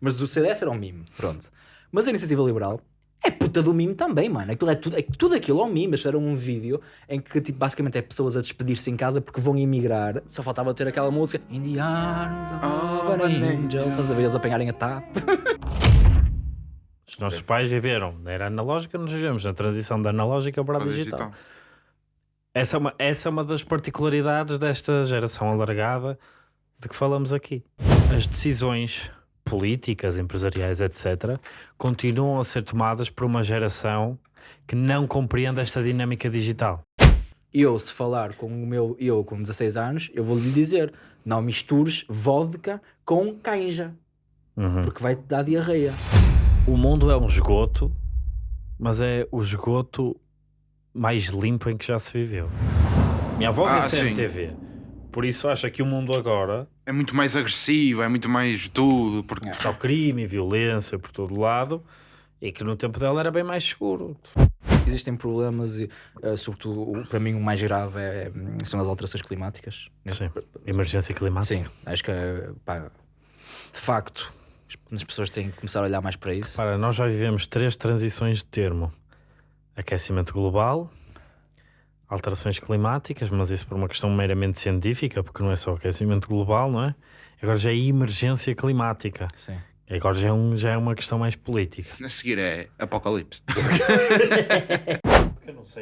Mas o CDS era um mime, pronto. Mas a iniciativa liberal é puta do mime também, mano. Aquilo é tudo, é, tudo aquilo é um mime. Eles fizeram um vídeo em que tipo, basicamente é pessoas a despedir-se em casa porque vão emigrar. Só faltava ter aquela música In the arms of an angel. Estás a ver eles apanharem a TAP. Os nossos pais viveram na era analógica, nós vivemos na transição da analógica para a digital. digital. Essa, é uma, essa é uma das particularidades desta geração alargada de que falamos aqui. As decisões políticas, empresariais, etc., continuam a ser tomadas por uma geração que não compreende esta dinâmica digital. Eu, se falar com o meu eu com 16 anos, eu vou-lhe dizer: não mistures vodka com canja, Uhum. porque vai-te dar diarreia. O mundo é um esgoto, mas é o esgoto mais limpo em que já se viveu. Minha avó vê Ah, sim. Por isso acha que o mundo agora É muito mais agressivo, é muito mais tudo. Porque... é só crime e violência por todo lado e que no tempo dela era bem mais seguro. Existem problemas e, eh, sobretudo, o- para mim o mais grave é, hum, são as alterações climáticas. Sim, emergência climática. Sim, acho que, eh, pá, de facto, as- as pessoas têm que começar a olhar mais para isso. Para, nós já vivemos três transições de termo: aquecimento global, alterações climáticas, mas isso por uma questão meramente científica, porque não é só aquecimento global, não é? Agora já é emergência climática. Sim. Agora já é, um, já é uma questão mais política. A seguir é Apocalipse.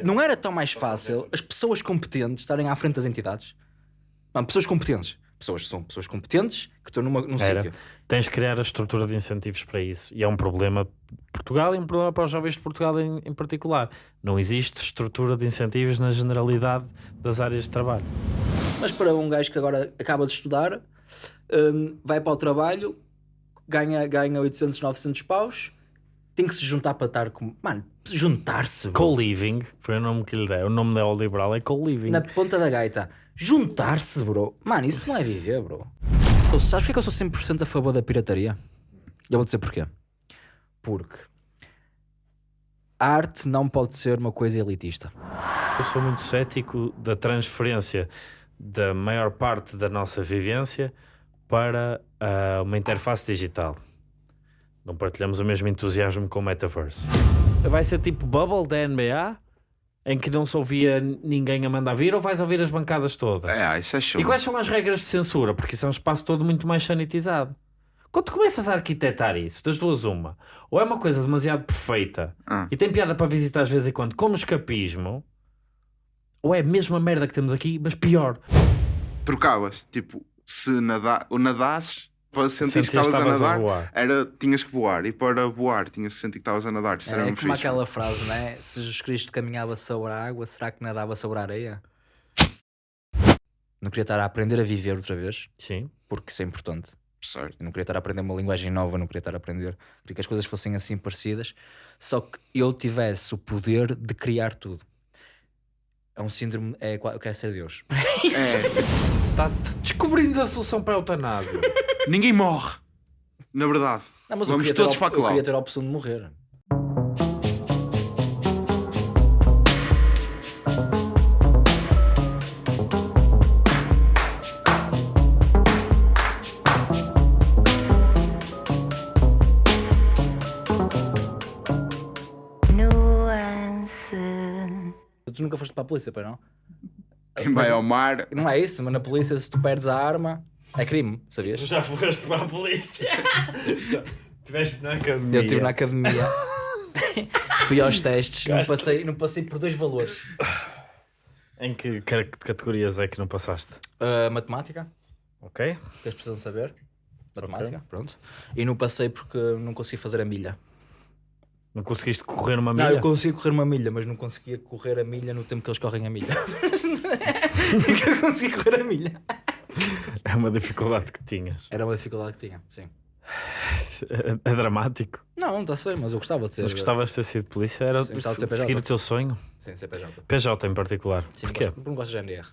Não era tão mais fácil as pessoas competentes estarem à frente das entidades? Não, pessoas competentes. Pessoas são pessoas competentes que estão numa, num Era. sítio. Tens de criar a estrutura de incentivos para isso. E é um problema Portugal e um problema para os jovens de Portugal em, em particular. Não existe estrutura de incentivos na generalidade das áreas de trabalho. Mas para um gajo que agora acaba de estudar, hum, vai para o trabalho, ganha, ganha 800, 900 paus, tem que se juntar para estar com. Mano, juntar-se. Co-living, foi o nome que lhe dei. O nome neoliberal é co-living. Na ponta da gaita. Juntar-se, bro. Mano, isso não é viver, bro. Tu sabes porque é que eu sou 100% a favor da pirataria? Eu vou dizer porquê. Porque a arte não pode ser uma coisa elitista. Eu sou muito cético da transferência da maior parte da nossa vivência para ah, uma interface digital. Não partilhamos o mesmo entusiasmo com o Metaverse. Vai ser tipo Bubble da NBA, em que não se ouvia ninguém a mandar vir, ou vais ouvir as bancadas todas? É, isso é show. E quais são as regras de censura? Porque isso é um espaço todo muito mais sanitizado. Quando tu começas a arquitetar isso, das duas uma, ou é uma coisa demasiado perfeita Ah. e tem piada para visitar de vez em quando, como escapismo, ou é a mesma merda que temos aqui, mas pior. Trocavas. Tipo, se nada... o nadasses, para sentir que Sentias estavas a estavas a nadar, voar. era, tinhas que voar. E para voar, tinhas que sentir que estavas a nadar. Isso era É como fixe. aquela frase, não é? Se Jesus Cristo caminhava sobre a água, será que nadava sobre a areia? Não queria estar a aprender a viver outra vez, Sim. porque isso é importante. Certo. Eu não queria estar a aprender uma linguagem nova, não queria estar a aprender. Queria que as coisas fossem assim parecidas, só que eu tivesse o poder de criar tudo. É um síndrome, é, eu quero ser Deus. É, Tá, descobrimos a solução para a eutanásia. ninguém morre. Na verdade. Não, mas eu Vamos queria ter a todos para Eu lá. queria ter a opção de morrer. Tu nunca foste para a polícia, pai não? Quem vai ao mar. Não é isso, mas na polícia se tu perdes a arma, é crime, sabias? Tu já foste para a polícia. Estiveste na academia. Eu estive na academia, fui aos testes, não passei, não passei por dois valores. Em que ca- categorias é que não passaste? Uh, matemática, Ok? que eles precisam saber. Matemática, pronto. E não passei porque não consegui fazer a milha. Não conseguiste correr uma Não, milha? eu consegui correr uma milha, mas não conseguia correr a milha no tempo que eles correm a milha. que eu consegui correr a milha. É uma dificuldade que tinhas. Era uma dificuldade que tinha, sim. É, é dramático. Não, está-se bem, mas eu gostava de ser. Mas gostavas de ter sido polícia? Era Sim, de ser seguir PJ. o teu sonho? Sim, CPJ. PJ em particular. Sim, Porquê? Porque não gosto de GNR.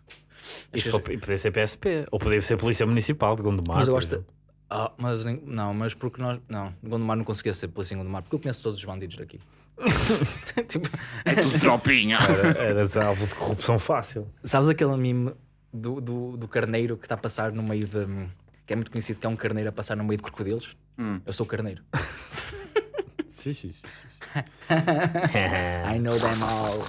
E, e podia ser PSP. Ou podia ser Polícia Municipal de Gondomar. Mas eu gosto. Ah, mas não, mas porque nós. Não, Gondomar não conseguia ser polícia em Gondomar, porque eu conheço todos os bandidos daqui. Tipo, É tudo tropinha. Era- Eras alvo de corrupção fácil. sabes aquele meme do, do, do carneiro que está a passar no meio de. que é muito conhecido, que é um carneiro a passar no meio de crocodilos? Hum. Eu sou carneiro. Sim, sim. I know them all.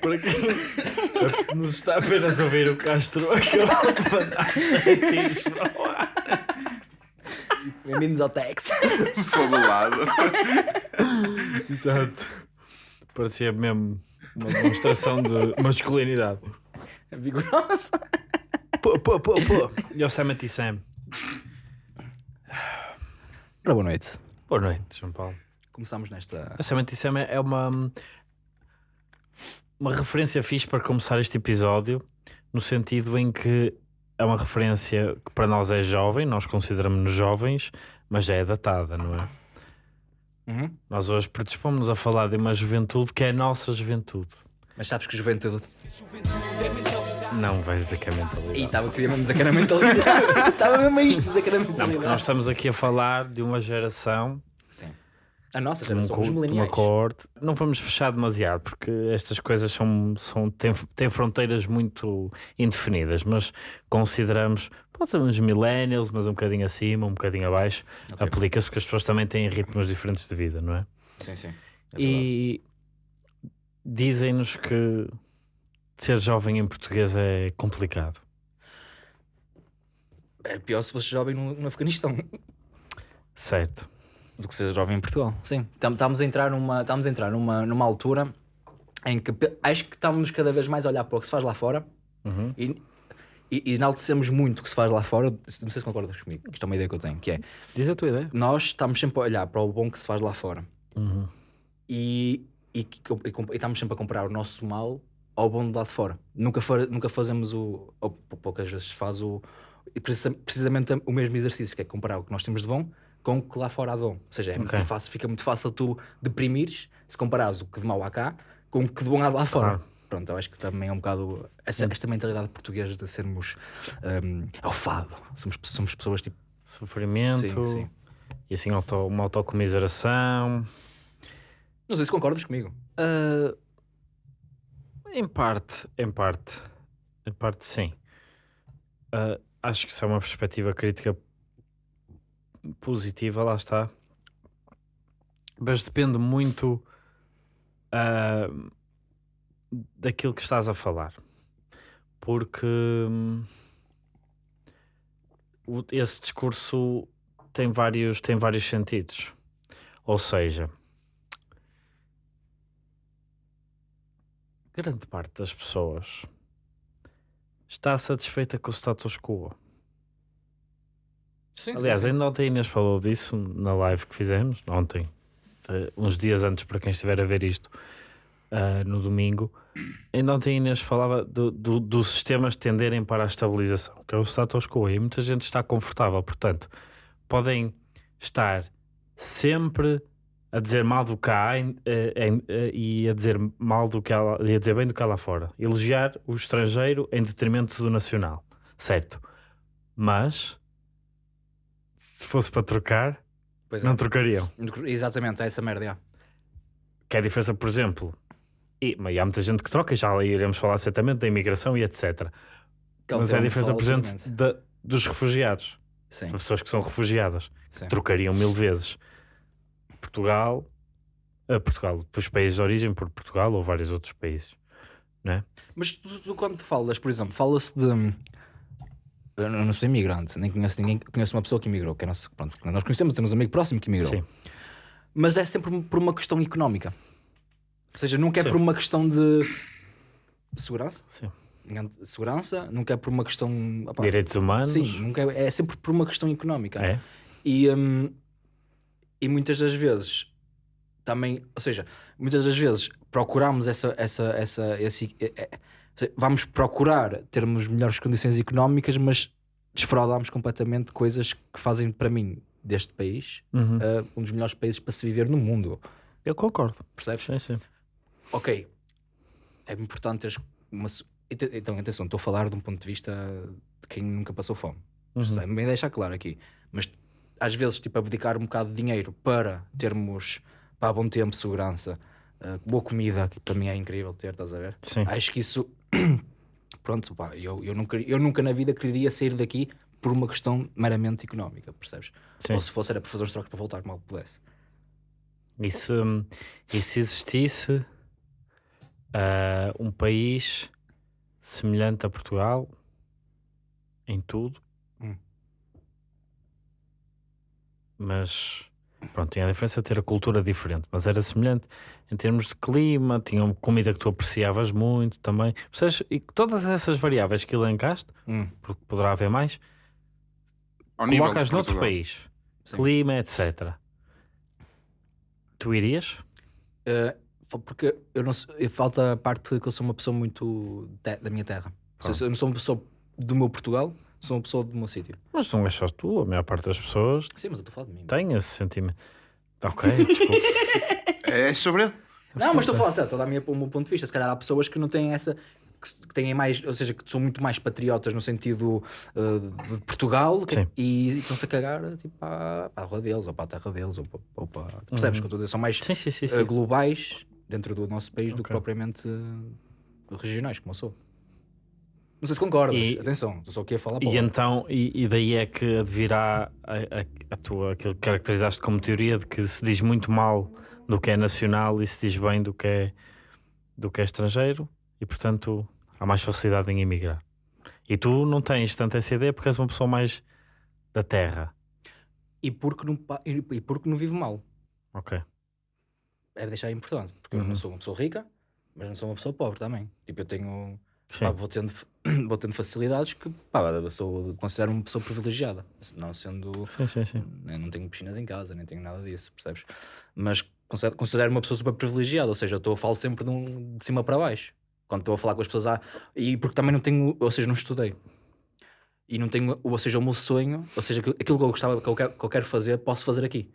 Para quem nos está apenas a ouvir o Castro acabou de mandar tiros para o ar. Bem-vindos ao Tex. Fabulado. Exato. Parecia mesmo uma demonstração de masculinidade. Vigorosa. Pô, pô, pô, pô. Yosemite Sam. Ora, boa noite. Boa noite, João Paulo. Começamos nesta. Yosemite Sam é uma, uma referência fixe para começar este episódio, no sentido em que é uma referência que para nós é jovem, nós consideramos-nos jovens, mas já é datada, não é? Uhum. Nós hoje predispomos a falar de uma juventude que é a nossa juventude. Mas sabes que juventude. Não vais dizer que é mentalidade. E estava queria mesmo dizer que era mentalidade. Estava mesmo a isto dizer que era Não, mentalidade. nós estamos aqui a falar de uma geração, Sim. A nossa um geração, co- os mileniais. coorte. Não vamos fechar demasiado, porque estas coisas são, são, têm, têm fronteiras muito indefinidas, mas consideramos, pode ser uns millennials, mas um bocadinho acima, um bocadinho abaixo, Ok. aplica-se porque as pessoas também têm ritmos diferentes de vida, não é? Sim, sim. É e dizem-nos que ser jovem em português é complicado. É pior se fosse jovem no, no Afeganistão Certo. Do que ser jovem em Portugal. Sim. Tam- Estamos a entrar numa, estamos a entrar numa, numa altura em que acho que estamos cada vez mais a olhar para o que se faz lá fora Uhum. e, e, e enaltecemos muito o que se faz lá fora. Não sei se concordas comigo, que isto é uma ideia que eu tenho, que é Diz a tua ideia. nós estamos sempre a olhar para o bom que se faz lá fora Uhum. e, e, e e estamos sempre a comparar o nosso mal ao bom de lá de fora. Nunca, fa- nunca fazemos o. Ou pou- poucas vezes se faz o. precisa- precisamente o mesmo exercício, que é comparar o que nós temos de bom com o que lá fora há de bom. Ou seja, é muito Ok. fácil, fica muito fácil tu deprimires se comparares o que de mau há cá com o que de bom há lá fora. Claro. Pronto, eu acho que também é um bocado essa, esta mentalidade portuguesa de sermos um, ao fado. Somos, somos pessoas tipo. Sofrimento Sim, sim. e assim auto, uma autocomiseração. Não sei se concordas comigo. Ah, em parte, em parte, em parte sim. Ah, acho que isso é uma perspectiva crítica positiva, lá está. Mas depende muito ah, daquilo que estás a falar. Porque hum, esse discurso tem vários, tem vários sentidos. Ou seja, grande parte das pessoas está satisfeita com o status quo. Sim, Aliás, ainda ontem a Inês falou disso na live que fizemos, ontem, eh, uns dias antes para quem estiver a ver isto, ah, no domingo. Ainda ontem a Inês falava do, do, dos sistemas tenderem para a estabilização, que é o status quo, e muita gente está confortável, portanto, podem estar sempre a dizer mal do cá eh, e a dizer mal do que lá- e a dizer bem do que há lá fora. Elogiar o estrangeiro em detrimento do nacional, certo? Mas se fosse para trocar, é. não trocariam. Exatamente, é essa merda. já. Que é a diferença, por exemplo, e, mas há muita gente que troca, já iremos falar certamente da imigração e etc. Que é mas é a diferença, por exemplo, da- dos refugiados, Sim, pessoas que são refugiadas. sim. trocariam mil vezes Portugal, a Portugal, os países de origem por Portugal ou vários outros países. Mas tu, tu quando falas, por exemplo, fala-se de. Eu não sou imigrante, nem conheço ninguém. Conheço uma pessoa que imigrou, que é nosso, pronto, nós conhecemos, temos um amigo próximo que imigrou. Sim. Mas é sempre por uma questão económica. Ou seja, nunca é Sim. por uma questão de segurança, Sim. segurança, nunca é por uma questão. opá, Direitos humanos. Sim, nunca é, é sempre por uma questão económica. É? E, hum, e muitas das vezes também, ou seja, muitas das vezes procuramos essa, essa, essa, esse, é- é- vamos procurar termos melhores condições económicas, mas desfraudamos completamente coisas que fazem para mim deste país Uhum. uh, um dos melhores países para se viver no mundo, Eu concordo. percebes? Sim, sim. Ok, é importante teres uma. Então, atenção, estou a falar de um ponto de vista de quem nunca passou fome. Uhum. Sei, bem deixar claro aqui. Mas às vezes, tipo, abdicar um bocado de dinheiro para termos para bom tempo, segurança uh, boa comida, que para mim é incrível ter, estás a ver? Sim. Acho que isso, pronto, pá, eu, eu, nunca, eu nunca na vida quereria sair daqui por uma questão meramente económica, percebes? Sim. Ou se fosse era para fazer uns trocos para voltar mal que pudesse. E se, e se existisse ah, um país semelhante a Portugal em tudo, Hum. mas pronto, tinha a diferença de ter a cultura diferente, mas era semelhante em termos de clima, tinha uma comida que tu apreciavas muito também. Percebes? E todas essas variáveis que elencaste, Hum. porque poderá haver mais, Ao colocas noutro país, Sim. clima, etc. Tu irias? Uh, porque eu não sou- eu- falta a parte que eu sou uma pessoa muito te- da minha terra. Seja, Eu não sou uma pessoa do meu Portugal, sou uma pessoa do meu sítio. Mas não és só tu, a maior parte das pessoas Sim, mas eu estou a falar de mim. tem esse sentimento. Ok, desculpa. É sobre ele? Não, mas estou a falar sério, estou a dar o meu ponto de vista. Se calhar há pessoas que não têm essa. que, têm mais, ou seja, que são muito mais patriotas no sentido uh, de Portugal que- e, estão-se a cagar tipo, para, para a rua deles, ou para a terra deles, ou para. Ou para percebes o que eu estou a dizer? São mais sim, sim, sim. uh, globais dentro do nosso país do que propriamente uh, regionais, como eu sou. Não sei se concordas, E- atenção, estou só aqui a falar para E então, e, e daí é que advirá a, a, a tua, aquilo que caracterizaste como teoria de que se diz muito mal do que é nacional e se diz bem do que é, do que é estrangeiro e portanto há mais facilidade em emigrar. E tu não tens tanto essa ideia porque és uma pessoa mais da terra. E porque não, e porque não vivo mal. Ok. É deixar importante, porque eu Uhum. não sou uma pessoa rica, mas não sou uma pessoa pobre também. Tipo, eu tenho. Pá, vou, tendo, vou tendo facilidades que pá, eu sou, considero uma pessoa privilegiada. Não sendo. Sim, sim, sim. Eu não tenho piscinas em casa, nem tenho nada disso, percebes? Mas considero, uma pessoa super privilegiada, ou seja, eu estou falar sempre de, um- de cima para baixo. Quando estou a falar com as pessoas, ah, e porque também não tenho, ou seja, não estudei. E não tenho, ou seja, o meu sonho, ou seja, aquilo que eu gostava, que eu quero, que eu quero fazer, posso fazer aqui.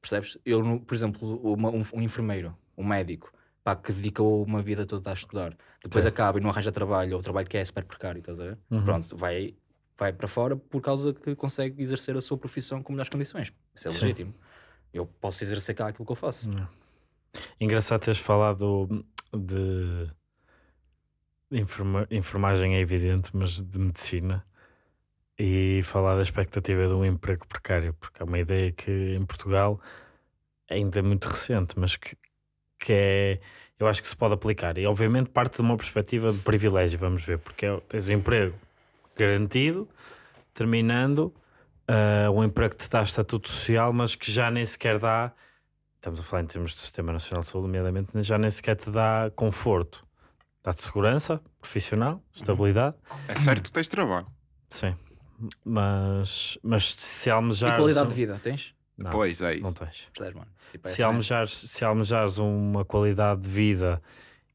Percebes? Eu, por exemplo, uma- um, um enfermeiro, um médico, pá, que dedicou uma vida toda a estudar, depois Ok. acaba e não arranja trabalho, ou trabalho que é super precário, estás a ver? Uhum. Pronto, vai, vai para fora por causa que consegue exercer a sua profissão com melhores condições. Isso é Sim. legítimo. Eu posso exercer cá aquilo que eu faço. Engraçado teres falado de de enferma- enfermagem é evidente, mas de medicina e falar da expectativa de um emprego precário, porque é uma ideia que em Portugal ainda é muito recente, mas que, que é eu acho que se pode aplicar. E obviamente parte de uma perspectiva de privilégio, vamos ver, porque é, tens um emprego garantido, terminando, ah, um emprego que te dá estatuto social, mas que já nem sequer dá estamos a falar em termos de Sistema Nacional de Saúde, nomeadamente, já nem sequer te dá conforto. Dá-te segurança profissional, estabilidade, É certo que tens trabalho. sim. Mas, mas se almejares... e qualidade um- de vida, tens? Não, Pois, é não isso. tens. Percebes, mano? Tipo, é Se almejares, se almejares uma qualidade de vida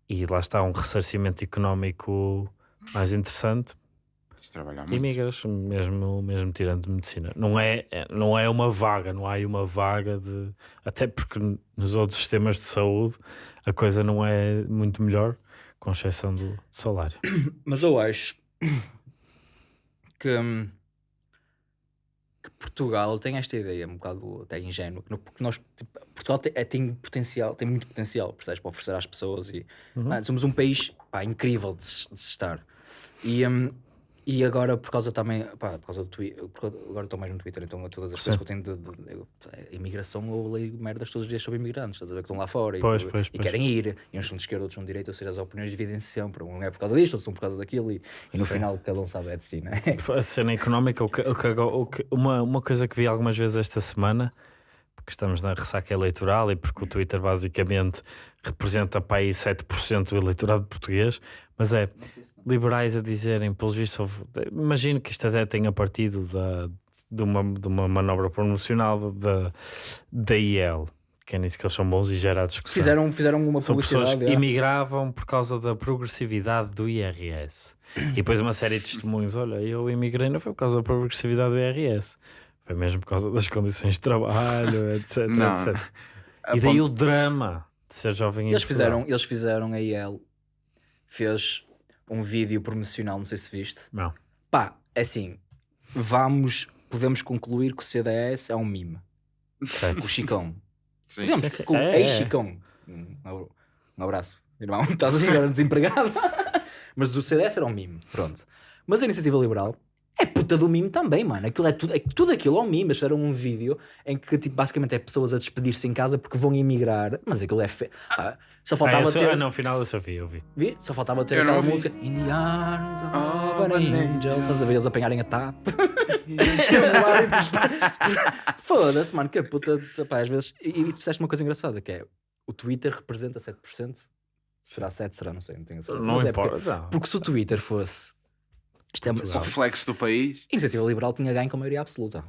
e lá está um ressarcimento económico mais interessante, De trabalhar muito. imigras, mesmo, mesmo tirando de medicina. Não é, é- não é uma vaga, não há aí uma vaga de. Até porque nos outros sistemas de saúde a coisa não é muito melhor, com exceção do salário. Mas eu acho que, hum, que Portugal tem esta ideia um bocado até ingênua, porque nós, tipo, Portugal tem, é- tem potencial, tem muito potencial, percebes, para oferecer às pessoas e Uhum. mano, somos um país pá, incrível de de estar. E, hum, e agora, por causa também, pá, por causa do Twitter, agora estou mais no Twitter, então todas as Sim. coisas que eu tenho de, de- eu- a imigração, eu leio merdas todos os dias sobre imigrantes, estás a ver que estão lá fora e- Pois, e, pois, e pois. querem ir, e uns são de esquerda, outros são de direita, ou seja, as opiniões dividem-se sempre, um é por causa disto, outros são por causa daquilo, e, e no Sim. final cada um sabe é de si, né? A cena económica, o que, o que o que- uma, uma coisa que vi algumas vezes esta semana, porque estamos na ressaca eleitoral e porque o Twitter basicamente representa para aí 7% do eleitorado português, mas é liberais a dizerem, pelos vistos, houve- imagino que isto até tenha partido da, de, uma, de uma manobra promocional da, da IEL, que é nisso que eles são bons e gera a discussão. Fizeram, fizeram uma São pessoas publicidade. que é. imigravam por causa da progressividade do IRS. E depois uma série de testemunhos. Olha, eu imigrei não foi por causa da progressividade do IRS. Foi mesmo por causa das condições de trabalho, etc, Não. etc. A E daí ponto- o drama de ser jovem em Eles fizeram, eles fizeram a IEL, fez um vídeo promocional, não sei se viste. Não. Pá, é assim, vamos, podemos concluir que o CDS é um mime. O Chicão. Sim. Podemos, com É, é. ex-Chicão. Um, um abraço, irmão. Estás assim agora desempregado. Mas o CDS era um mime, pronto. Mas a iniciativa liberal é puta do mime também, mano. Aquilo é tudo, é, tudo aquilo é um mime. Mas era um vídeo em que tipo, basicamente é pessoas a despedir-se em casa porque vão emigrar. Mas aquilo é fe... Ah, só Ah, faltava eu só- ter. ah, não, final eu só vi, eu vi. Vi? Só faltava ter Eu não aquela vi. música In the arms of Oh, an an angel. Estás a ver eles apanharem a TAP? Foda-se, mano, que a puta. Pá, às vezes. E, e tu disseste uma coisa engraçada que é o Twitter representa 7%. Será 7? Será? Não sei, não tenho a certeza. Não Mas é importa. porque, não. porque se o Twitter fosse. Isto é uma, só, a reflexo do país. iniciativa liberal tinha ganho com a maioria absoluta.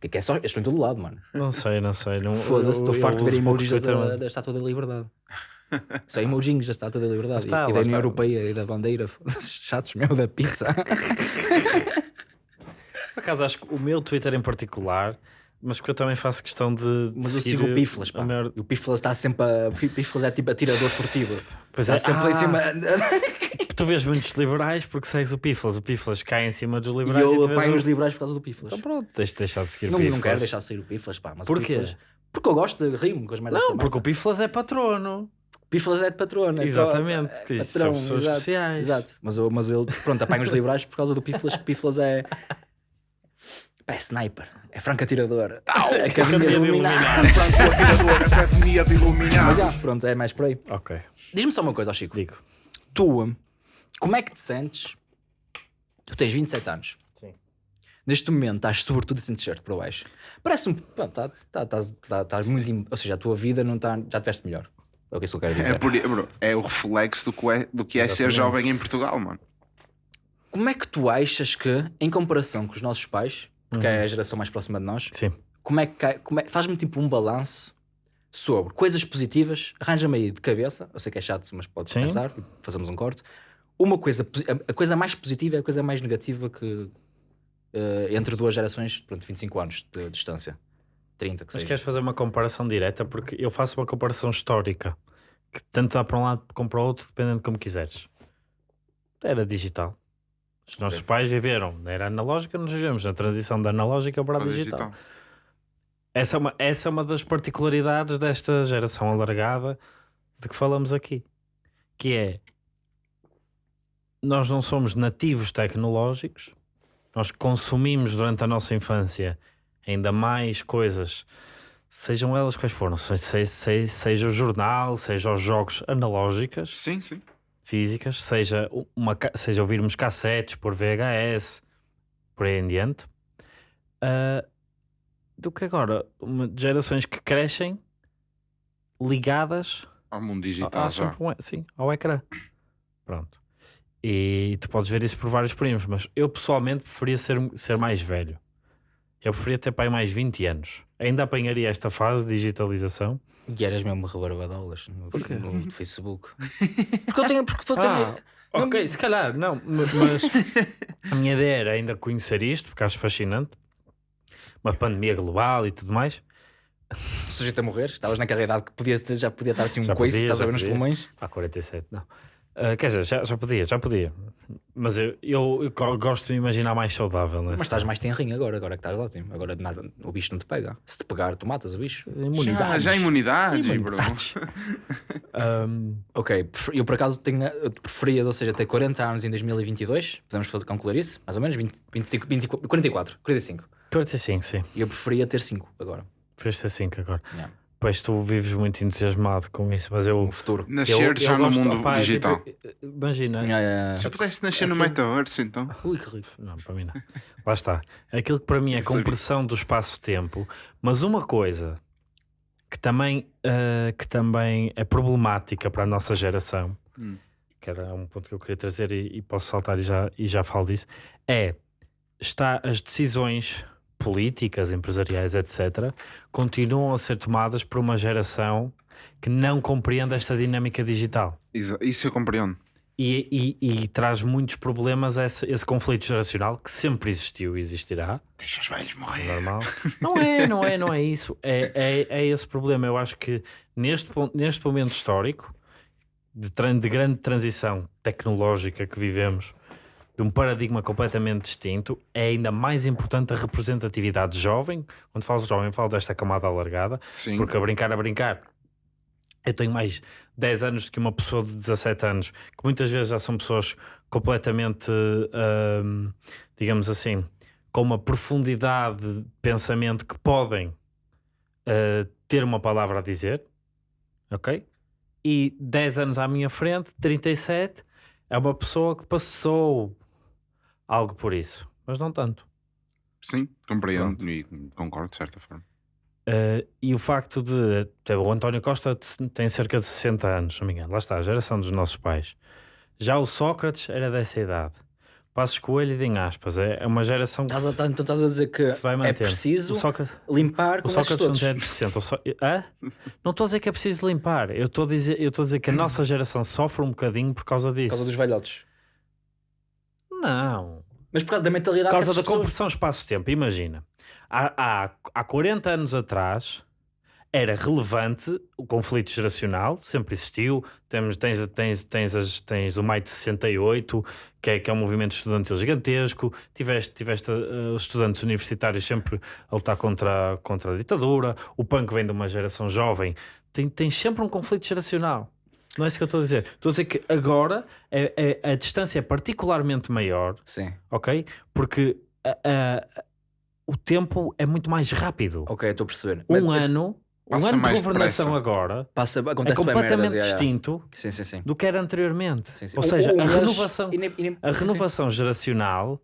Que é só, estou em todo lado, mano. Não sei, não sei. Não, Foda-se, estou farto de ver emojis da, mas- da Estátua da Liberdade. Só emojinhos da Estátua da Liberdade. Está, e, e da União está. Europeia e da bandeira. Chatos, meu, da pizza. Por acaso acho que o meu Twitter em particular, mas que eu também faço questão de. Mas eu sigo o Piflas, a pá. maior- E o Piflas está sempre a... O Piflas é tipo atirador furtivo. Pois Está é, sempre lá em ah, cima. Tu vês muitos liberais porque segues o Piflas. O Piflas cai em cima dos E liberais e, eu o- os liberais por causa do Piflas. Então pronto, deixa de deixar de seguir Não, o Piflas. não quero deixar sair o Piflas, pá. Mas Porquê? Piflas- Porque eu gosto de rir-me com as merdas Não, porque o. Piflas é patrono. O Piflas é de patrona. é Exatamente, É patrão, são exato, especiais. Exato. Mas, eu, mas ele, pronto, apanho os liberais por causa do Piflas, que Piflas é... É sniper. É franco atirador. É academia Academia de de iluminar. iluminar. Franco atirador, academia de iluminar. Mas já, pronto, é mais por aí. Ok, Diz-me só uma coisa, Chico. digo. tu, como é que te sentes? Tu tens 27 anos. Sim. Neste momento estás sobretudo sem t-shirt para baixo. Parece-me. pá, tá- tá- Estás tá, estás muito. im- Ou seja, a tua vida não está. Já tiveste melhor. É o que isso que eu quero dizer. É, por, bro, é o reflexo do que é, do que é ser jovem em Portugal, mano. Como é que tu achas que, em comparação com os nossos pais, porque Uhum. é a geração mais próxima de nós, Sim. como é que. Como é, faz-me tipo um balanço sobre coisas positivas. Arranja-me aí de cabeça. Eu sei que é chato, mas podes Sim. pensar. Fazemos um corte. Uma coisa. a- coisa mais positiva e a coisa mais negativa que. eh, entre duas gerações, pronto, 25 anos de distância. 30, que Mas seja. queres fazer uma comparação direta? Porque eu faço uma comparação histórica. Que tanto dá para um lado como para o outro, dependendo de como quiseres. Era digital. Os nossos pais viveram na era analógica, nós vivemos na transição da analógica para a digital. digital. Essa é, uma, essa é uma das particularidades desta geração alargada de que falamos aqui. Que é, nós não somos nativos tecnológicos, nós consumimos durante a nossa infância ainda mais coisas, sejam elas quais foram, se- se- se- seja o jornal, seja os jogos analógicas, Sim, sim. físicas, seja, uma, seja ouvirmos cassetes por VHS, por aí em diante, ah, do que agora, uma, gerações que crescem ligadas Ao mundo digital a já. sempre um- sim, ao ecrã. Pronto. E tu podes ver isso por vários primos, mas eu pessoalmente preferia ser, ser mais velho. Eu preferia ter pai mais 20 anos. Ainda apanharia esta fase de digitalização. E eras mesmo rebarbadolas no, Porquê? no Facebook. Porque eu tenho. Porque eu tenho Ah, ok, se calhar, não, ma- mas a minha ideia era ainda conhecer isto, porque acho fascinante. Uma pandemia global e tudo mais. sujeito a morrer. Estavas naquela idade que podia, já podia estar assim um Já coice, podia, estás a ver nos pulmões. Há 47, não. Ah, quer dizer, já, já podia, já podia. Mas eu, eu, eu go- gosto de me imaginar mais saudável. Nessa. Mas estás mais tenrinho agora, agora que estás ótimo. Agora nada, o bicho não te pega. Se te pegar, tu matas o bicho. Já, Imunidades. já imunidades, bro. Imunidades. Ahm, Ok, prefer- eu por acaso tenho, eu preferias, ou seja, ter 40 anos em 2022, podemos fazer, calcular isso, mais ou menos, 20, 20, 20, 44, 45. 45, sim. E eu preferia ter 5 agora, Preferias ter 5 agora. Yeah. Pois tu vives muito entusiasmado com isso, mas eu. no futuro. Nascer já no gosto- mundo opá, digital. tipo, imagina. Yeah, yeah, yeah. Se eu pudesse nascer no Aquilo- metaverso, então. Ui, que rico. Não, para mim não. Lá está. Aquilo que para mim é Eu sabia. compressão do espaço-tempo, mas uma coisa que também, ah, que também é problemática para a nossa geração, Hum. que era um ponto que eu queria trazer e, e posso saltar e já, e já falo disso, é está as decisões políticas, empresariais, etc., continuam a ser tomadas por uma geração que não compreende esta dinâmica digital. Isso isso eu compreendo. E, e- e traz muitos problemas a esse, esse conflito geracional que sempre existiu e existirá. Deixa os velhos morrer. Normal. Não é, não é, não é isso. É, é, é esse problema. Eu acho que neste, neste momento histórico de, de grande transição tecnológica que vivemos, de um paradigma completamente distinto, é ainda mais importante a representatividade jovem. Quando falo de jovem, falo desta camada alargada, Sim. porque a brincar, a brincar, eu tenho mais 10 anos do que uma pessoa de 17 anos, que muitas vezes já são pessoas completamente, hum, digamos assim, com uma profundidade de pensamento que podem uh, ter uma palavra a dizer, ok? E 10 anos à minha frente, 37, é uma pessoa que passou algo por isso, mas não tanto. Sim, compreendo e concordo de certa forma. Uh, e o facto de até o António Costa tem cerca de 60 anos, não me engano, lá está, a geração dos nossos pais. Já o Sócrates era dessa idade. Passos Coelho e em aspas, é, é uma geração que Estás a, então estás a dizer que se vai é preciso O Sócrates, limpar o com estes Sócrates não todos. é de 60. o Só- Hã? Não estou a dizer que é preciso limpar, eu estou a dizer, eu estou a dizer que a nossa geração sofre um bocadinho por causa disso. Por causa dos velhotes. Não. Mas por causa da Por mentalidade causa que da pessoas- compressão espaço-tempo. Imagina, há, há, há 40 anos atrás era relevante o conflito geracional, sempre existiu. Temos, tens, tens, tens, as, tens o Maio de 68, que é, que é um movimento estudantil gigantesco. Tiveste, tiveste eh, os estudantes universitários sempre a lutar contra, a- contra a ditadura. O punk vem de uma geração jovem. Tem, tem sempre um conflito geracional. Não é isso que eu estou a dizer. Estou a dizer que agora é, é- a distância é particularmente maior Sim, ok? Porque a- a- o tempo é muito mais rápido. ok, estou a perceber. Um Mas, ano, um ano de governação depressa. agora passa, é acontece bem completamente merdas, yeah, yeah. distinto Sim, sim, sim. do que era anteriormente. Sim, sim. Ou seja, um a renovação, e nem- e nem- a renovação geracional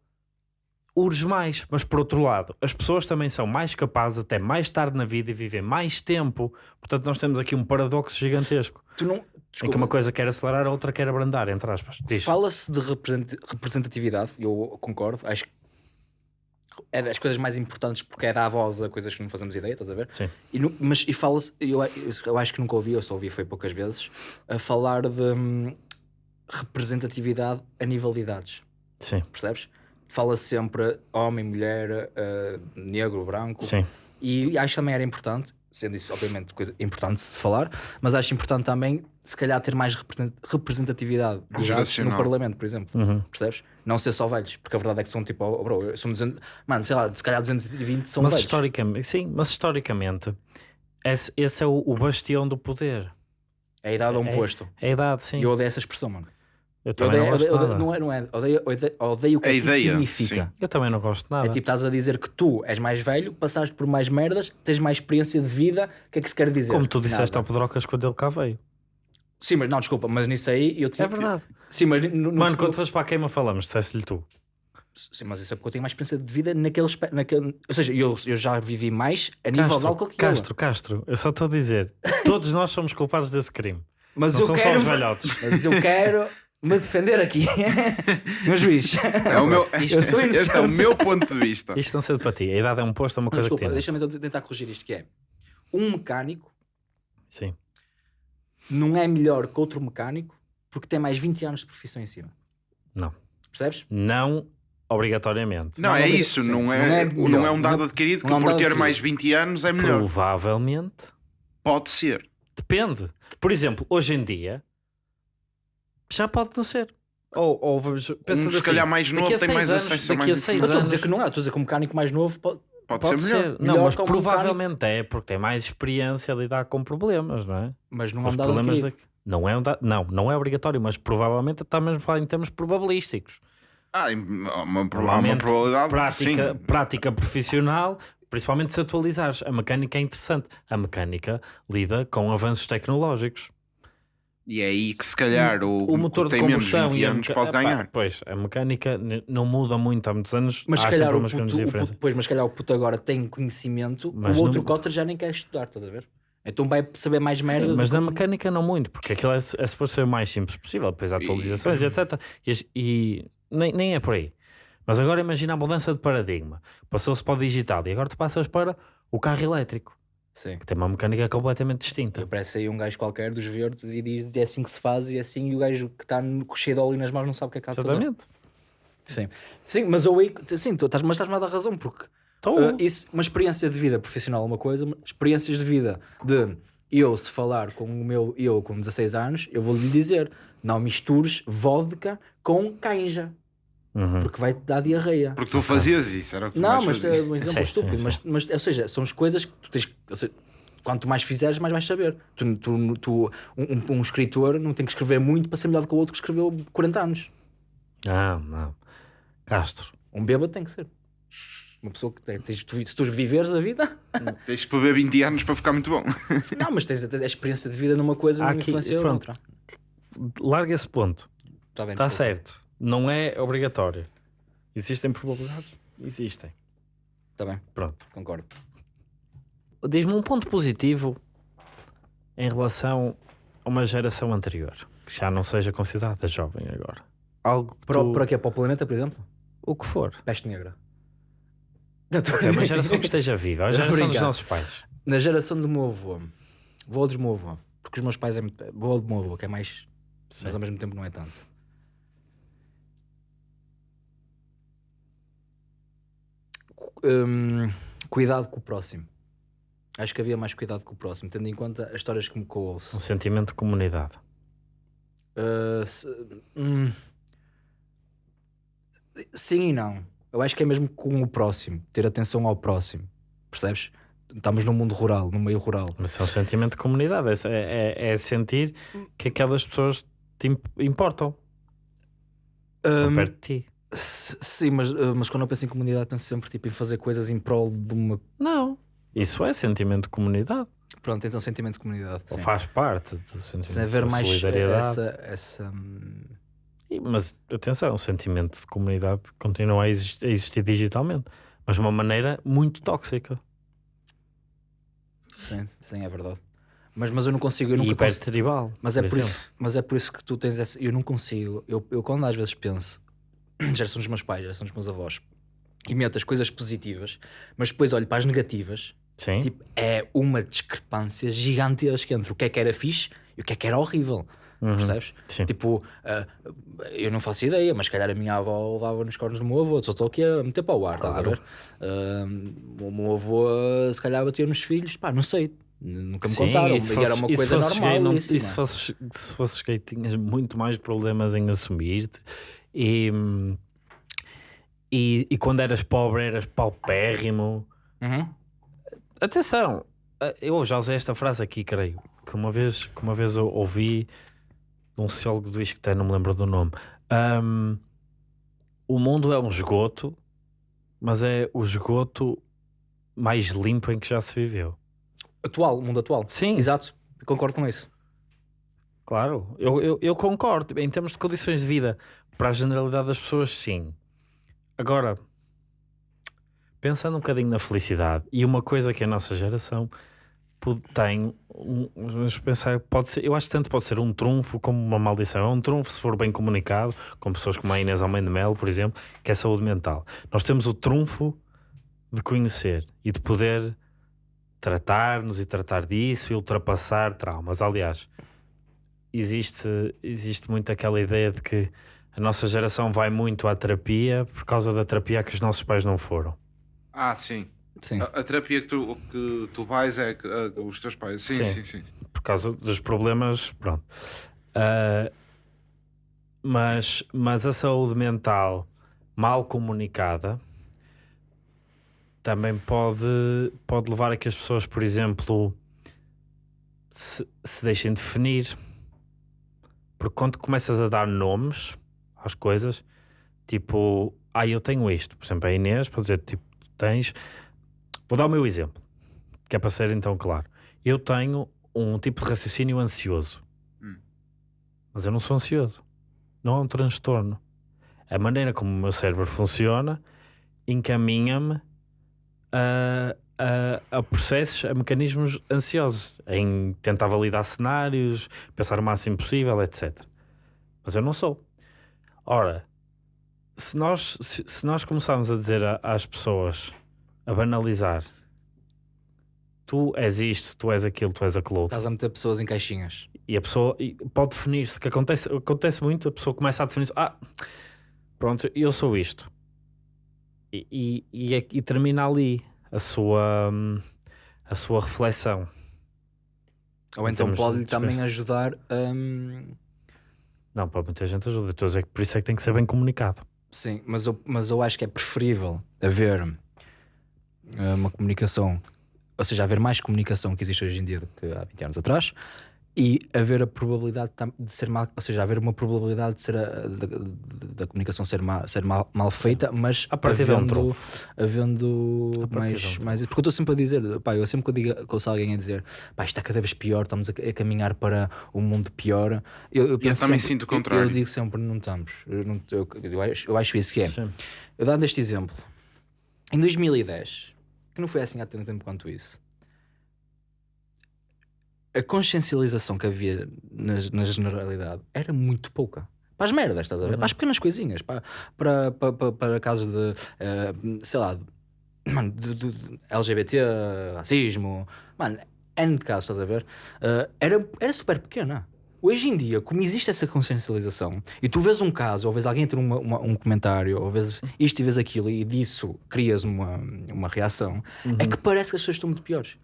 urge mais. Mas por outro lado, as pessoas também são mais capazes até mais tarde na vida e vivem mais tempo. Portanto, nós temos aqui um paradoxo gigantesco. Tu não. Em que desculpa, uma coisa quer acelerar, a outra quer abrandar, entre aspas. Fala-se de represent- representatividade, eu concordo. Acho que é das coisas mais importantes porque é dar voz a coisas que não fazemos ideia, estás a ver? Sim. E mas e fala-se, eu, eu, acho que nunca ouvi, eu só ouvi foi poucas vezes, a falar de hum, representatividade a nível de idades, Sim, percebes? Fala-se sempre homem, mulher, eh, negro, branco, sim. e acho que também era importante, sendo isso obviamente coisa importante de se falar, mas acho importante também, se calhar, ter mais represent- representatividade no. Parlamento, por exemplo. Uhum. Percebes? Não ser só velhos, porque a verdade é que são tipo, oh, bro, são 200, mano, sei lá, se calhar 220 são mas velhos. historicamente, sim, mas historicamente, esse, esse é o, o bastião do poder. É a idade a um É- posto. É a idade, sim. Eu odeio essa expressão, mano. Eu Eu também odeio, não gosto odeio- nada. não é, não é, odeio, odeio, odeio o que A é que significa. sim. Eu também não gosto de nada. É tipo, estás a dizer que tu és mais velho, passaste por mais merdas, tens mais experiência de vida, o que é que se quer dizer? Como tu disseste Nada. ao Pedrocas quando ele cá veio. Sim, mas não, desculpa, mas nisso aí eu tinha. É verdade. Sim, mas, no, no- Mano, no- quando foste para a queima falamos, disseste-lhe tu. Sim, mas isso é porque eu tenho mais experiência de vida naquele, naquele Ou seja, eu, eu já vivi mais a nível de Castro, álcool que Castro, Castro, eu só estou a dizer, todos nós somos culpados desse crime. Mas Não eu são quero. só os velhotes. Mas eu quero me defender aqui. Senhor juiz. É o meu, Eu sou este é o inocente. meu ponto de vista. Isto não sei para ti. A idade é um posto, é uma coisa desculpa, que tem. deixa-me tentar corrigir isto que é. Um mecânico Sim. não é melhor que outro mecânico porque tem mais 20 anos de profissão em cima. Não. Percebes? Não obrigatoriamente. Não, Não, é não- isso, não não é, é não é melhor, um dado adquirido que é um por ter adquirido. mais 20 anos é melhor. Provavelmente. Pode ser. Depende. Por exemplo, hoje em dia já pode não ser. Ou, ou vamos- pensa Um, se assim, calhar mais novo tem mais anos, acesso a daqui a mais seis Não estou a anos- dizer que não é, estou a dizer que um mecânico mais novo pode. Pode, Pode ser ser. melhor. Não, Melhor mas provavelmente é porque tem mais experiência a lidar com problemas, não é? Mas não é Os um dado problemas da- Não é, um da- não, não é obrigatório, mas provavelmente está mesmo a falar em termos probabilísticos. Ah, há uma, há uma probabilidade. prática, sim. prática profissional, principalmente se atualizares. A mecânica é interessante. A mecânica lida com avanços tecnológicos. E é aí que se calhar o, O motor que de tem menos combustão 20 e a anos meca- pode Epá, ganhar. Pois, a mecânica não muda muito há muitos anos. Mas se há calhar o umas puto, puto, pois, mas se calhar o puto agora tem conhecimento, Mas o outro não- cotter já nem quer estudar, estás a ver? Então vai saber mais merdas. Mas e na como- mecânica não muito, porque aquilo é, é suposto ser o mais simples possível, depois há atualizações e etc. E, e nem, nem é por aí. Mas agora imagina a mudança de paradigma. Passou-se para o digital e agora tu passas para o carro elétrico, Sim. que tem uma mecânica completamente distinta. Aparece aí um gajo qualquer dos verdes e diz é assim que se faz e é assim, e o gajo que está cheio de óleo nas mãos não sabe o que é que há de fazer. Exatamente. Sim. Sim, mas eu aí, sim, tu estás, mas estás-me a dar razão, porque uh, isso, uma experiência de vida profissional é uma coisa, experiências de vida de eu, se falar com o meu eu com 16 anos, eu vou-lhe dizer: não mistures vodka com canja, uhum. porque vai-te dar diarreia. Porque tu fazias isso, era o que tu Não, mas é um exemplo Sim, estúpido, sim, mas, mas, ou seja, são as coisas que tu tens. seja, quanto mais fizeres, mais vais saber. Tu, tu, tu- um, um- escritor não tem que escrever muito para ser melhor do que o outro que escreveu 40 anos. Não, não. Castro. Um bêbado tem que ser. Uma pessoa que tem, tens, tu- se tu viveres a vida, Tens de beber 20 anos para ficar muito bom. não, mas tens a, a experiência de vida numa coisa Há não aqui- influencia pronto. noutra. Larga esse ponto. Tá Está desculpa. certo. Não é obrigatório. Existem probabilidades? Existem. Tá bem, Pronto. concordo. Diz-me um ponto positivo em relação a uma geração anterior, que já não seja considerada jovem agora. Algo que Para, tu- para quê? Para o planeta, por exemplo? o que for. Peste negra. É uma geração que esteja viva, a Estou a geração dos brincar. nossos pais. Na geração do meu avô, vou do meu avô, porque os meus pais é muito. Vou do meu avô, que é mais. Mas ao mesmo tempo não é tanto. Hum, cuidado com o próximo. Acho que havia mais cuidado com o próximo, tendo em conta as histórias que me Um ouço. sentimento de comunidade. Uh, se- hum, sim e não. Eu acho que é mesmo com o próximo, ter atenção ao próximo. Percebes? Estamos num mundo rural, no meio rural. Mas é um sentimento de comunidade. É, é- é sentir que aquelas pessoas te imp- importam. Estão Hum, perto de ti. Sim, mas, uh, mas quando eu penso em comunidade, penso sempre tipo, em fazer coisas em prol de uma. Não. Isso é sentimento de comunidade. Pronto, então sentimento de comunidade. Ou sim. faz parte do sentimento Sem haver de mais solidariedade. essa. essa hum, E- Mas atenção, o sentimento de comunidade continua a exis- a existir, digitalmente, mas de uma maneira muito tóxica sim, sim, é verdade. Mas, mas eu não consigo. Eu nunca e consigo. hipertribal. Mas é, por por isso, mas é por isso que tu tens essa. Eu não consigo. Eu, eu quando às vezes penso, geração dos meus pais, geração dos meus avós, e meto as coisas positivas, mas depois olho para as negativas, Sim, tipo, é uma discrepância gigantesca entre o que é que era fixe e o que é que era horrível. Uhum. Percebes? Sim. Tipo, ah, eu não faço ideia, mas se calhar a minha avó levava nos cornos do meu avô, só estou aqui a meter para o ar, estás a Claro. ver? Ah, o meu avô ah, se calhar batia nos filhos, pá, não sei, nunca me Sim, contaram, e se e era uma coisa normal. gay, não- isso, e se fosses, se fosses gay, tinhas muito mais problemas em assumir-te. E, e, e quando eras pobre, eras paupérrimo. Uhum. Atenção, eu já usei esta frase aqui, creio, que uma vez, que uma vez eu ouvi de um sociólogo do ISCTE, não me lembro do nome. Ahm, o mundo é um esgoto, mas é o esgoto mais limpo em que já se viveu. Atual, mundo atual. Sim. Exato, concordo com isso. Claro, eu, eu, eu concordo. Em termos de condições de vida, para a generalidade das pessoas, sim. Agora, pensando um bocadinho na felicidade, e uma coisa que a nossa geração tem, vamos pensar, pode ser, eu acho que tanto pode ser um trunfo como uma maldição. É um trunfo se for bem comunicado, com pessoas como a Inês Almeida Melo, por exemplo, que é saúde mental. Nós temos o trunfo de conhecer e de poder tratar-nos e tratar disso e ultrapassar traumas. Aliás, existe, existe muito aquela ideia de que a nossa geração vai muito à terapia por causa da terapia que os nossos pais não foram. Ah, sim. Sim. A, a terapia que tu, que tu vais é que, os teus pais. Sim, Sim. sim, sim. por causa dos problemas, pronto. Ah, mas, mas a saúde mental mal comunicada também pode, pode levar a que as pessoas, por exemplo, se, se deixem definir. Porque quando começas a dar nomes às coisas, tipo, ah, eu tenho isto, por exemplo, a Inês, para dizer, tipo, tens. Vou dar o meu exemplo, que é para ser então claro. Eu tenho um tipo de raciocínio ansioso. Hum. Mas eu não sou ansioso. Não é um transtorno. A maneira como o meu cérebro funciona encaminha-me a, a, a processos, a mecanismos ansiosos, em tentar validar cenários, pensar o máximo possível, etc. Mas eu não sou. Ora, se nós, se, se nós começarmos a dizer a- às pessoas, a banalizar, tu és isto, tu és aquilo, tu és aquilo Estás a meter pessoas em caixinhas. e a pessoa e pode definir-se, que acontece, acontece muito, a pessoa começa a definir-se, ah, pronto, eu sou isto. E, e, e, é- e termina ali a sua, hum, a sua reflexão. Ou então termos pode de também ajudar um, Não, para muita gente ajuda. Estou a dizer que por isso é que tem que ser bem comunicado. Sim, mas eu, mas eu acho que é preferível haver eh, uma comunicação ou seja, haver mais comunicação que existe hoje em dia do que há 20 anos atrás e haver a probabilidade de ser mal, ou seja, haver uma probabilidade de ser a- da, comunicação ser, ma, ser mal, mal feita, mas A partida é um havendo, havendo partida é um mais, mais. Porque eu estou sempre a dizer, pá, eu sempre que eu digo, que ouço alguém a dizer, pá, isto está cada vez pior, estamos a, a caminhar para um mundo pior. Eu, eu, penso também sempre- sinto o eu- Eu, contrário. digo sempre, não estamos. Eu, não- eu- eu acho, eu acho isso que é. Sim. Eu dando este exemplo, em 2010, que não foi assim há tanto tempo quanto isso, a consciencialização que havia na, na generalidade era muito pouca. Para as merdas, estás a ver? Para as pequenas coisinhas, para, para, para, para, casos de, eh, sei lá, de, mano, de, de- LGBT, racismo, mano, N de casos, estás a ver? Eh, era, era super pequena. Hoje em dia, como existe essa consciencialização, e tu vês um caso, ou vês alguém ter uma- uma- um comentário, ou vês isto e vês aquilo, e disso crias uma, uma reação, é que parece que as pessoas estão muito piores.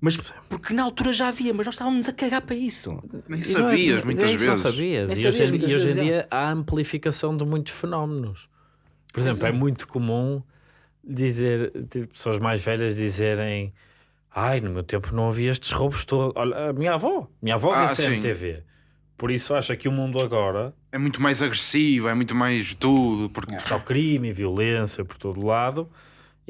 Mas porque na altura já havia, mas nós estávamos a cagar para isso. Nem não é- sabias muitas vezes. sabias. Nem E hoje, sabias em- muitas e hoje em dia há amplificação de muitos fenómenos. Por Sim, exemplo, é sim. muito comum dizer, tipo, pessoas mais velhas dizerem ai, no meu tempo não havia estes roubos todos. Olha, a minha avó, minha avó vê Ah, sim. CMTV. Por isso acha que o mundo agora É muito mais agressivo, é muito mais tudo. Porque é só crime violência por todo lado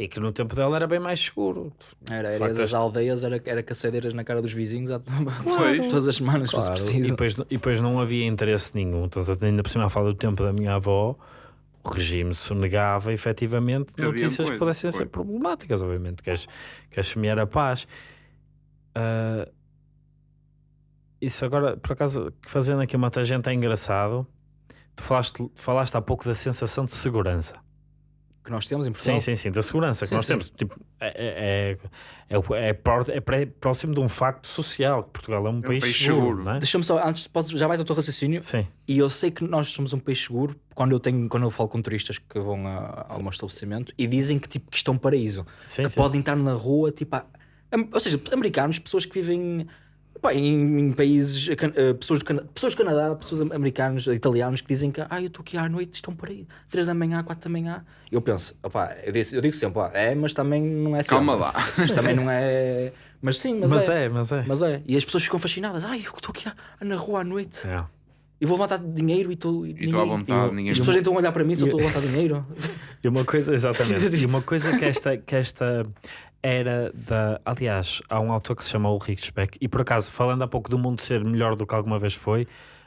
e que no tempo dela era bem mais seguro. Era, era facto, as aldeias, era, era cacedeiras na cara dos vizinhos à- Pois. todas as semanas, se fosse Claro, e, preciso. depois, e depois não havia interesse nenhum. Então, ainda por cima, a falar do tempo da minha avó, o regime sonegava efetivamente Que havia notícias que pudessem ser problemáticas, obviamente. Queres, queres semear a paz. Ah, isso agora, por acaso, fazendo aqui uma tangente é engraçado. Tu falaste, falaste há pouco da sensação de segurança. Que nós temos em Portugal. Sim, sim, sim, da segurança que Sim, nós sim. temos. Tipo, é, é, é, é, é é próximo de um facto social. que Portugal é um, país, país seguro, seguro. é? Deixa-me só, antes, posso, já vais ao teu raciocínio. Sim. E eu sei que nós somos um país seguro quando eu, tenho, quando eu falo com turistas que vão a, ao meu estabelecimento e dizem que, tipo, que isto é um paraíso. Sim, que sim. podem estar na rua, tipo, a- ou seja, americanos, pessoas que vivem pá, em, em países, can- pessoas, do Cana- pessoas do Canadá, pessoas am- americanos, italianos que dizem que ah, eu estou aqui à noite, estão por aí, 3 da manhã, 4 da manhã. Eu penso, opá, eu, disse- eu digo sempre, pá, é, mas também não é Calma sempre. lá. Isto também não é. Mas sim, mas, Mas é. é, mas é. Mas é. E as pessoas ficam fascinadas. Ai, eu estou aqui à- na rua à noite. É. E vou levantar dinheiro e estou. E estou à vontade, ninguém As pessoas então olhar para mim se eu estou a levantar dinheiro. E uma coisa, exatamente, e uma coisa que esta, que esta era da. Aliás, há um autor que se chama Ulrich Speck, e por acaso, falando há pouco do mundo ser melhor do que alguma vez foi,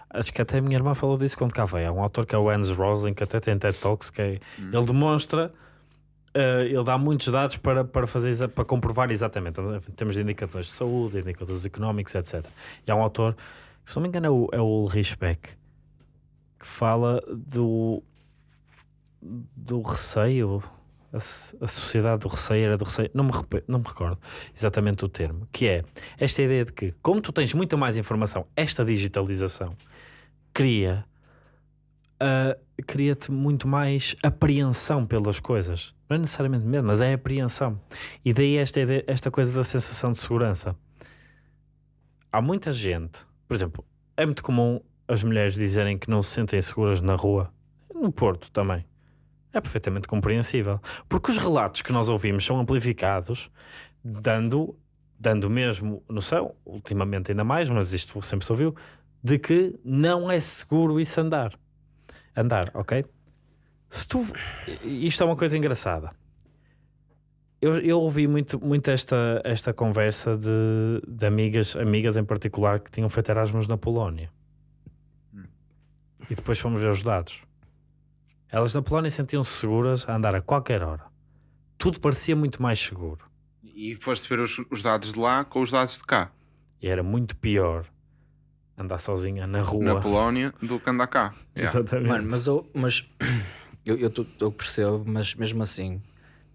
acho que até a minha irmã falou disso quando cá veio. Há um autor que é o Hans Rosling, que até tem TED Talks, que é, ele demonstra. eh, ele dá muitos dados para, para, fazer, para comprovar exatamente. Temos de indicadores de saúde, indicadores económicos, etc. E há um autor, que, se não me engano, é o, é o Ulrich Beck, que fala do, do receio, a, a sociedade do receio era do receio, não me, não me recordo exatamente o termo, que é esta ideia de que, como tu tens muita mais informação, esta digitalização cria ah, cria-te muito mais apreensão pelas coisas. Não é necessariamente medo, mas é apreensão. E daí esta, esta coisa da sensação de segurança. Há muita gente, por exemplo, é muito comum as mulheres dizerem que não se sentem seguras na rua, no Porto também. É perfeitamente compreensível. Porque os relatos que nós ouvimos são amplificados, dando, dando mesmo noção, ultimamente ainda mais, mas isto sempre se ouviu, de que não é seguro isso andar. Andar, ok? Se tu. Isto é uma coisa engraçada. Eu, eu ouvi muito, muito esta, esta conversa de, de amigas, amigas em particular que tinham feito Erasmus na Polónia. E depois fomos ver os dados. Elas na Polónia sentiam-se seguras a andar a qualquer hora. Tudo parecia muito mais seguro. E foste ver os, os dados de lá com os dados de cá, E era muito pior andar sozinha na rua. na Polónia, do que andar cá. Yeah. Exatamente. Mano, mas eu, mas eu, eu, eu percebo, mas mesmo assim,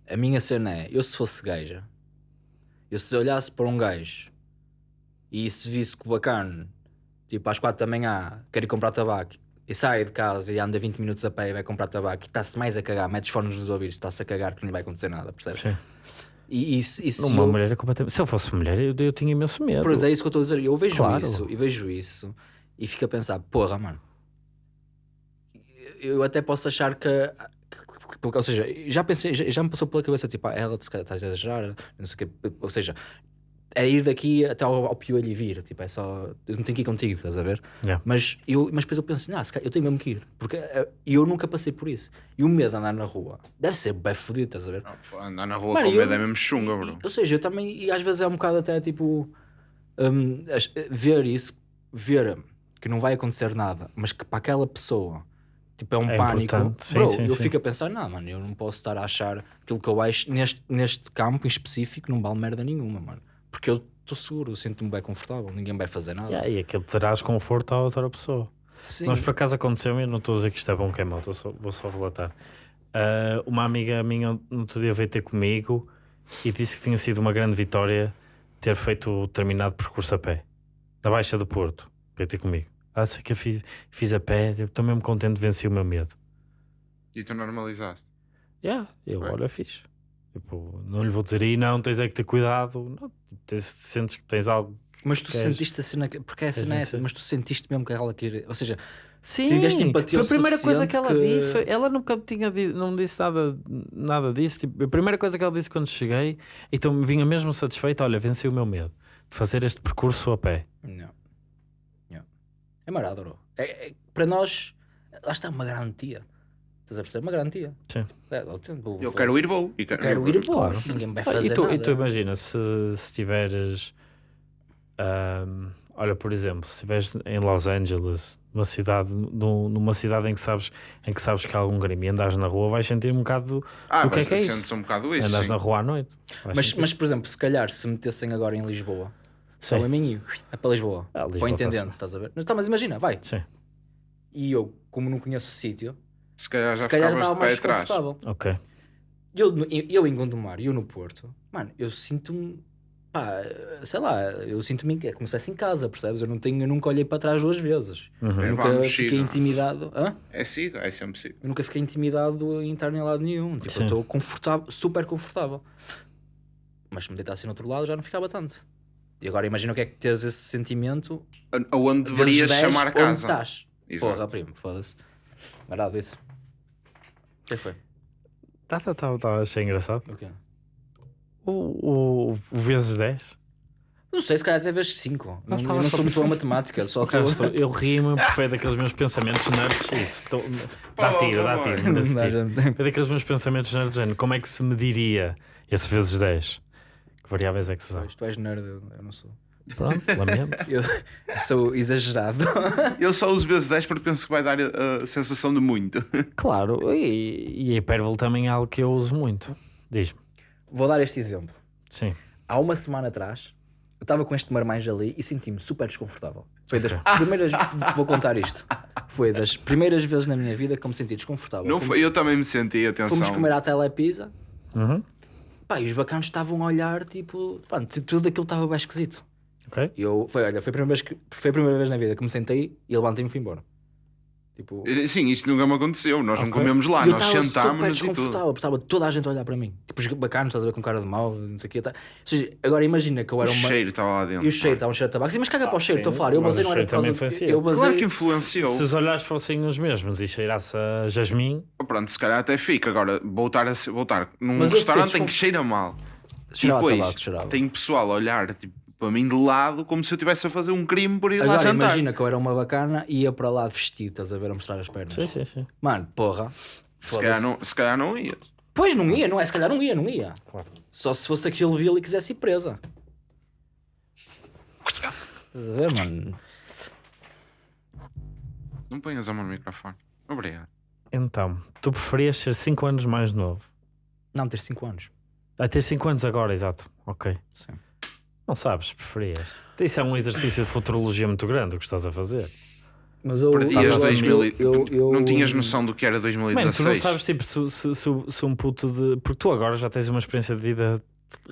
a minha cena é: eu se fosse gaja, eu se olhasse para um gajo e se visse que o bacana, tipo às 4 da manhã, quer ir comprar tabaco e sai de casa e anda 20 minutos a pé e vai comprar tabaco e está-se mais a cagar, mete os fones nos ouvidos, está-se a cagar que não lhe vai acontecer nada, percebes? Sim. E isso, isso Uma eu- mulher é completamente. Se eu fosse mulher, eu, eu tinha imenso medo. Pois é isso que eu estou a dizer. Eu vejo Claro. isso e vejo isso e fico a pensar, porra, mano. Eu até posso achar que, ou seja, já pensei, já, já me passou pela cabeça, tipo, ah, ela está a exagerar, não sei o quê, ou seja, é ir daqui até ao, ao piolho e vir, tipo, é só, eu não tenho que ir contigo, estás a ver? Yeah. Mas, eu, mas depois eu penso, não, se calhar eu tenho mesmo que ir, porque eh, eu nunca passei por isso. E o medo de andar na rua deve ser bem fodido, estás a ver? Não, Andar na rua Mano, com eu- medo é mesmo chunga, bro. Ou seja, eu também, e às vezes é um bocado até tipo, as- ver isso, ver que não vai acontecer nada, mas que para aquela pessoa, tipo, é um É pânico. Sim, Bro, sim, eu sim. fico a pensar, não, mano, eu não posso estar a achar aquilo que eu acho neste, neste campo em específico, não vale merda nenhuma, mano. Porque eu estou seguro, eu sinto-me bem confortável, ninguém vai fazer nada. Yeah, e aquilo terás conforto à outra pessoa. Sim. Nós por acaso aconteceu, eu não estou a dizer que isto é bom que é mau, só- vou só relatar. Ah, uma amiga minha no outro dia veio ter comigo e disse que tinha sido uma grande vitória ter feito o determinado percurso a pé, na Baixa do Porto, veio ter comigo. Ah, sei que eu fiz, fiz a pé, estou mesmo contente, venci o meu medo. E tu normalizaste. Yeah, eu, olha, fiz. Tipo, não lhe vou dizer aí, não, tens é que ter cuidado. Não, tens, sentes que tens algo. Mas tu Queres- sentiste a cena, que- porque a cena é essa, mas tu sentiste mesmo que ela queria, ou seja, Sim, Tiveste empatia foi a primeira coisa que ela suficiente disse. que- foi- ela nunca tinha não disse nada, nada disso. Tipo, a primeira coisa que ela disse quando cheguei, então me vinha mesmo satisfeita. Olha, venci o meu medo de fazer este percurso a pé. Não. Não. É marado, bro. É, é- para nós, lá está uma garantia. Estás a perceber? Uma garantia. Sim. É, eu vou- quero ir. E eu quero ir, pô. Claro. Ninguém vai Ah, fazer e, tu, nada. e tu imagina, se, se tiveres. ahm, olha, por exemplo, se estiveres em Los Angeles, numa cidade, num- numa cidade em que sabes, em que sabes que há algum crime e andas na rua, vais sentir um bocado. Ah, O que é que é isso? sentes um bocado isso. andas sim. na rua à noite. Mas, sentir. mas, por exemplo, se calhar se metessem agora em Lisboa, só Sim. em mim é para Lisboa. Ah, Lisboa para o intendente, estás a ver? Mas, tá, mas imagina, vai. Sim, E eu, como não conheço o sítio, Se calhar já se calhar já ficavas estava de pé mais atrás. confortável. ok. Eu, no- eu em Gondomar e eu no Porto, mano, eu sinto-me, pá, sei lá, eu sinto-me é como se estivesse em casa, percebes? Eu, não tenho, eu nunca olhei para trás duas vezes. Uhum. Eu É, nunca vamos, fiquei intimidado. Hã? É siga, é sempre siga. Eu nunca fiquei intimidado em estar em lado nenhum. Tipo, Sim. eu estou confortável, super confortável. Mas se me deitasse no outro lado já não ficava tanto. E agora imagina o que é que teres esse sentimento. Onde deverias 10 chamar a onde casa. estás. Exato. Porra, primo, foda-se. Marado isso. O que foi? Tá, tá, tá, tá, achei engraçado. O quê? O, o, o vezes 10. Não sei, se calhar até vezes 5. Não, eu não só sou muito bom em matemática, só estou. estou- eu ri-me porque foi daqueles meus pensamentos nerds. Isso, estou- dá tiro, dá tiro. Não não tem. Foi daqueles meus pensamentos nerds. género, Como é que se mediria esse vezes 10? Que variáveis é que se usava? Pois, Tu és nerd, eu eu não sou. Pronto, lamento. Eu sou exagerado. Eu só uso vezes 10 porque penso que vai dar a, a sensação de muito. Claro, e, e a hipérbole também é algo que eu uso muito. Diz-me. Vou dar este exemplo. Sim. Há uma semana atrás, eu estava com este marmanjo ali e senti-me super desconfortável. Foi das primeiras. Vou contar isto. Foi das primeiras vezes na minha vida que eu me senti desconfortável. Não Fomos- foi, eu também me senti, atenção. Fomos comer à telepizza. Uhum. Pá, e os bacanos estavam a olhar, tipo, pá, tipo, tudo aquilo estava bem esquisito. Ok? E eu, foi, olha, foi a, primeira vez que, foi a primeira vez na vida que me sentei e levantei-me e fui embora. Tipo, Sim, isto nunca me aconteceu. Nós não Ok. comemos lá, e eu nós sentámos-nos e tudo. estava toda a gente a olhar para mim. Tipo, os bacanos, estás a ver com cara de mau, não sei o quê. Tá. Ou seja, agora imagina que eu O era uma. cheiro estava lá dentro. E o cheiro, estava um cheiro de tabaco. Sim, mas caga para o cheiro, estou a falar. Eu mas basei o não era cheiro por causa influencia. Eu basei. Claro que influenciou. Se os olhares fossem os mesmos e cheirasse a jasmim, Pronto, se calhar até fica. Agora, voltar, a, se- voltar num Mas restaurante em que cheira mal. Cheirava e depois tabaco, tem pessoal a olhar tipo, para mim de lado como se eu estivesse a fazer um crime por ir lá Agora jantar. imagina que eu era uma bacana e ia para lá vestido, estás a ver, a mostrar as pernas. sim, sim, sim. Mano, porra. Se calhar, não, se calhar não ias. Pois não ia, não é? Se calhar não ia, não ia. Só se fosse aquele Bill e quisesse ir presa. Estás a ver, mano? Não ponhas a mão no microfone. Obrigado. Então, tu preferias ser 5 anos mais novo? Não, ter 5 anos. Vai ter 5 anos agora, exato. Ok. Sim. Não sabes, preferias. Isso é um exercício de futurologia muito grande o que estás a fazer. Mas eu, Perdias eu, 2000 e- eu- eu- Não tinhas noção do que era Mano, tu não 2016. sabes, tipo, se, se, se- se um puto de. Porque tu agora já tens uma experiência de vida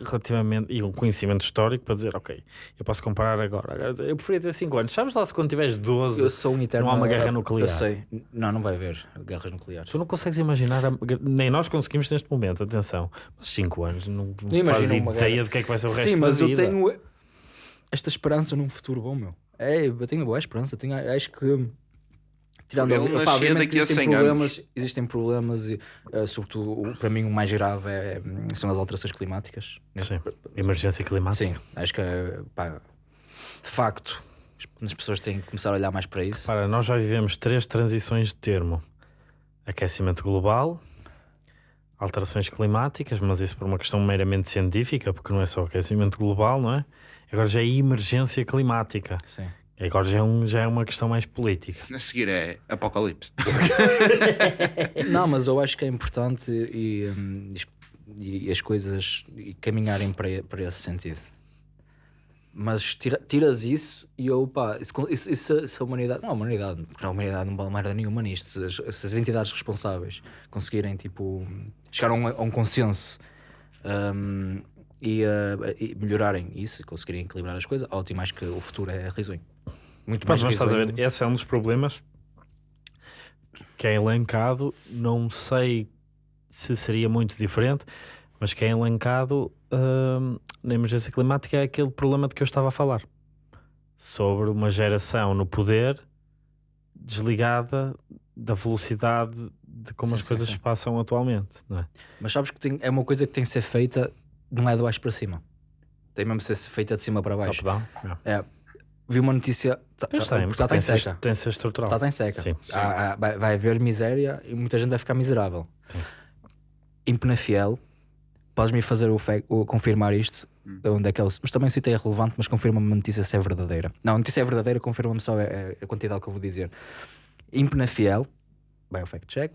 relativamente. e um conhecimento histórico para dizer, ok, eu posso comparar agora. Agora, Eu preferia ter 5 anos. Sabes lá se quando tiveres 12. Eu sou um eterno. Não há uma guerra nuclear. Eu sei. Não, não vai haver guerras nucleares. Tu não consegues imaginar, a- nem nós conseguimos neste momento, atenção, mas 5 anos não, não uma ideia guerra. de que é que vai ser o resto Sim, mas eu vida. tenho esta esperança num futuro bom, meu. É, eu tenho boa esperança. Tenho, acho que Tirando, pá, nascia obviamente daqui a existem 100 problemas, existem problemas e, eh, sobretudo, o- para mim o mais grave é, hum, são as alterações climáticas. né? Sim. Emergência climática. Sim, acho que, eh, pá, de facto, as- as pessoas têm que começar a olhar mais para isso. Para, nós já vivemos três transições de termo: aquecimento global, alterações climáticas, mas isso por uma questão meramente científica, porque não é só aquecimento global, não é? Agora já é emergência climática. Sim. Agora já é, um, já é uma questão mais política. A seguir é Apocalipse. Não, mas eu acho que é importante e, hum, e as coisas e caminharem para, para esse sentido. Mas tira- tiras isso e eu, pá, isso, isso, isso- se a humanidade, não a humanidade, porque a humanidade não vale merda nenhuma nisto, se as, se as entidades responsáveis conseguirem, tipo, chegar a um, a um consenso hum, e, eh, e melhorarem isso, e conseguirem equilibrar as coisas, ótimo, acho que o futuro é risonho. Muito mais Mas, estás a ver, esse é um dos problemas que é elencado. Não sei se seria muito diferente, mas que é elencado hum, na emergência climática é aquele problema de que eu estava a falar sobre uma geração no poder desligada da velocidade de como Sim, as coisas sim. se passam atualmente. Não é? Mas sabes que tem- é uma coisa que tem que ser feita, não é de baixo para cima. Tem mesmo que ser feita de cima para baixo. Top-down? Yeah. É, vi uma notícia. Tá, Pois tá, tem, Portugal tem, está em seca. ser estrutural. Está em seca. Sim. Há- há- vai, vai haver miséria e muita gente vai ficar miserável. Em Penafiel, podes-me fazer o, o confirmar isto? Onde é que é o- mas também o sítio é relevante, mas confirma-me a notícia se é verdadeira. Não, a notícia é verdadeira, confirma-me só a, a- quantidade que eu vou dizer. Em Penafiel, bem o fact check,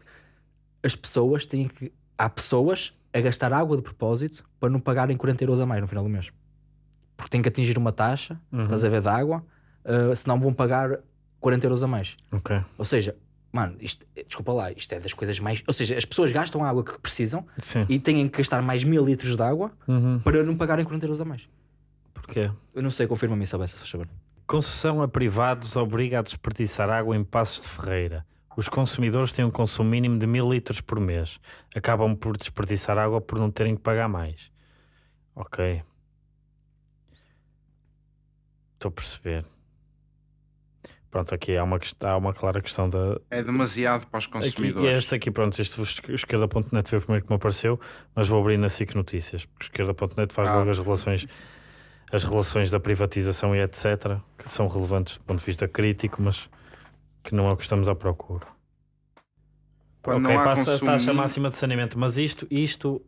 as pessoas têm que. Há pessoas a gastar água de propósito para não pagarem 40 euros a mais no final do mês. Porque têm que atingir uma taxa, Uhum. estás a ver, de água, uh, senão vão pagar 40 euros a mais. Ok. Ou seja, mano, isto, desculpa lá, isto é das coisas mais. Ou seja, as pessoas gastam a água que precisam Sim. e têm que gastar mais mil litros de água Uhum. para não pagarem 40 euros a mais. Porquê? Eu não sei, confirma-me isso, se faz favor. Concessão a privados obriga a desperdiçar água em Passos de Ferreira. Os consumidores têm um consumo mínimo de mil litros por mês. Acabam por desperdiçar água por não terem que pagar mais. Ok. Estou a perceber. Pronto, aqui há uma, há uma clara questão da. É demasiado para os Aqui, consumidores. e este aqui, pronto, este esquerda.net foi o primeiro que me apareceu, mas vou abrir na SIC Notícias, porque esquerda.net faz Ah. logo as relações, as relações da privatização e etc., que são relevantes do ponto de vista crítico, mas que não é o que estamos à procura. Quando ok, passa a consumo taxa mínimo- máxima de saneamento, mas isto, isto,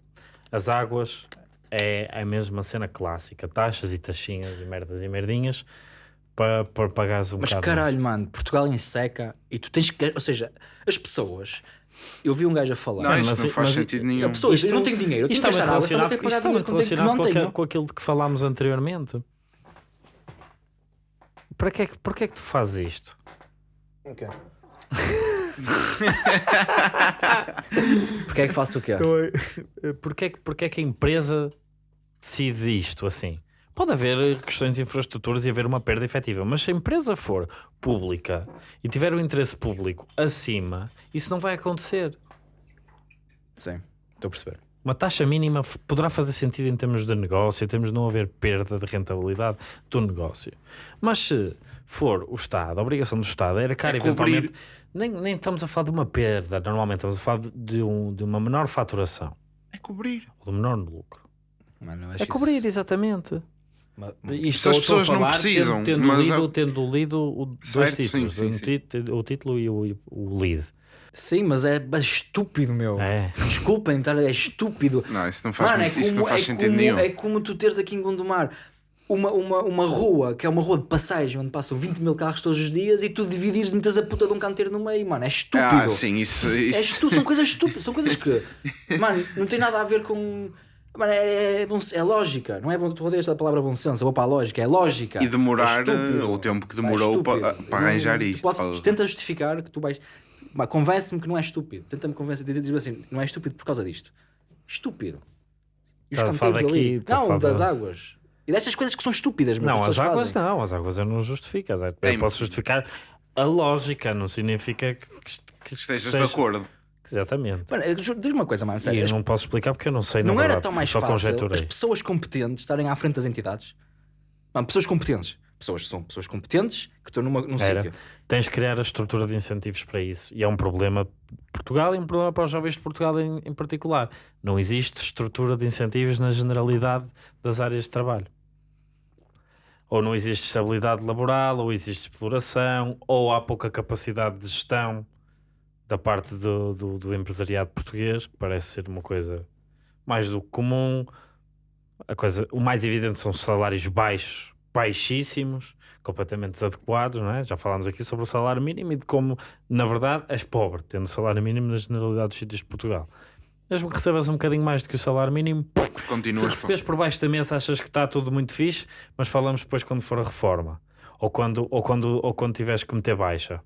as águas, é a mesma cena clássica, taxas e taxinhas e merdas e merdinhas para, para pagares um Mas bocado caralho, mano, Portugal em seca e tu tens que. Ou seja, as pessoas. Eu vi um gajo a falar. Não, isto mas- não faz mas- sentido nenhum. a pessoa diz, eu Isto- não tenho dinheiro, eu tenho Isto que gastar água, então vou ter relacionado, que pagar isto dinheiro muito que não tenho- que relacionado com, tenho. com aquilo de que falámos anteriormente. Para que, é que, para que é que tu fazes isto? Porque é que faço o quê? Porquê, é que- porquê é que a empresa decide isto assim? Pode haver questões de infraestruturas e haver uma perda efetiva, mas se a empresa for pública e tiver o interesse público acima, isso não vai acontecer. Sim, estou a perceber. Uma taxa mínima poderá fazer sentido em termos de negócio, em termos de não haver perda de rentabilidade do negócio. Mas se for o Estado, a obrigação do Estado era cara, É cobrir. eventualmente. Nem, nem estamos a falar de uma perda, normalmente estamos a falar de, de um- de uma menor faturação, É cobrir. ou de menor lucro. Mano, É cobrir, isso- exatamente. Ma- Isto Se as pessoas não falar precisam, tendo, tendo mas lido, é- tendo lido o, dois Certo, títulos, sim, sim, um sim. o título e o, o lead. Sim, mas é mas estúpido, meu. É. Desculpem, tá, é estúpido. Não, isso não faz, Mano, é muito- isso como, não faz é, sentido como, nenhum. é como tu teres aqui em Gondomar uma, uma, uma rua, que é uma rua de passagem, onde passam 20 mil carros todos os dias e tu dividires e metes a puta de um canteiro no meio, mano. É estúpido. Ah, sim, isso. É isso... estu- são coisas estúpidas, são coisas que, mano, não tem nada a ver com. Mano, é, é, bom- é lógica, não é bom tu odeias a palavra bom senso, eu vou para a lógica, é lógica. E demorar, É estúpido. o tempo que é demorou estúpido. para- para Não- arranjar tu isto. podes- tenta justificar que tu vais. Convence-me que não é estúpido. Tenta-me convencer, diz diz assim, não é estúpido por causa disto. Estúpido. E os canteiros ali. daqui, estás a Não, das da- águas. E destas coisas que são estúpidas, meu, Não, as águas fazem. não, as águas eu não justifico. Eu Bem, posso justificar a lógica, não significa que, que, que Estejas seja- de acordo. Exatamente. Mano, eu diz-me uma coisa, mano, E sério. eu as- não posso explicar porque eu não sei. Não na era verdade, tão mais fácil conjeturei. as pessoas competentes estarem à frente das entidades? Mano, pessoas competentes. pessoas são pessoas competentes que estão numa, num Era. sítio. Tens de criar a estrutura de incentivos para isso. E é um problema de Portugal e um problema para os jovens de Portugal em, em particular. Não existe estrutura de incentivos na generalidade das áreas de trabalho. Ou não existe estabilidade laboral, ou existe exploração, ou há pouca capacidade de gestão da parte do, do, do empresariado português, que parece ser uma coisa mais do que comum. A coisa, o mais evidente são os salários baixos, baixíssimos, completamente desadequados, não é? Já falámos aqui sobre o salário mínimo e de como, na verdade, és pobre, tendo o salário mínimo na generalidade dos sítios de Portugal. Mesmo que recebas um bocadinho mais do que o salário mínimo, se Continuas. receberes por baixo da mesa achas que está tudo muito fixe, mas falamos depois quando for a reforma. Ou quando, ou quando, ou quando tiveres que meter baixa.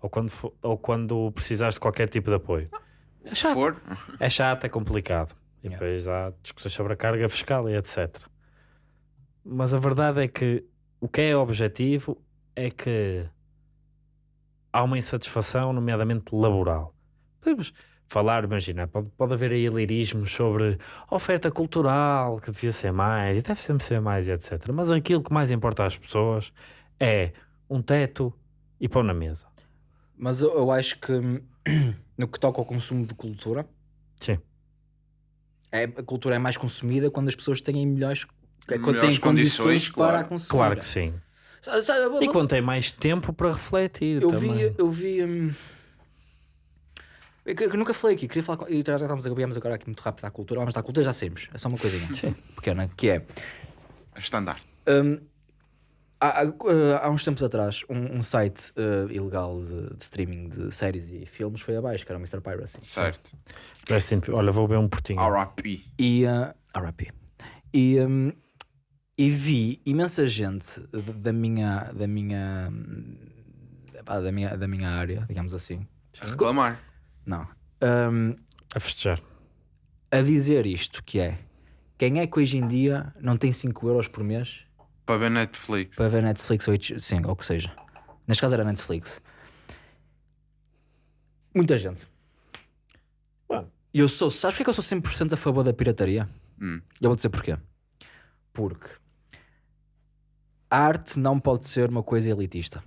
Ou quando, ou quando precisares de qualquer tipo de apoio. É chato. for. É chato, é complicado. E Yeah. depois há discussões sobre a carga fiscal e etc. Mas a verdade é que o que é objetivo é que há uma insatisfação, nomeadamente laboral. Podemos falar, imagina, pode, pode haver aí lirismos sobre oferta cultural, que devia ser mais, e deve sempre ser mais, e etc. Mas aquilo que mais importa às pessoas é um teto e pão na mesa. Mas eu, eu acho que no que toca ao consumo de cultura, Sim. é, a cultura é mais consumida quando as pessoas têm melhores, quando têm condições, condições, para claro. a consumir. Claro que sim. Eu- E quando tem mais tempo para refletir eu também. vi, eu vi. hum, eu que- que nunca falei aqui, queria falar e já, já estamos a agora aqui muito rápido à cultura, vamos à cultura já saímos, é só uma coisinha Sim. pequena, que é Standard. hum, há, há, há uns tempos atrás um, um site uh, ilegal de, de streaming de séries e filmes foi abaixo, que era o Mr. Piracy. Certo. Olha, vou ver um portinho. RIP. E uh, RIP. E, hum, e vi imensa gente da- minha da minha da minha da minha área, digamos assim. A reclamar. Não. Hum, A festejar. a dizer isto, que é quem é que hoje em dia não tem 5 euros por mês Para ver Netflix. para ver Netflix ou, sim, ou o que seja. Neste caso era Netflix. Muita gente. E eu sou, sabes porque é que eu sou 100% a favor da pirataria? Hum. Eu vou dizer porquê. Porque a arte não pode ser uma coisa elitista.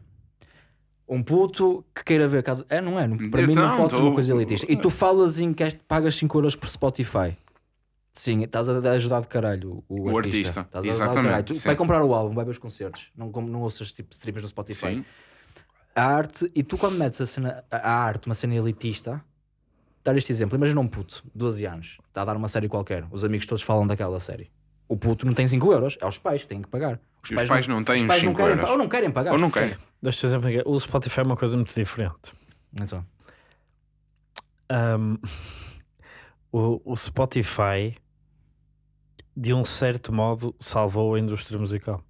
Um puto que queira ver caso. É, não é? Para mim não Então, pode ser tô- uma coisa elitista. E tu falas em que pagas 5 euros por Spotify. Sim, estás a ajudar de caralho o, O artista. artista, Estás a ajudar de exatamente, caralho. Tu sim. vai comprar o álbum, vai ver os concertos. Não, não ouças tipo streams no Spotify. Sim. A arte, e tu quando metes a, cena, a arte, uma cena elitista, dar este exemplo, imagina um puto, 12 anos, está a dar uma série qualquer, os amigos todos falam daquela série. O puto não tem 5 euros, é os pais que têm que pagar. E os pais não têm os pais os não 5 querem, euros. pa- Ou não querem pagar. Ou não querem. Deixa-te exemplo aqui. O Spotify é uma coisa muito diferente. Então, Ahm, o, o Spotify, de um certo modo, salvou a indústria musical.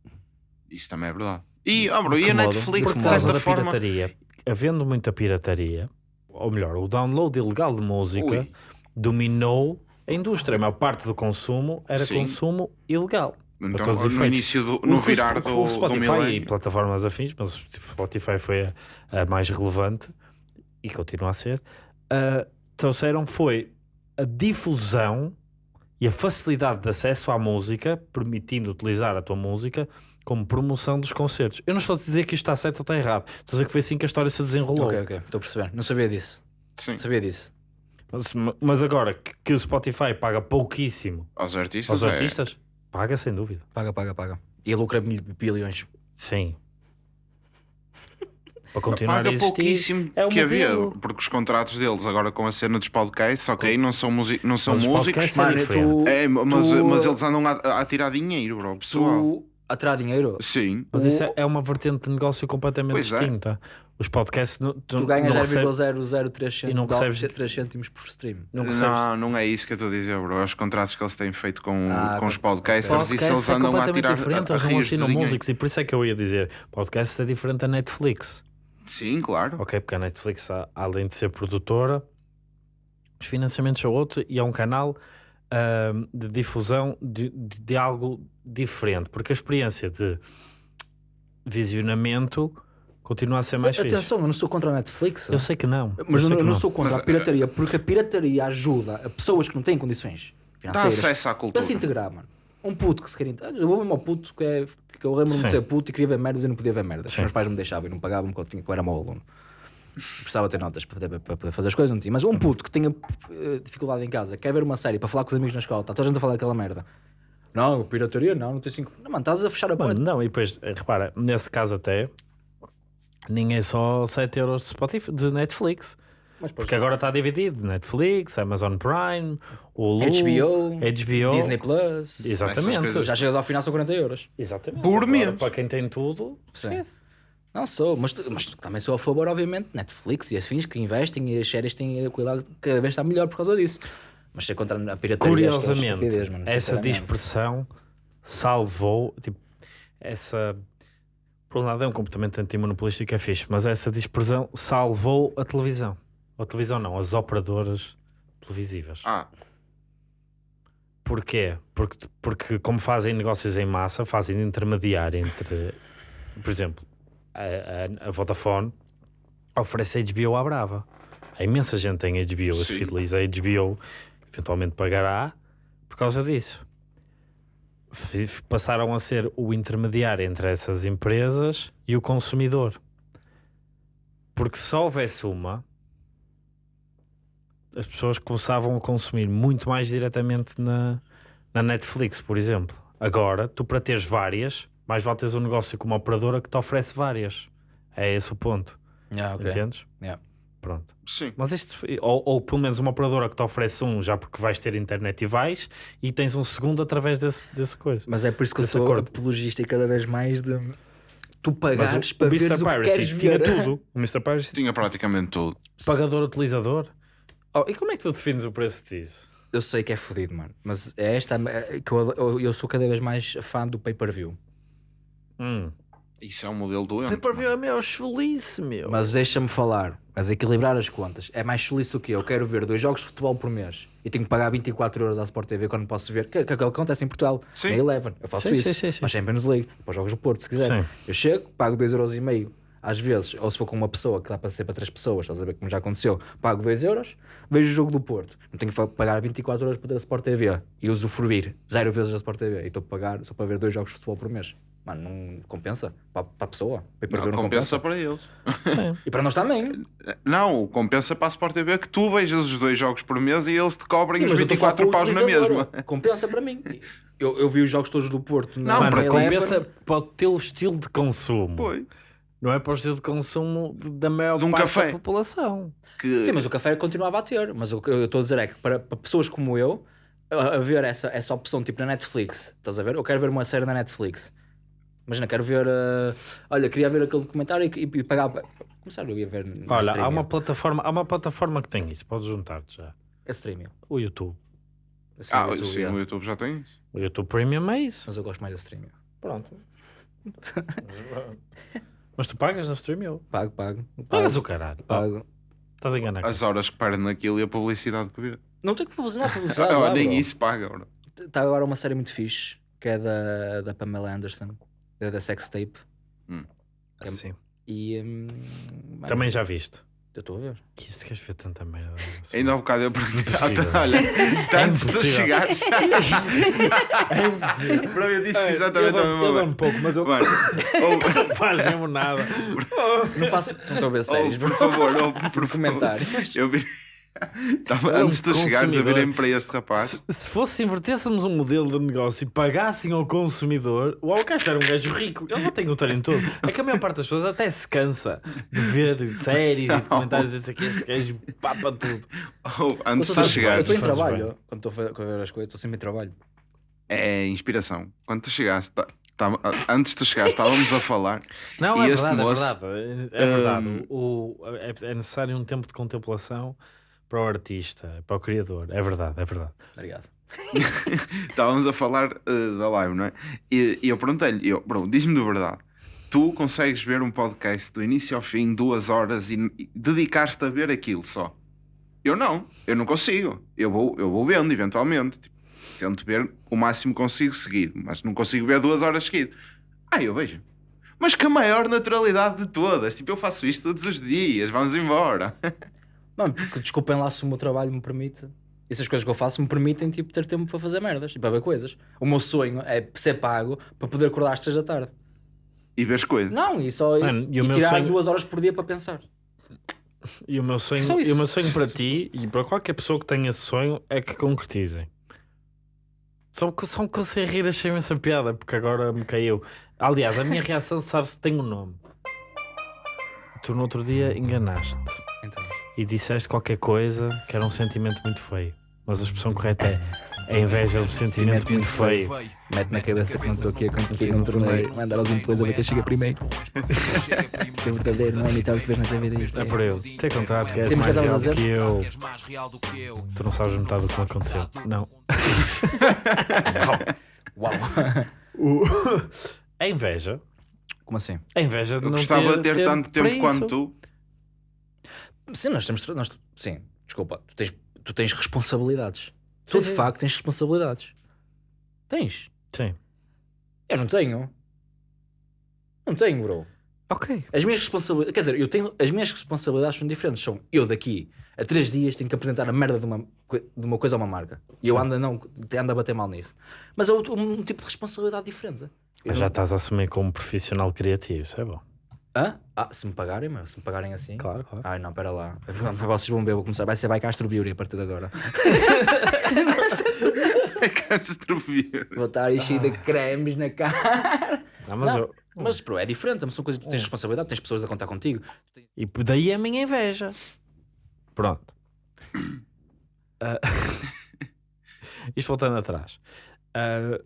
Isso também é verdade. E, oh, bro, e a modo? Netflix, De de certa da forma. pirataria, havendo muita pirataria, ou melhor, o download ilegal de música Ui. dominou a indústria. A maior parte do consumo era Sim. consumo ilegal. Então, no efeitos. início do. No o- virar o do, o do Spotify e milénio. plataformas afins, mas o Spotify foi a, a mais relevante e continua a ser, ah, trouxeram foi a difusão e a facilidade de acesso à música, permitindo utilizar a tua música como promoção dos concertos. Eu não estou a dizer que isto está certo ou está errado, estou a dizer que foi assim que a história se desenrolou. ok, ok, estou a perceber. Não sabia disso. Sim. Não sabia disso. Mas, mas agora que, o Spotify paga pouquíssimo Aos artistas. aos é- artistas, paga sem dúvida. Paga, paga, paga. E lucra bilhões. Sim. Para continuar a Paga existir. pouquíssimo é o que havia, porque os contratos deles agora com a cena dos podcasts, ok, não são, musi- não são Mas os músicos, é Mano, tu, é, mas, tu- mas eles andam a, a tirar dinheiro, bro, pessoal. tu a tirar dinheiro, Sim, Mas isso é, é uma vertente de negócio completamente Pois é. distinta. Os podcasts tu, tu ganhas não recebes- 0,003 e não recebes- cêntimos, 3 cêntimos por stream. não recebes- não, não é isso que eu estou a dizer, bro. É os contratos que eles têm feito com, Ah, com os podcasters Podcast eles é andam a completamente tirar diferente, a, a eles não assinam músicos e por isso é que eu ia dizer: podcast é diferente da Netflix. Sim, claro. Ok, porque a Netflix, além de ser produtora, os financiamentos são outros e é um canal ahm, de difusão de, de- de algo diferente, porque a experiência de visionamento continua a ser mais fixe. Atenção, eu não sou contra a Netflix. Eu sei que não. Mas eu, sei não- eu não sou contra Mas, a pirataria, porque a pirataria ajuda a pessoas que não têm condições Dá financeiras acesso à para cultura. se integrar, mano. Um puto que se queria. Eu vou mesmo ao puto que é. Que eu lembro-me de ser puto e queria ver merdas e não podia ver merdas. Os meus pais me deixavam e não pagavam porque eu, tinha, que eu era mau aluno. Precisava ter notas para, poder- para poder fazer as coisas, não tinha. Mas um puto que tinha eh, dificuldade em casa, quer ver uma série para falar com os amigos na escola, está toda a gente a falar daquela merda. Não, pirataria, não, não tem cinco. Não, mano, estás a fechar a Mano, porta. não, e depois, eh, repara, nesse caso até, nem é só 7 euros de, Spotify, de Netflix. Mas Porque agora está dividido: Netflix, Amazon Prime, Hulu, HBO, HBO. Disney Plus. Exatamente. Já chegas ao final, são 40 euros. Exatamente. Por mês. Para quem tem tudo, esquece. Não sou, mas, mas também sou a favor, obviamente, de Netflix e afins que investem e as séries têm a qualidade cada vez está melhor por causa disso. Mas ser contra a pirataria que é Curiosamente, estupidez, mano, essa dispersão salvou, tipo, essa. Por um lado é um comportamento antimonopolístico, é fixe, mas essa dispersão salvou a televisão. A televisão não, as operadoras televisivas. Ah, Porquê? Porque, porque como fazem negócios em massa, fazem de intermediário entre, por exemplo, a, a, a Vodafone oferece HBO à Brava. Há imensa gente tem HBO, as Sim. fideliza a HBO, eventualmente pagará por causa disso. Passaram a ser o intermediário entre essas empresas e o consumidor. Porque se houvesse uma, as pessoas começavam a consumir muito mais diretamente na, na Netflix, por exemplo. Agora, tu para teres várias, mais vale teres um negócio com uma operadora que te oferece várias. É esse o ponto. Ah, ok. Entendes? Yeah. Pronto. sim. Mas isto, foi- ou, ou pelo menos uma operadora que te oferece um já porque vais ter internet e vais, e tens um segundo através desse, desse coisa. Mas é por isso que eu sou acordo. apologista e cada vez mais de tu Mas pagares o, para o veres Mr. o que queres Piracy tinha ver. tudo. O Mr. Piracy Tinha praticamente tudo. pagador utilizador. Oh, e como é que tu defines o preço disso? Eu sei que é fodido, mano. Mas é esta é que eu, eu, eu sou cada vez mais fã do pay-per-view. Hum. Isso é um modelo doente. Pay-per-view é meu chulice, meu. Mas deixa-me falar, mas equilibrar as contas. É mais chulice o que eu quero ver dois jogos de futebol por mês e tenho que pagar 24 euros à Sport TV quando posso ver. Que, que, que acontece em Portugal. Sim. Na Eleven. Eu faço Sim, isso. sim, sim, sim. Para a Champions League, para os jogos do Porto, se quiser. Sim. Eu chego, pago 2,5 euros. E meio, às vezes, ou se for com uma pessoa que dá para ser para três pessoas, estás a ver como já aconteceu, pago 2 euros, vejo o jogo do Porto. Não tenho que pagar 24 euros para ter a Sport TV e usufruir zero vezes a Sport TV. E estou a pagar só para ver dois jogos de futebol por mês. Mano, não compensa para, para a pessoa. Pay-per-view Não, não compensa para eles. Sim. E para nós também. Não, compensa para a Sport TV que tu vejas os dois jogos por mês e eles te cobrem Sim, os mas eu estou a falar 24 para o paus na mesma. Compensa para mim. Eu, eu vi os jogos todos do Porto. na- Não, Mano, para compensa para o teu estilo de consumo. Foi. Não é para o estilo de consumo da maior De um parte café. da população. Que... Sim, mas o café continuava a ter. Mas o que eu estou a dizer é que para, para pessoas como eu, a, a ver essa, essa opção tipo na Netflix, estás a ver? Eu quero ver uma série na Netflix. Imagina, quero ver. uh, olha, queria ver aquele documentário e, e, e pagar. Começar, eu ia ver. Olha, há streaming. uma plataforma, há uma plataforma que tem isso, podes juntar-te já. É streaming. O YouTube. Assim, Ah, YouTube, sim, yeah. o YouTube já tem isso. O YouTube Premium é isso. Mas eu gosto mais da streaming. Pronto. Mas tu pagas na stream eu. Pago, pago. Pagas Pago. o caralho. pago. Estás a enganar. As horas que perdem naquilo e a publicidade que vê. Não tem que publicidade, não publicidade. Lá, nem bro. isso paga, bro. Está agora uma série muito fixe que é da, da Pamela Anderson, da, da Sex Tape. Sim. E hum, Também já viste. Eu estou a ver. Que isto queres ver tanta merda. Ainda há bocado eu perguntei. Olha, antes de chegares. É impossível. Bro, eu disse eu exatamente a eu mesma dou coisa. um pouco, mas eu Mano, ou, não faz mesmo nada. Não faço. Não estou a ver séries, por favor, ou, por Por comentários. Eu vi. Tava- Eu, antes de tu chegares a virem para este rapaz. Se, se fosse invertêssemos um modelo de negócio e pagassem ao consumidor, o Alcast era um gajo rico. Ele já tem o treino todo. É que a maior parte das pessoas até se cansa de ver séries e documentários e isso aqui. Este gajo papa tudo. Ou, antes Eu de estou- chegares. Eu estou em trabalho. bem. Quando estou a ver as coisas, estou sempre em trabalho. É inspiração. Quando tu chegaste, tá- antes de tu chegares, estávamos a falar. Não, E é este verdade, moço, é verdade. É verdade. hum, o- é, é necessário um tempo de contemplação para o artista, para o criador. É verdade, é verdade. Obrigado. Estávamos a falar eh, da live, não é? E, e eu perguntei-lhe, eu, diz-me de verdade, tu consegues ver um podcast do início ao fim, duas horas, e, e dedicar-te a ver aquilo só? Eu não, eu não consigo. Eu vou, eu vou vendo, eventualmente. Tipo, tento ver o máximo consigo seguido, mas não consigo ver duas horas seguido. Ah, eu vejo. Mas com a maior naturalidade de todas. Tipo, eu faço isto todos os dias, vamos embora. Mano, porque desculpem lá se o meu trabalho me permite. E essas coisas que eu faço me permitem tipo, ter tempo para fazer merdas e para ver coisas. O meu sonho é ser pago para poder acordar às 3 da tarde. E vês coisas. Não, e só Mano, e e tirar sonho- duas horas por dia para pensar. E o meu sonho, e o meu sonho para ti e para qualquer pessoa que tenha esse sonho é que concretizem. Só que só me consigo rir, achei essa piada, porque agora me caiu. Aliás, a minha reação, sabes, tem um nome. Tu no outro dia enganaste e disseste qualquer coisa que era um sentimento muito feio. Mas a expressão correta é a inveja é um sentimento muito feio. mete na cabeça que não estou aqui a competir num torneio, mandar aos impôs a ver quem chega primeiro. Ser verdadeiro, não é imitar o que vês na TV. É por eu. Ter contrato que és Sempre mais que real do que eu. Tu não sabes metade do que me aconteceu. Não. Uau! A inveja. Como assim? A inveja de Eu não gostava de ter tanto tempo quanto isso. tu. Sim, nós temos. Nós, sim, desculpa, tu tens, tu tens responsabilidades. Tu de sim. facto tens responsabilidades. Tens. Sim. Eu não tenho. Não tenho, bro. Ok. As minhas responsabilidades. Quer dizer, eu tenho, as minhas responsabilidades são diferentes. São eu daqui a três dias tenho que apresentar a merda de uma, de uma coisa a uma marca. E eu Sim. ando a, não, ando a bater mal nisso. Mas é outro- um, tipo de responsabilidade diferente. Eu Mas já não- estás a assumir como profissional criativo, isso é bom. Hã? Ah, se me pagarem, meu, se me pagarem assim. Claro, claro. Ai não, pera lá. Vocês vão ver, eu vou começar. Vai ser vai Castro Beauty a partir de agora. É Castro Vieira. Vou estar aí cheio de cremes na cara. Não, mas Não, eu- Mas, bro, é diferente. São coisas que tu tens responsabilidade, tens pessoas a contar contigo. E daí a minha inveja. Pronto. Ah, Isto voltando atrás. Ah,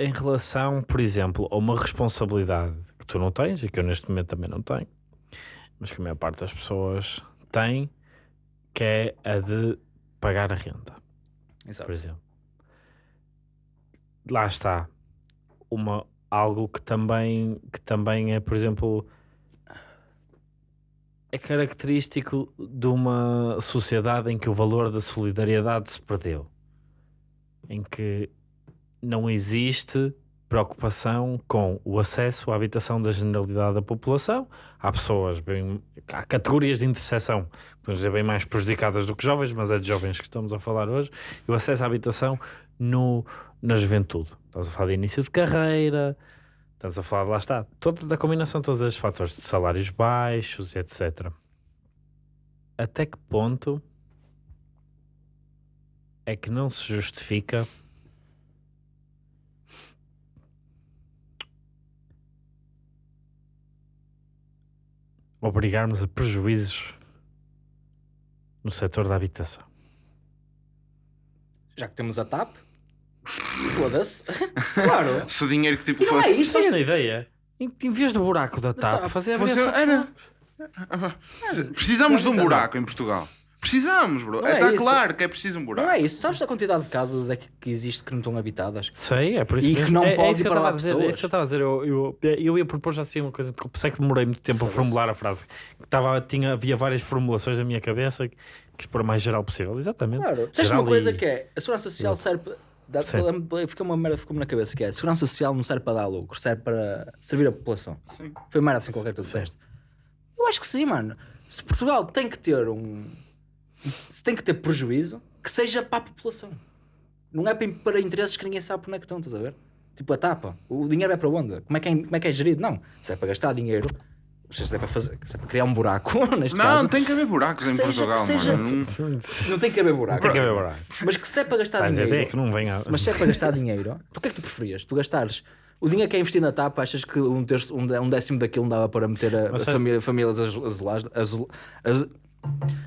em relação, por exemplo, a uma responsabilidade que tu não tens e que eu neste momento também não tenho, mas que a maior parte das pessoas tem, que é a de pagar a renda. Exato. por exemplo. Lá está uma, algo que também, que também é, por exemplo, é característico de uma sociedade em que o valor da solidariedade se perdeu, em que não existe preocupação com o acesso à habitação da generalidade da população. Há pessoas, bem, há categorias de interseção, podemos dizer, bem mais prejudicadas do que jovens, mas é de jovens que estamos a falar hoje, e o acesso à habitação no, na juventude. Estamos a falar de início de carreira, estamos a falar, lá está, toda, da combinação de todos estes fatores de salários baixos, etc. Até que ponto é que não se justifica obrigarmos a prejuízos no setor da habitação? Já que temos a TAP, foda-se. Claro. Se o dinheiro que tipo não é isto. Tens a ideia? Em, em vez do buraco da TAP, fazer a fosse- variação- era. Precisamos de um buraco em Portugal. Precisamos, bro. Não é Está isso. claro que é preciso um buraco. Não é isso. Sabes a quantidade de casas é que, que existe que não estão habitadas? Sei, é por isso E mesmo. que não é, é pode isso ir que eu para estava lá a dizer. É pessoas. isso que eu estava a dizer. Eu, eu, eu ia propor já assim uma coisa, porque eu pensei que demorei muito tempo a formular a frase. Que Estava, tinha, havia várias formulações na minha cabeça que quis pôr o mais geral possível. Exatamente. Claro. Sabes Geral uma coisa e- que é? A segurança social serve. Dá, Sim. fica uma merda ficou-me na cabeça que é a segurança social não serve para dar lucro, serve para servir a população. Sim. Foi merda assim qualquer que tu disseste. Eu acho que sim, mano. Se Portugal tem que ter um. Se tem que ter prejuízo, que seja para a população. Não é para, interesses que ninguém sabe por onde é que estão, estás a ver? Tipo a tapa. O dinheiro é para onde? Como é que é, como é, que é gerido? Não. Se é para gastar dinheiro, se é para, fazer, se é para criar um buraco, neste Não, caso. tem que haver buracos em Seja- Portugal, seja- mano. Não- Não tem que haver buraco. Tem que haver buraco. Mas que se é para gastar dizer, dinheiro. é que não venha- Mas se é para gastar dinheiro, tu o que é que tu preferias? Tu gastares o dinheiro que é investido na tapa, achas que um, terço, um, dé- décimo daquilo não dava para meter a, a família, famílias azul- azuladas? Azul, azul,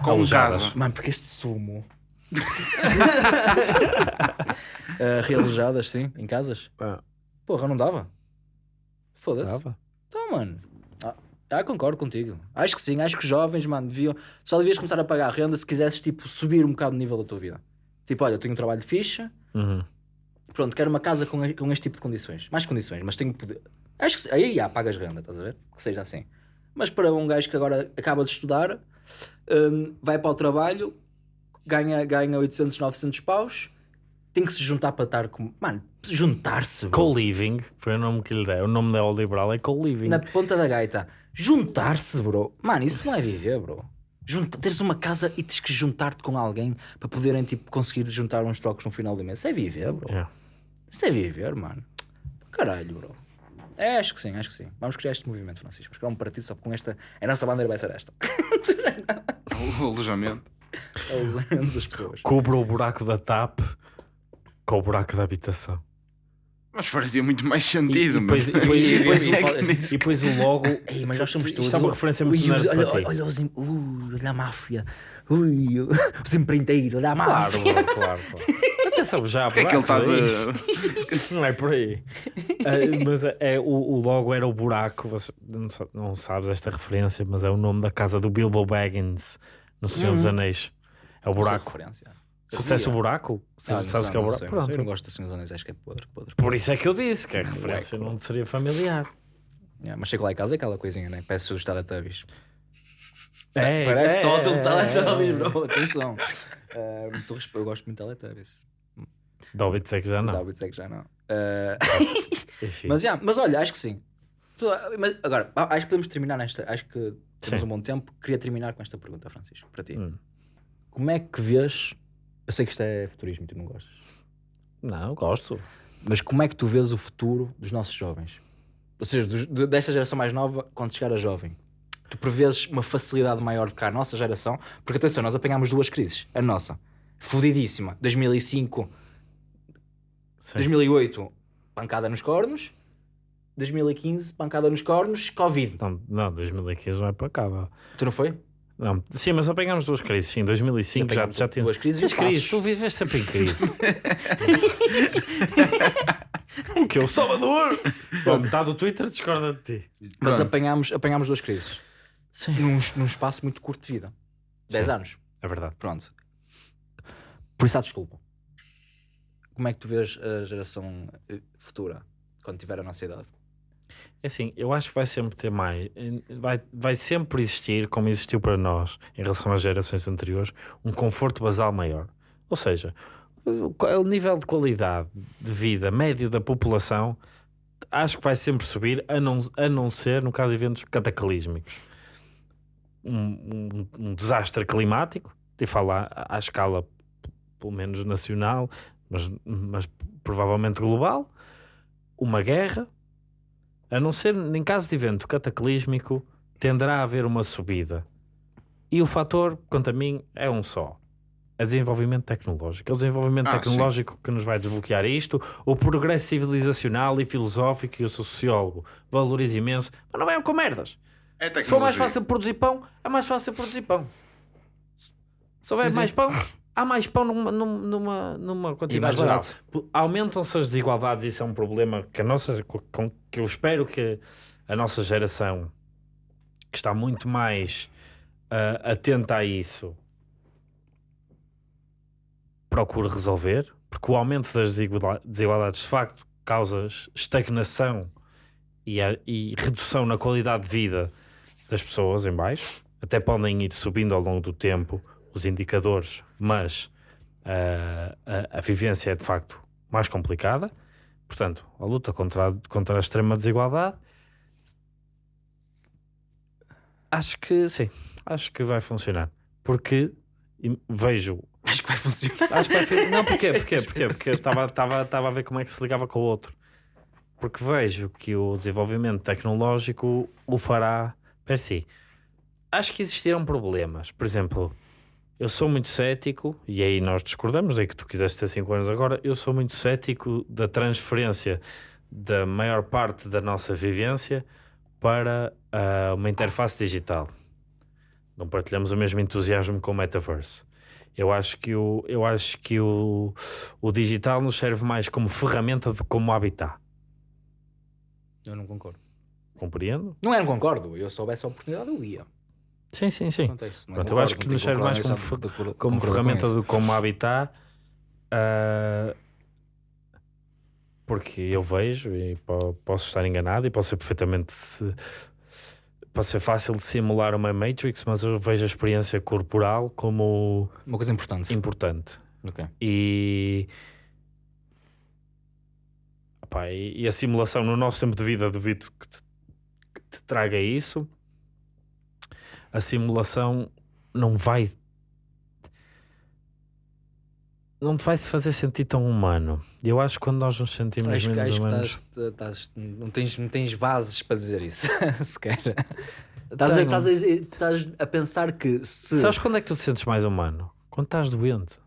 Com Alojadas. casa. Mano, porque este sumo. uh, realojadas, sim, em casas. Ah, Porra, não dava. Foda-se. dava. Então, mano. Ah, ah, concordo contigo. Acho que sim, acho que os jovens, mano, deviam. Só devias começar a pagar a renda se quisesses, tipo, subir um bocado o nível da tua vida. Tipo, olha, eu tenho um trabalho fixe, Uhum. pronto, quero uma casa com, com este tipo de condições. Mais condições, mas tenho poder. Acho que aí já pagas renda, estás a ver? Que seja assim. Mas para um gajo que agora acaba de estudar, hum, vai para o trabalho, ganha, ganha 800, 900 paus, tem que se juntar para estar com. Mano, juntar-se. Co-living foi o nome que lhe dei. O nome neoliberal é co-living. na ponta da gaita. Juntar-se, bro. Mano, isso não é viver, bro. Junta, teres uma casa e tens que juntar-te com alguém para poderem tipo, conseguir juntar uns trocos no final do mês. Isso é viver, bro. Yeah. Isso é viver, mano. Caralho, bro. É, acho que sim, acho que sim. Vamos criar este movimento, Francisco. Vamos criar um partido só com esta. A nossa bandeira vai ser esta. O alojamento. Só usando as pessoas. Cubra o buraco da TAP com o buraco da habitação. Mas faria muito mais E, sentido, e depois, mas- e depois- e depois É e depois o logo. Ei, mas nós somos Isto todos. é uma referência muito olha, olha, os. em- Ui, olha a máfia. Ui, os empreiteiros da Claro, máfia. bro, claro, claro. Atenção, já Porque é que ele está de. Não é por aí. Ah, mas é, é- o, o logo era o buraco. Você não, não sabes esta referência, mas é o nome da casa do Bilbo Baggins no Senhor dos Anéis. É o buraco. Referência. Sucesso o buraco? Ah, não sabes sei, que é o não buraco? sei, não sei. Eu não gosto de Senhor dos Anéis, acho que é podre, podre. Por isso é que eu disse que a referência Buraco. não seria familiar. Yeah, mas chego lá em casa é aquela coisinha, né? Parece os Teletubbies. É, Parece é, Total é, Teletubbies, é. bro. Atenção. Ah, muito respeito, eu gosto muito de Teletubbies. Hobbits é que já não. Davids é que já não. Enfim. mas, yeah, mas olha, acho que sim. Mas agora, acho que podemos terminar nesta. Acho que temos Sim. um bom tempo. Queria terminar com esta pergunta, Francisco, para ti. Hum. Como é que vês? Eu sei que isto é futurismo e tu não gostas. Não, gosto. Mas como é que tu vês o futuro dos nossos jovens? Ou seja, de- desta geração mais nova, quando chegar a jovem. Tu prevês uma facilidade maior do que a nossa geração? Porque atenção, nós apanhámos duas crises. A nossa, fodidíssima. 2005, Sim. 2008, pancada nos cornos. 2015, pancada nos cornos, Covid. Não, não, 2015 não é para cá. vá. Tu não foi? Não, sim, mas apanhámos duas crises. Sim, 2005 já, já tínhamos. duas crises e crises, tu vives sempre em crise. o que? O Salvador? Pronto, está do Twitter, discorda de ti. Mas Pronto. apanhámos, apanhámos duas crises. Sim. Num, num espaço muito curto de vida. 10 Sim. anos. É verdade. Pronto. Por isso há desculpa. Como é que tu vês a geração eh, futura, quando tiver a nossa idade? É assim, eu acho que vai sempre ter mais. Vai, vai sempre existir, como existiu para nós, em relação às gerações anteriores, um conforto basal maior. Ou seja, o, o nível de qualidade de vida médio da população acho que vai sempre subir, a não, a não ser, no caso de eventos cataclísmicos. Um, um- um desastre climático, e falar à, à escala pelo menos nacional, mas, mas provavelmente global, uma guerra, a não ser em caso de evento cataclísmico, tenderá a haver uma subida. E o fator, quanto a mim, é um só. É desenvolvimento tecnológico. É o desenvolvimento Ah, tecnológico que nos vai desbloquear isto. O progresso civilizacional e filosófico, e eu sou sociólogo, valorizo imenso, mas não venham com merdas. É Se for mais tecnologia. fácil produzir pão, é mais fácil produzir pão. Se houver Sim, sim. mais pão, há mais pão numa, numa, numa, quantidade geral. Aumentam-se as desigualdades, isso é um problema que a nossa, co- com, que eu espero que a nossa geração, que está muito mais ah, atenta a isso, procure resolver, porque o aumento das desigualdades de facto causa estagnação e, a- e redução na qualidade de vida das pessoas em baixo. Até podem ir subindo ao longo do tempo os indicadores, mas ah, a, a vivência é de facto mais complicada. Portanto, a luta contra a, contra a extrema desigualdade acho que sim, acho que vai funcionar. Porque vejo Acho que vai funcionar. Acho que vai ser... Não, porquê? Porquê? Porquê? Porque eu estava a ver como é que se ligava com o outro. Porque vejo que o desenvolvimento tecnológico o fará si. Acho que existiram problemas. Por exemplo, eu sou muito cético, e aí nós discordamos, daí que tu quiseste ter 5 anos agora, eu sou muito cético da transferência da maior parte da nossa vivência para ah, uma interface digital. Não partilhamos o mesmo entusiasmo com o metaverse. Eu acho que o, eu acho que o, o digital nos serve mais como ferramenta de como habitat. Eu não concordo. Compreendo? Não é, não concordo. Eu se soubesse a oportunidade, eu ia. Sim, sim, sim. Pronto, é Pronto, eu concordo, acho que nos serve mais concordância como de Como com ferramenta isso. de como habitat. ah, porque eu vejo e po- posso estar enganado e posso ser perfeitamente pode ser fácil de simular uma Matrix, mas eu vejo a experiência corporal como Uma coisa importante. importante. Ok. E, Epá, e, e a simulação no nosso tempo de vida, duvido que te, que traga isso. A simulação não vai. Não te vai se fazer sentir tão humano. Eu acho que quando nós nos sentimos Acho, que- menos acho que humanos. estás, estás- não, tens, não tens bases para dizer isso, sequer. Estás a, estás, a, estás a pensar que se. Sabes quando é que tu te sentes mais humano? Quando estás doente.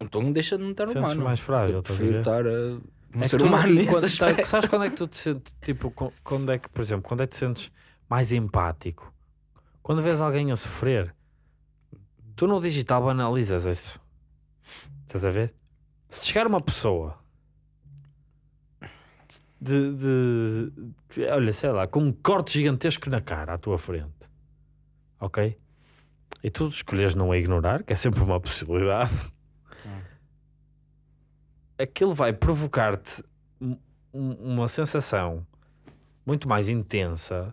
Então deixa de não estar Sentes humano. mais frágil, estás a ver? estar a, um É ser humano nesse quando estás- aspecto. Sabes quando é que tu te sentes, tipo, quando é que, por exemplo, quando é que te sentes mais empático? Quando vês alguém a sofrer, tu no digital banalizas isso. Estás a ver? Se chegar uma pessoa de, de- de- olha, sei lá, com um corte gigantesco na cara à tua frente, ok? E tu escolhes não a ignorar, que é sempre uma possibilidade aquilo vai provocar-te um- um- uma sensação muito mais intensa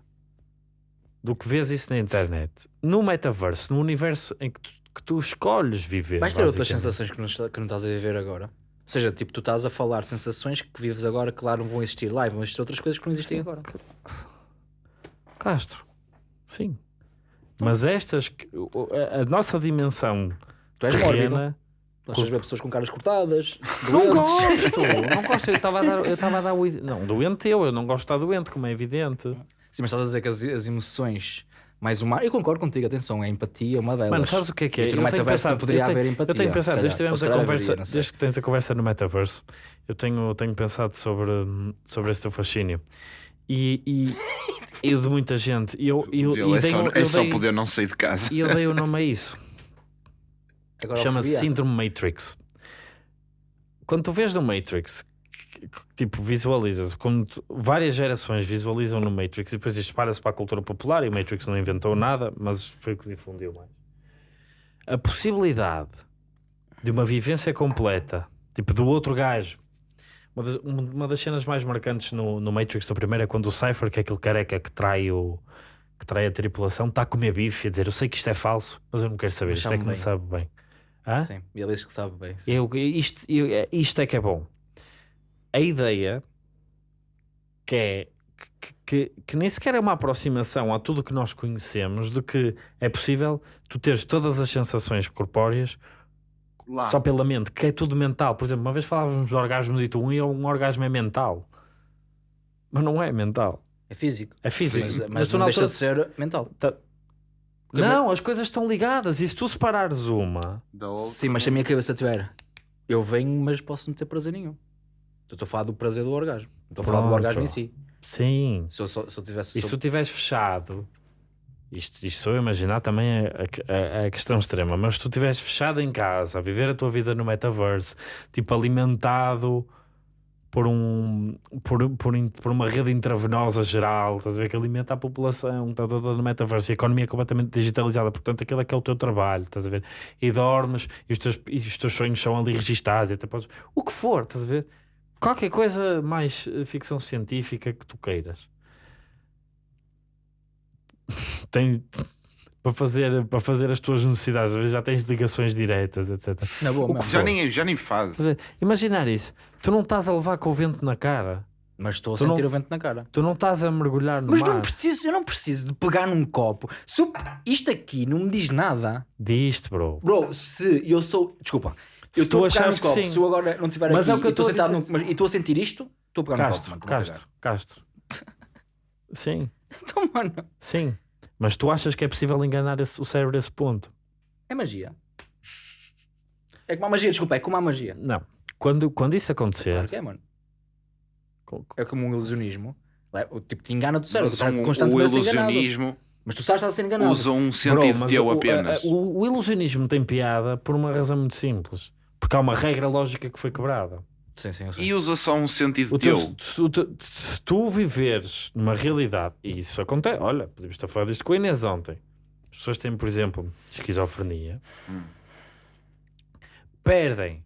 do que vês isso na internet. No metaverso, no universo em que tu, que tu escolhes viver. Vais ter outras sensações que não, que não estás a viver agora. Ou seja, tipo, tu estás a falar sensações que vives agora, claro, não vão existir lá, e vão existir outras coisas que não existem agora. Castro, sim. Mas estas, a, nossa dimensão Tu és terrena. Gostas de ver pessoas com caras cortadas, Não gosto, não gosto. Eu estava a dar, eu estava a dar o Não, doente eu, eu não gosto de estar doente, como é evidente. Sim, mas estás a dizer que as, as emoções mais humanas. Eu concordo contigo, atenção, a empatia é uma delas. Mano, sabes o que é que é? E tu no Eu tenho metaverso pensado- não poderia eu tenho- haver empatia. Eu tenho pensado, desde tivemos a conversa, haveria, desde que tens a conversa no metaverso, eu tenho, tenho pensado sobre, sobre esse teu fascínio. E, e, e o de muita gente. E eu, eu, Dele e é dei só, é eu só dei- poder não sair de casa. E eu dei o nome a isso. Chama-se. Síndrome Matrix. Quando tu vês no Matrix, que- que- tipo, visualizas, quando tu- várias gerações visualizam no Matrix e depois isto espalha-se para a cultura popular e o Matrix não inventou nada, mas foi o que difundiu mais. A possibilidade de uma vivência completa, tipo do outro gajo. Uma das, uma das cenas mais marcantes no, no Matrix do primeiro é quando o Cypher, que é aquele careca que trai o que trai a tripulação, está a comer bife e a dizer eu sei que isto é falso, mas eu não quero saber, Mas isto é que sabe me bem. sabe bem. Hã? Sim, e ele diz que sabe bem. sim. Eu, isto, eu- é- isto é que é bom. A ideia que é que, que, que nem sequer é uma aproximação a tudo que nós conhecemos de que é possível tu teres todas as sensações corpóreas Lá. só pela mente, que é tudo mental. Por exemplo, uma vez falávamos de orgasmos e tu um, e um orgasmo é mental. Mas não é mental. É físico. É físico. Mas, Mas mas tu não deixa altura- de ser mental. Tá- Não, as coisas estão ligadas. E se tu separares uma. Sim, mas se a minha cabeça tiver, eu venho, mas posso não ter prazer nenhum. Eu estou a falar do prazer do orgasmo. Não Estou a falar do orgasmo em si. sim. Se eu, se eu tivesse. E se tu estiveres fechado, isto, isto sou eu a imaginar também é a, a- a questão extrema, mas se tu estiveres fechado em casa, a viver a tua vida no metaverse, tipo alimentado por, um, por, por, por uma rede intravenosa geral, estás a ver que alimenta a população, está toda no metaverse, e a economia é completamente digitalizada, portanto aquilo é que é o teu trabalho, estás a ver? E dormes e os teus, e os teus sonhos são ali registados, e até podes, o que for, estás a ver? Qualquer coisa mais eh, ficção científica que tu queiras tem para fazer, para fazer as tuas necessidades, às vezes já tens ligações diretas, etc. Na boa, O que. Já nem, já nem faz. Imaginar isso, tu não estás a levar com o vento na cara, Mas estou a Tu não- sentir o vento na cara. tu não estás a mergulhar no Mas mar. não preciso, eu não preciso de pegar num copo. Se eu- isto aqui não me diz nada. Diz-te, bro. Bro, se eu sou. Desculpa. Se Eu estou a pegar num copo. sim. Se eu agora não estiver Mas aqui é o que eu e estou estou a sentado dizer. num- mas- e estou a sentir isto, estou a pegar num Castro, copo, mano. estou Castro, Castro. Sim. Então, mano, sim. Mas tu achas que é possível enganar esse- o cérebro a esse ponto? é magia. É como a magia, desculpa, é como a magia. Não. Quando, quando isso acontecer, Claro que é, mano. co- É como um ilusionismo. É, O tipo te engana do cérebro, tu Usam estás o enganado. ilusionismo, Mas tu sabes que estás a ser enganado. usam um sentido mas teu o- apenas. O, o- o ilusionismo tem piada por uma razão muito simples. Porque há uma regra lógica que foi quebrada. Sim, sim. E usa só um sentido O teu- teu. se, o teu- se tu viveres numa realidade, e isso acontece, olha, podemos estar a falar disto com a Inês ontem. As pessoas têm, por exemplo, esquizofrenia, perdem,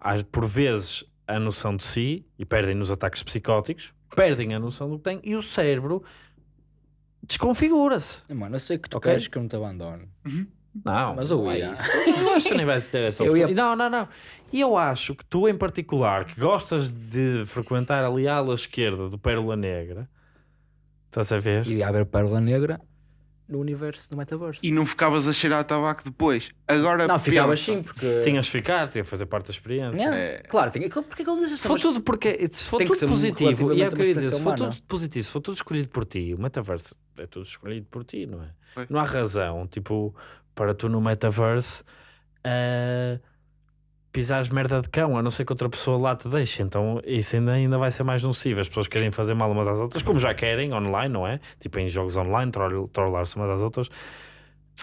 às- por vezes, a noção de si e perdem nos ataques psicóticos, perdem a noção do que têm e o cérebro desconfigura-se. Mano, eu sei que tu Ok. queres que eu não te abandono. Não, Mas eu não é ia. Eu acho que nem vais ter essa Eu ia-. Não, não, não. E eu acho que tu, em particular, que gostas de frequentar ali a ala esquerda do Pérola Negra, estás a ver? Iria haver Pérola Negra no universo do metaverso. E não ficavas a cheirar a tabaco depois. Agora não, ficavas sim, porque. Tinhas de ficar, tinha de fazer parte da experiência. Não, É. Claro, tinha... porque é que ele diz Se assim? for tudo porque se for tudo positivo, e é o que eu ia dizer, se for tudo positivo, se for tudo escolhido por ti, o metaverso é tudo escolhido por ti, não é? Não há razão, tipo, para tu no metaverso eh, pisares merda de cão, a não ser que outra pessoa lá te deixe. Então isso ainda, ainda vai ser mais nocivo. As pessoas querem fazer mal umas às outras, como já querem online, não é? Tipo em jogos online, troll- trollar-se umas às outras,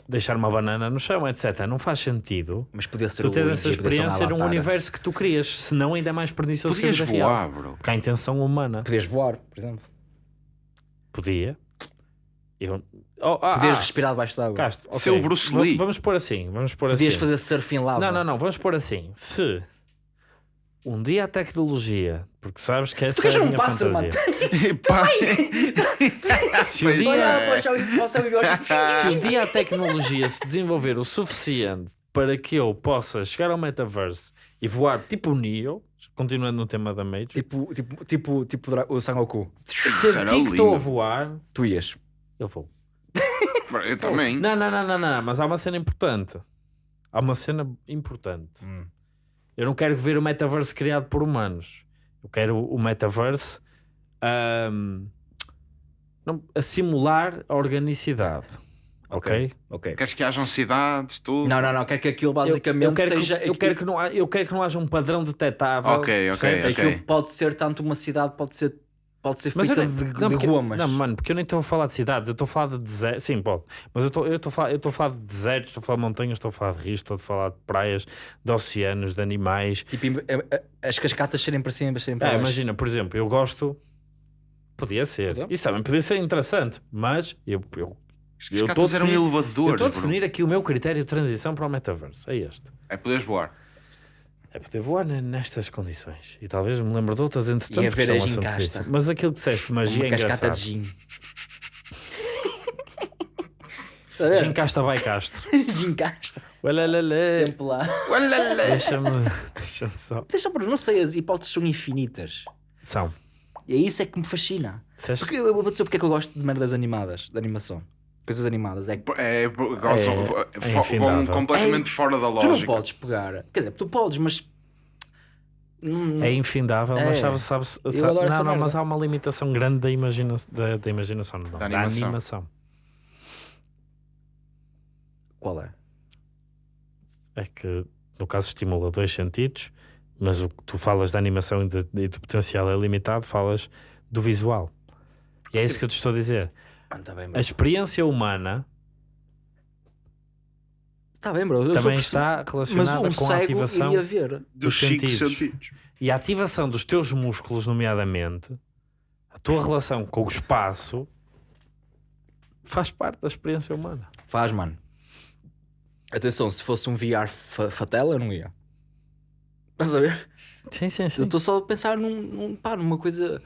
deixar uma banana no chão, etc. Não faz sentido. Mas podia ser Tu tens essa experiência num universo que tu crias, senão ainda é mais pernicioso Podias que a vida real. voar, bro. Porque há intenção humana. Podias voar, por exemplo. Podia. Eu... Oh, ah, Podias ah, respirar debaixo d'água. Castro, Ser ok. o Bruce Lee. Vamos pôr assim, vamos pôr Podias assim. fazer surf em lava. Não, não, não, vamos pôr assim. Se um dia a tecnologia, porque sabes que essa Tu é a um minha pássaro, fantasia. Se um dia, é. se um dia a tecnologia se desenvolver o suficiente para que eu possa chegar ao metaverse e voar tipo o Neo, continuando no tema da Matrix, Tipo, tipo, tipo, tipo o Sangoku. Senti que estou a voar, Tu ias. Eu vou. eu também. Não, não, não, não, não, mas há uma cena importante. Há uma cena importante. Hum. Eu não quero ver o metaverse criado por humanos. Eu quero o metaverse ahm, não, a simular a organicidade. Ok? Ok. Queres que hajam cidades, tudo? Não, não, não. Quero que aquilo Eu, basicamente eu quero seja. que, eu, quero que não, eu quero que não haja um padrão detetável. Ok, ok, percebes? ok. Aquilo pode ser tanto uma cidade, pode ser, pode ser feita nem- de, não, de porque- gomas. Não, mano, porque eu nem estou a falar de cidades, eu estou a falar de desertos. Sim, pode. Mas eu estou eu estou a falar, eu estou a falar de desertos, estou a falar de montanhas, estou a falar de rios, estou a falar de praias, de oceanos, de animais. Tipo, as cascatas serem para cima e serem para É, baixo. imagina, por exemplo, eu gosto. Podia ser. Podia. Isso também podia ser interessante, mas eu, eu, As eu estou a cascatas eram definir, eu estou a definir aqui o meu critério de transição para o metaverso. É este. É poderes voar. É poder voar ne- nestas condições. E talvez me lembre de outras entretanto. E a ver a gincasta. difícil. Mas aquilo que disseste, magia uma é cascata engraçado. de gin. A ver? Gincasta vai Castro. Gincasta. Uelelele. Sempre lá. Deixa-me deixa só. Deixa para não sei, as hipóteses são infinitas. São. E é isso é que me fascina. Porque eu vou dizer porque é que eu gosto de merdas animadas, de animação. Coisas animadas. É que É, gostam- é vão completamente É, fora da tu lógica. não podes pegar. Quer dizer, tu podes, mas. Hum, É infindável, É. mas Eu sabe- adoro essa não, não, merda. mas há uma limitação grande da, imagina, da, da imaginação, não, da, animação. animação. Qual é? É que no caso estimula dois sentidos, mas o que tu falas da animação e, de- e do potencial é limitado, falas do visual. E é Sim. isso que eu te estou a dizer. Ah, tá bem, A experiência humana Está bem, bro. Eu também está relacionada um com a ativação. Dos sentidos. sentidos. e a ativação dos teus músculos, nomeadamente, a tua relação com o espaço faz parte da experiência humana. Faz, mano. Atenção, se fosse um VR fa fatela, eu não ia. Estás a ver? Sim, sim, sim. Eu estou só a pensar num, num, pá, numa coisa.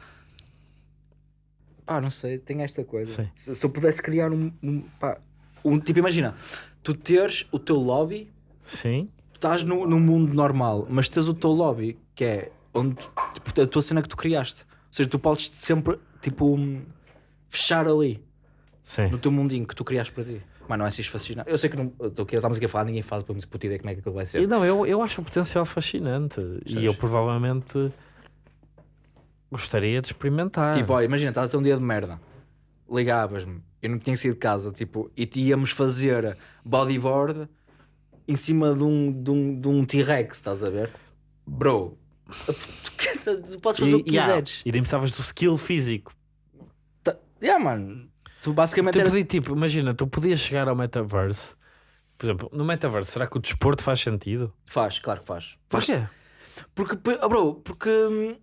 Pá, não sei, tem esta coisa. Se, se eu pudesse criar um, um, pá, um. Tipo, imagina, tu teres o teu lobby, Sim. tu estás no, no mundo normal, mas tens o teu lobby, que é onde, tipo, a tua cena que tu criaste. Ou seja, tu podes sempre, tipo, fechar ali, Sim. no teu mundinho que tu criaste para ti. Mas não é assim fascinante. Eu sei que não, estou aqui, estamos aqui a falar, ninguém faz para me puta ideia como é que aquilo vai ser. Não, eu, eu acho o potencial fascinante e eu provavelmente gostaria de experimentar. Tipo, olha, imagina, estás a ter um dia de merda. Ligavas-me, eu não tinha saído de casa, tipo, e te íamos fazer bodyboard em cima de um, de um, de um T-Rex, estás a ver? Bro, tu, podes fazer o que yeah, quiseres. E nem precisavas do skill físico. Tá, yeah, mano. Tu basicamente Tu era... podia, tipo, imagina, tu podias chegar ao metaverse. Por exemplo, no metaverse, será que o desporto faz sentido? Faz, claro que faz. faz. Porquê? Porque, bro, porque...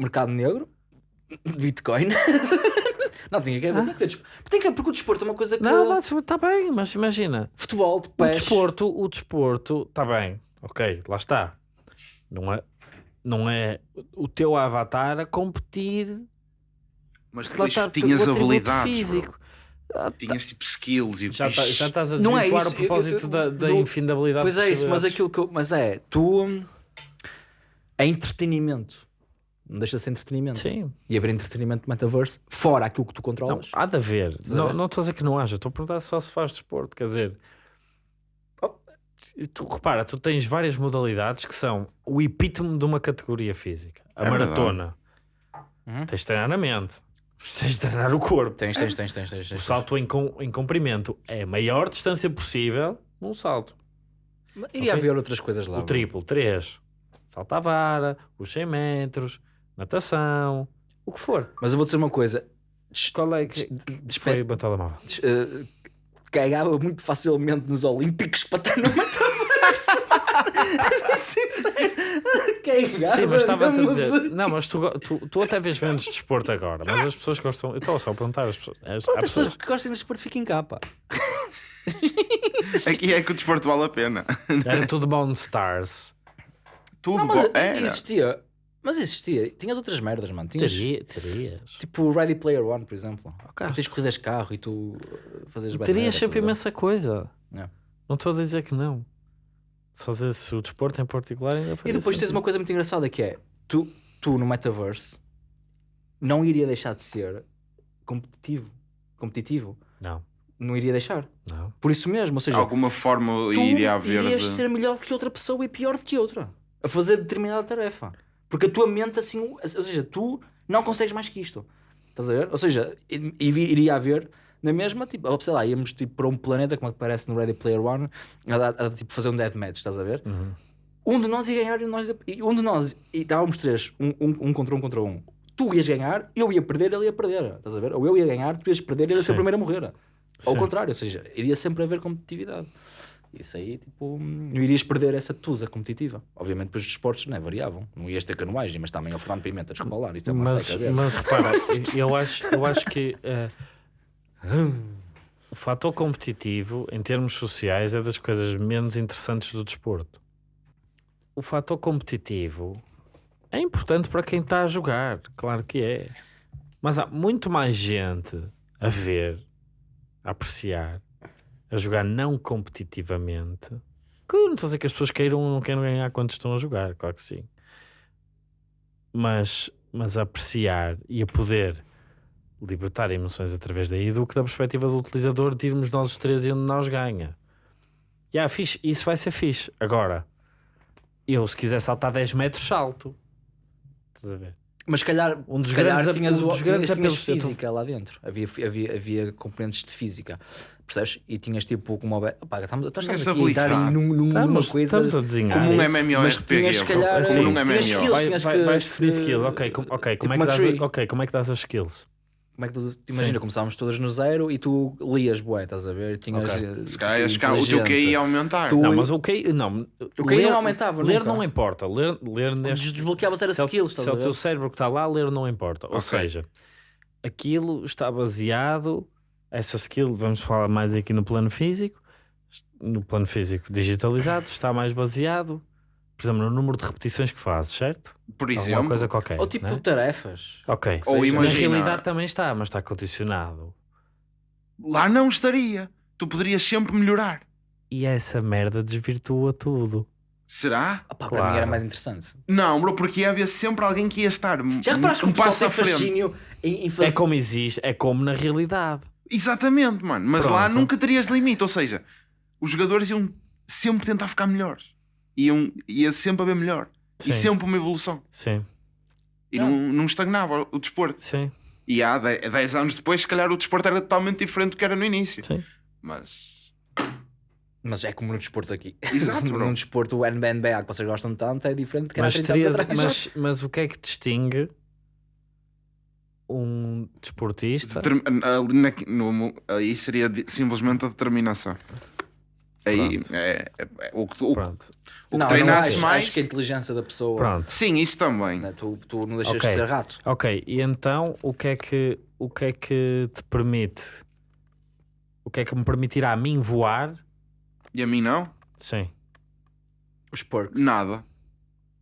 Mercado negro, Bitcoin... não, tinha que ver, tinha que ver. desp- Tem que ver, porque o desporto é uma coisa que... Não, mas está bem, mas imagina. Futebol, de O pés... desporto, o desporto, está bem, ok, lá está. Não é, não é o teu avatar a competir Mas lá depois está tinhas o atributo habilidades. físico. bro. Tinhas tipo skills e Já, tá- já estás a Não é isso, o propósito eu- eu- da, da do- infinidabilidade Pois é isso, mas aquilo que eu, mas é, tu hum, é entretenimento. Não deixa de ser entretenimento. Sim. E haver entretenimento no metaverse, fora aquilo que tu Não, controlas. há de haver. a Não, ver? não estou a dizer que não haja. Estou a perguntar só se faz desporto. Quer dizer, oh, tu, repara, tu tens várias modalidades que são o epítome de uma categoria física. A É maratona. Uhum. Tens de treinar a mente. Tens de treinar o corpo. Tens, tens, tens, tens, tens. O tens. salto em, com, em comprimento é a maior distância possível num salto. Iria Ok. haver outras coisas lá. O triplo, 3. Salto à vara, os 100 metros, natação, o que for. Mas eu vou dizer uma coisa. Des- Qual é que, des- foi o meu telemóvel? des- eh, cagava muito facilmente nos Olímpicos para estar no metaverso. Sincero. Cagava. Sim, mas estavas a dizer. de- Não, mas tu, tu, tu até vês menos desporto agora, mas as pessoas gostam. Eu estou só a perguntar às pessoas. As, Pronto, as pessoas pessoas que gostam de desporto fiquem cá, pá. Aqui é que o desporto vale a pena. era tudo Bone Stars. Tudo Não, mas bom. Era. existia. Mas existia. Tinhas outras merdas, mano. Tinhas, Teria, terias. tipo o Ready Player One, por exemplo. Ok. Tens corridas de carro e tu fazes bem Terias sempre imensa coisa. É. Não estou a dizer que não. Só dizer se o desporto em particular ainda E depois tens uma coisa muito engraçada que é tu, tu no metaverse não iria deixar de ser competitivo. Competitivo. Não, Não iria deixar. não. Por isso mesmo. Ou seja, Alguma forma iria haver. irias de- ser melhor do que outra pessoa e pior do que outra a fazer determinada tarefa. Porque a tua mente assim, ou seja, tu não consegues mais que isto. Estás a ver? Ou seja, iria haver na mesma, tipo, ou sei lá, íamos tipo, para um planeta, como aparece no Ready Player One, a, dar- a, tipo, fazer um deathmatch, estás a ver? Uhum. Um de nós ia ganhar e nós, e um de nós, e estávamos três, um, um, um contra um contra um. Tu ias ganhar, eu ia perder, ele ia perder. Estás a ver? Ou eu ia ganhar, tu ias perder, ele ia ser o primeiro a morrer. Ao Sim. contrário, ou seja, iria sempre haver competitividade. Isso aí, tipo, não irias perder essa tusa competitiva. Obviamente, depois os esportes não é, variavam. Não ias ter canoagem, mas também ao Fernando Pimenta, desculpa lá, isso é uma Mas, seca. mas repara, eu acho, eu acho que eh, o fator competitivo em termos sociais é das coisas menos interessantes do desporto. O fator competitivo é importante para quem está a jogar, claro que é. Mas há muito mais gente a ver, a apreciar, a jogar não competitivamente. Que não estou a dizer que as pessoas queiram ou não queiram ganhar quando estão a jogar, claro que sim. Mas, mas a apreciar e a poder libertar emoções através daí do que da perspectiva do utilizador de irmos nós os três e onde nós ganha. E ah, fixe, isso vai ser fixe. Agora, eu se quiser saltar 10 metros, salto. Estás a ver? Mas se calhar, Um dos se calhar grandes- tinhas, um o, dos tinhas, grandes tinhas física lá dentro. Havia, havia, havia componentes de física. Percebes? E tinhas tipo como. Opa, estamos, estamos aqui a entrar num, num, numa Estamos, coisa. estamos a desenhar. Como um isso. MMO Mas RPG. tinhas, se calhar, Como num MMO. skills, Vai, tinhas vai, que- vais definir skills, ok, com, ok, como é tipo que dás, ok, como é que dás as skills? Como é que tu, imagina, Sim. começávamos todas no zero e tu lias, bué, estás a ver? Tinhas, Ok. eh, Se calhar tipo, o teu QI ia aumentar. Tu- Não, mas o QI, não, O QI não aumentava Ler nunca. não importa, ler, ler neste Desbloqueavas era se é o- skills, se é o teu cérebro que está lá, ler não importa. Ou Ok. seja, aquilo está baseado, essa skill, vamos falar mais aqui no plano físico, no plano físico digitalizado, está mais baseado, por exemplo, no número de repetições que fazes, certo? Por Alguma exemplo, coisa qualquer. Ou tipo né? tarefas. Ok. ou Na realidade também está, mas está condicionado. lá não estaria. Tu poderias sempre melhorar. E essa merda desvirtua tudo. Será? Ah, pá, Para Claro. mim era mais interessante. Não, bro, porque ia haver sempre alguém que ia estar Já reparaste que um o passo tem à frente. fascínio em, em fazer... É como existe, é como na realidade. Exatamente, mano. Mas lá Pronto. nunca terias limite. Ou seja, os jogadores iam sempre tentar ficar melhores. Iam, ia sempre haver melhor. E Sim. sempre uma evolução. Sim, E Não. não, não estagnava o desporto. sim, E há 10 anos depois, se calhar o desporto era totalmente diferente do que era no início. sim. Mas. Mas é como no desporto aqui. Exato, bro. no desporto, o NBA que vocês gostam tanto é diferente do que era há Mas, 30 anos terias- atrás. mas, mas o que é que distingue um desportista? Determ- ali na- no- aí seria simplesmente a determinação. Aí é, é- é- o que, o, Pronto, o que não, treinasse não acho, mais. acho que a inteligência da pessoa... pronto. Sim, isso também. né, Tu, tu não deixas Ok. de ser rato. Ok, e então o que é que o que é que te permite? O que é que me permitirá a mim voar? E a mim não? Sim. Os perks. Nada.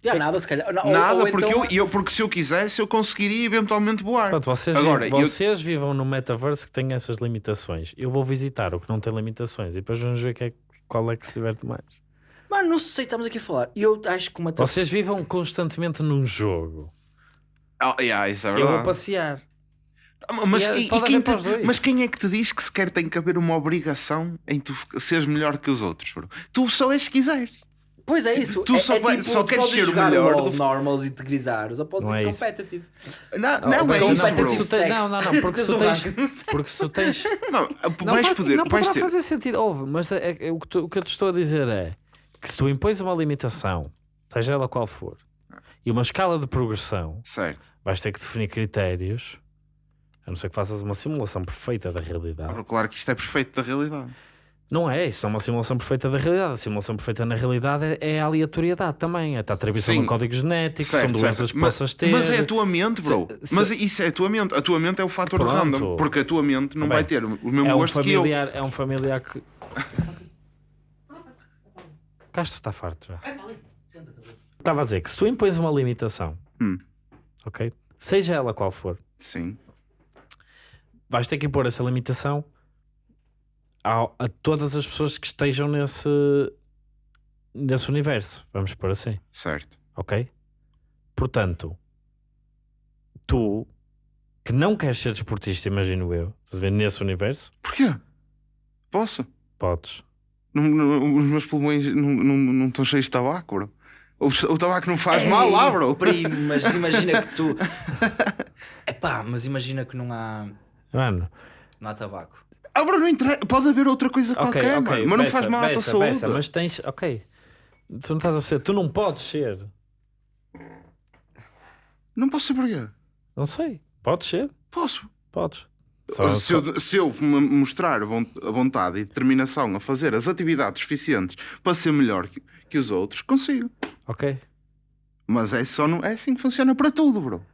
Já nada, se calhar. Não, ou- Nada, ou porque, então- eu, eu- porque se eu quisesse, eu conseguiria eventualmente voar. Pronto, vocês, Agora, vivam, eu- vocês vivam no metaverso que tem essas limitações. Eu vou visitar o que não tem limitações e depois vamos ver que é- qual é que se diverte mais. Mano, não sei, estamos aqui a falar. E eu acho que uma... Vocês vivam constantemente num jogo Oh, yeah, isso é Eu verdade. vou passear. Ah, Mas, E é- e- e quem te- mas quem é que te diz que sequer tem que haver uma obrigação em tu seres melhor que os outros? bro? Tu só és se quiseres. Pois é isso. Tu é, só é vai- tipo, só tu queres podes ser o melhor do- normals e te grisares, ou podes Não ser é competitive. Não, não, Não, é mas isso, não, bro. porque se tu tens- não, não, não, porque se tu tens-. Porque se tu tens. Não, Não, vais faz- poder, não vais poderá ter. fazer sentido. Ouve, mas é- é- o, que tu- o que eu te estou a dizer é que se tu impões uma limitação, seja ela qual for, e uma escala de progressão, Certo. vais ter que definir critérios, a não ser que faças uma simulação perfeita da realidade. Claro, Claro que isto é perfeito da realidade. Não é, isso é uma simulação perfeita da realidade. A simulação perfeita na realidade é, é a aleatoriedade também. É a atribuição Sim. de um código genético, Certo, são doenças certo. que mas, possas ter. mas é a tua mente, bro. Se- Mas se- isso é a tua mente. A tua mente é o fator Pronto. random. Porque a tua mente não Tá vai bem. ter o mesmo é um gosto que eu. familiar, é um familiar que. Castro está farto já. Estava a dizer que se tu impões uma limitação, Hum. ok? Seja ela qual for, Sim. vais ter que impor essa limitação ao- a todas as pessoas que estejam nesse, nesse universo. Vamos por assim, Certo. ok? Portanto, tu que não queres ser desportista, imagino eu, estás a ver, nesse universo, Porquê? Posso? podes. Não- não- os meus pulmões não, não, não estão cheios de tabaco, bro. O, o tabaco não faz mal lá, bro. Primo, mas imagina que tu. Epá, mas imagina que não há, Mano, não há tabaco. Ah, bro, não interessa. Pode haver outra coisa ok, qualquer, ok, mano. Mas não faz mal à tua saúde. Bessa, mas tens, ok, tu não estás a ser, tu não podes ser, Não posso ser porquê. não sei, podes ser, Posso. podes. Só- se, eu, se eu me mostrar a vontade e determinação a fazer as atividades suficientes para ser melhor que, que os outros, consigo. Ok. Mas é, só não, é assim que funciona para tudo, bro.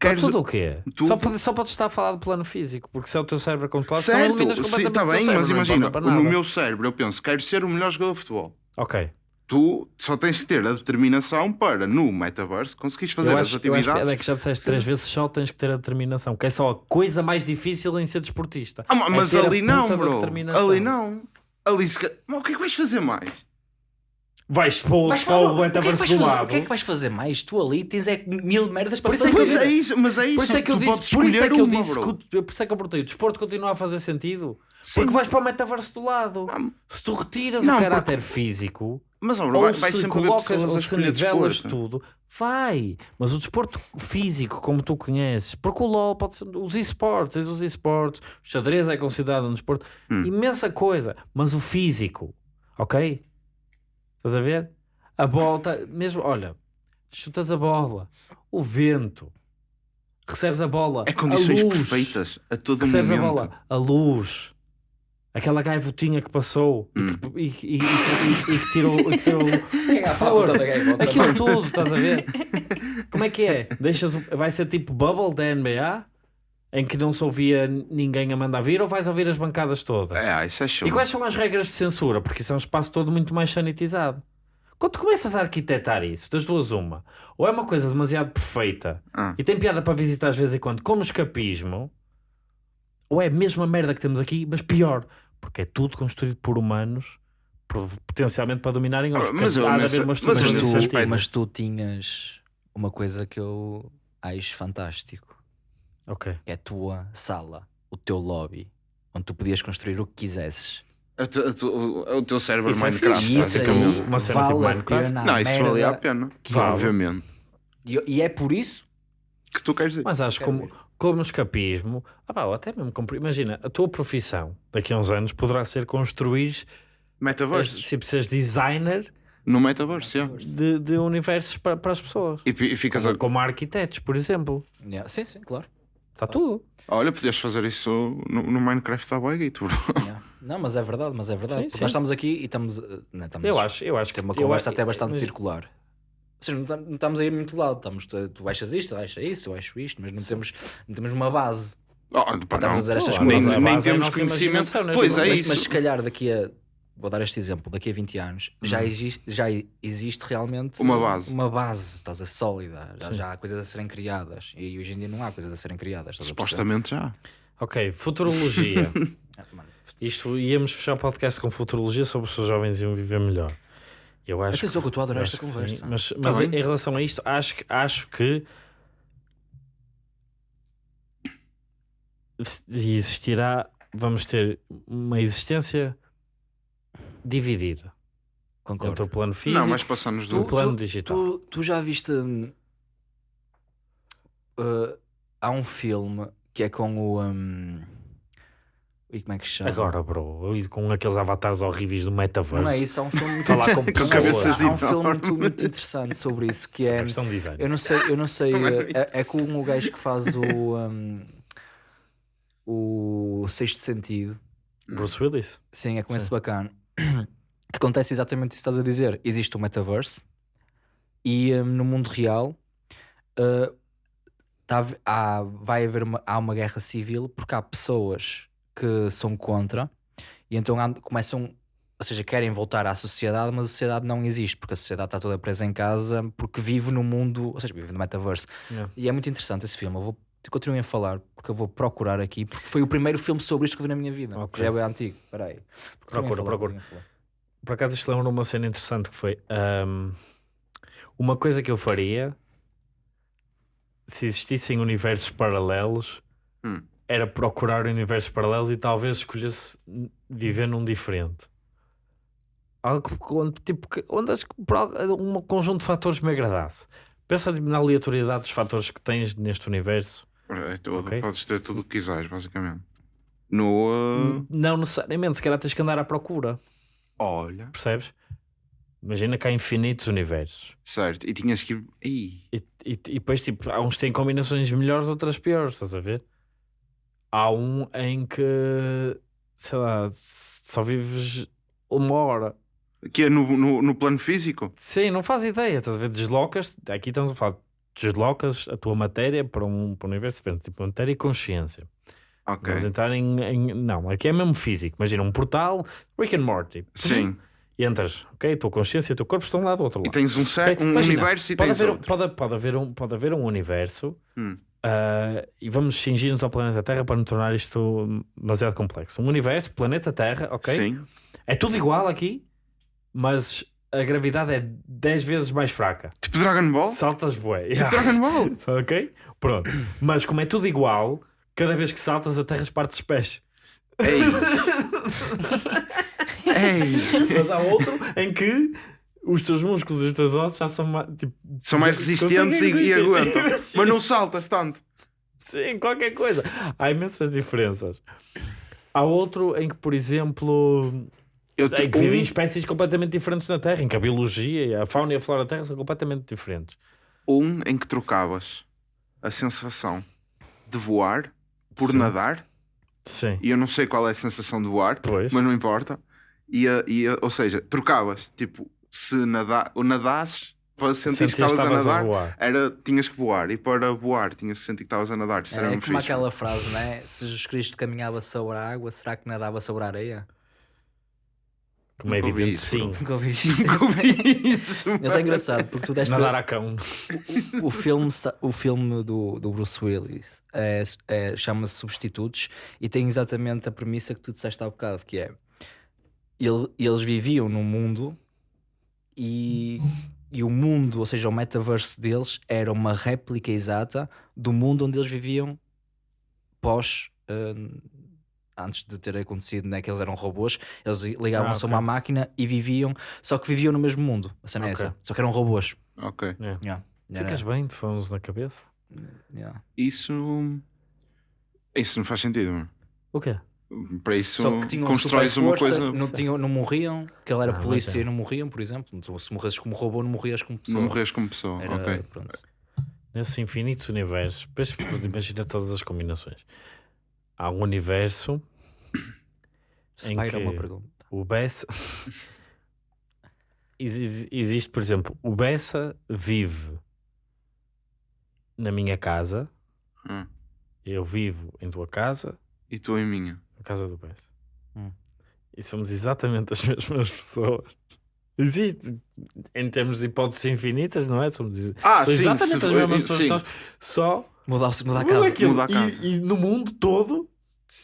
Queres- tudo o quê? tudo. Só, pode, só podes estar a falar do plano físico, porque se é o teu cérebro a controlar, Certo, eliminas sim, completamente está o teu bem, cérebro, mas não imagina, no meu cérebro eu penso, quero ser o melhor jogador de futebol. Ok. Tu só tens que ter a determinação para, no metaverse, conseguires fazer as acho, acho atividades. que é que já disseste três vezes, só tens que ter a determinação, que é só a coisa mais difícil em ser desportista. Ah, É mas a ali não, puta da bro. Ali não. Ali se... Mas o que é que vais fazer mais? Vais para o, Vais para o é metaverso do fazer? lado. O que é que vais fazer mais? Tu ali tens é mil merdas para é fazer. Pois é isso, mas é isso. Por isso é que eu tu disse, por isso é que eu uma, disse por isso é que eu perguntei, o desporto continua a fazer sentido? Sim. Porque vais para o metaverso do lado. Ah, Se tu retiras não, o caráter físico, Mas, ó, ou vai, vai se colocas, ou se nivelas desporto. tudo, vai. Mas o desporto físico, como tu conheces, porque o LOL pode ser, os esportes, tens os esportes, o xadrez é considerado um desporto, Hum. imensa coisa, mas o físico, ok? Estás a ver? A bola, tá- mesmo, olha, chutas a bola, o vento, recebes a bola, É condições a luz, perfeitas a todo recebes a momento. bola, a luz, aquela gaivotinha que passou e, que, e, e- e- e- e que tirou, e que tirou é a puta da gaivota? aquilo tudo, estás a ver? Como é que é? Deixas, o- vai ser tipo bubble da NBA em que não se ouvia ninguém a mandar vir ou vais ouvir as bancadas todas? É, isso é show. E quais são as regras de censura? Porque isso é um espaço todo muito mais sanitizado. Quando tu começas a arquitetar isso, das duas uma, ou é uma coisa demasiado perfeita Ah. e tem piada para visitar às vezes em quando, como escapismo, ou é a mesma merda que temos aqui, mas pior, porque é tudo construído por humanos, potencialmente para dominarem Ah, mas eu mas Mas nesse tu, mas tu tinhas uma coisa que eu acho fantástico, Ok. que é a tua sala, o teu lobby, onde tu podias construir o que quisesses. A tu- a tu- o, o teu cérebro Isso é Minecraft, aí basicamente. Uma cena vale tipo a Minecraft? pena. Não, isso valia a pena. que vale. Obviamente. E, e é por isso Que tu queres dizer. Mas acho Quero como, como escapismo, ah pá, até mesmo compre- imagina, a tua profissão daqui a uns anos poderá ser construir, Metaverse. tipo, seres designer No metaverse, yeah. de, de universos para, para as pessoas. E, e ficas a... Como, como arquitetos, por exemplo. Yeah, Sim, sim, claro. Está tudo. Olha, podias fazer isso no, no Minecraft da Boiguito, bro. Yeah. Não, mas é verdade, mas é verdade. Sim, sim. nós estamos aqui e estamos, eh, né, estamos Eu acho, eu acho que uma eu conversa acho- até bastante mas- circular. Ou seja, não, tam- não estamos a ir muito lado. Estamos, tu, tu achas isto, eu acho isso, eu acho isto, mas não temos, não temos uma base. Oh, pá, Estamos não. a dizer estas nem, coisas. nem base é temos conhecimento. né? Pois é mas, isso. mas se calhar daqui a. Vou dar este exemplo, daqui a 20 anos já, existe, já existe realmente Uma base. Uma base, estás a sólida. Já, já há coisas a serem criadas. E hoje em dia não há coisas a serem criadas. Supostamente já. Ok, futurologia. Ah, Isto íamos fechar o podcast com futurologia sobre os seus jovens iam viver melhor. Eu acho Atenção que eu estou a adorar acho esta que sim, conversa. Mas, mas bem. em relação a isto, acho que, acho que existirá, vamos ter uma existência dividida Concordo. entre o plano físico Não, mas passamos e o do. plano digital. Tu, tu já viste. hum, uh, há um filme que é com o. Um, e como é que se chama? Agora, bro, com aqueles avatares horríveis do metaverso. Não é isso, há um filme muito Falar com interessante. cabeças Há um filme muito, muito interessante sobre isso que é. Questão de design. Eu não sei, eu não sei. Não é É, é com o gajo que faz o. um, o Sexto Sentido. Bruce Willis? Sim, é com Sim. esse bacana. Que acontece exatamente isso que estás a dizer. Existe o metaverse e hum, no mundo real uh, tá há, vai haver uma, há uma guerra civil porque há pessoas que são contra e então começam, ou seja, querem voltar à sociedade, mas a sociedade não existe porque a sociedade está toda presa em casa porque vive no mundo, ou seja, vive no metaverse. Yeah. E é muito interessante esse filme. Eu vou continuem a falar porque eu vou procurar aqui porque foi o primeiro filme sobre isto que eu vi na minha vida. Ok. Já é bem antigo. Espera aí. Continuem a Procura, procura. Por acaso isto lembra uma cena interessante que foi ahm, uma coisa que eu faria se existissem universos paralelos Hum. era procurar universos paralelos e talvez escolhesse viver num diferente. Algo que- onde, tipo, que- onde por al- um conjunto de fatores me agradasse. Pensa tipo, na aleatoriedade dos fatores que tens neste universo. É tudo, Ok. Podes ter tudo o que quiseres, basicamente. No. uh, Não necessariamente, se calhar tens que andar à procura, Olha. percebes? Imagina que há infinitos universos. Certo. E tinhas que ir. E, e, e depois, tipo, há uns que têm combinações melhores, outras piores, estás a ver? Há um em que, sei lá, só vives uma hora. Que é no, no, no plano físico? Sim, não faz ideia, estás a ver? Deslocas, aqui estamos a falar, deslocas a tua matéria para um, para um universo diferente, tipo matéria e consciência. Ok. Vamos entrar em, em- Não, aqui é mesmo físico. Imagina um portal, Rick and Morty. Sim. E entras, ok? A tua consciência e o teu corpo estão lá do outro E lado. tens um, cer- Ok, um imagina, universo e pode tens haver, um- outro. Pode, pode, haver um, pode haver um universo Hum. ah, e vamos cingir-nos ao planeta Terra para não tornar isto demasiado complexo. Um universo, planeta Terra, ok? Sim. É tudo igual aqui, mas a gravidade é 10 vezes mais fraca. Tipo Dragon Ball? Saltas bué. Tipo Dragon Ball. ok? Pronto. Mas como é tudo igual, cada vez que saltas a Terra parte dos pés. Ei. Ei. Mas há outro em que os teus músculos e os teus ossos já são mais, tipo, São mais resistentes e, e aguentam. Mas não saltas tanto. Sim, qualquer coisa. Há imensas diferenças. Há outro em que, por exemplo, Eu te- que vivem um, espécies completamente diferentes na Terra, em que a biologia, e a fauna e a flora da Terra são completamente diferentes. um em que trocavas a sensação de voar por Sim. nadar. Sim. E eu não sei qual é a sensação de voar, Pois. mas não importa. E, a- e a- ou seja, trocavas. Tipo, se nadar, ou nadasses para sentir que estavas a nadar, voar. era, tinhas que voar. E para voar, tinhas que sentir que estavas a nadar. Isso era É como fixe. aquela frase, né? Se Jesus Cristo caminhava sobre a água, será que nadava sobre a areia? Como é Nunca evidente, isso, sim. Nunca ouvi isto. Nunca ouvi isso. Mas é engraçado porque tu deste Nadar a cão. o filme, sa- o filme do, do Bruce Willis é, é- chama-se Substitutos e tem exatamente a premissa que tu disseste há bocado, que é ele- eles viviam num mundo e, e o mundo, ou seja, o metaverse deles era uma réplica exata do mundo onde eles viviam pós eh, antes de ter acontecido, né, que eles eram robôs, eles ligavam-se Ah, a uma máquina e viviam, só que viviam no mesmo mundo. A cena é Ok. essa, só que eram robôs. Ok. É. Yeah. Era- Ficas bem, de fones na cabeça. yeah. Isso. Isso não faz sentido. meu. O quê? Para isso, Só que tinham constróis uma força, coisa. não, tinham, não morriam, que ele era Ah, polícia é. e não morriam, por exemplo. Tu, Se morresses como robô, não morrias como pessoa. Não morres como pessoa. Era, Ok. pronto. Nesses infinitos universos, imagina todas as combinações. Há um universo em Spyro é uma que pergunta. o Bessa Exi- existe, por exemplo, o Bessa vive na minha casa, Hum. eu vivo em tua casa, E tu em minha. na casa do Bessa. Hum. E somos exatamente as mesmas pessoas. Existe, em termos de hipóteses infinitas, não é? Somos Ah, são sim, exatamente as mesmas pessoas que nós, só Mudar, mudar a Muda casa. aquilo. Muda a casa. E, e no mundo todo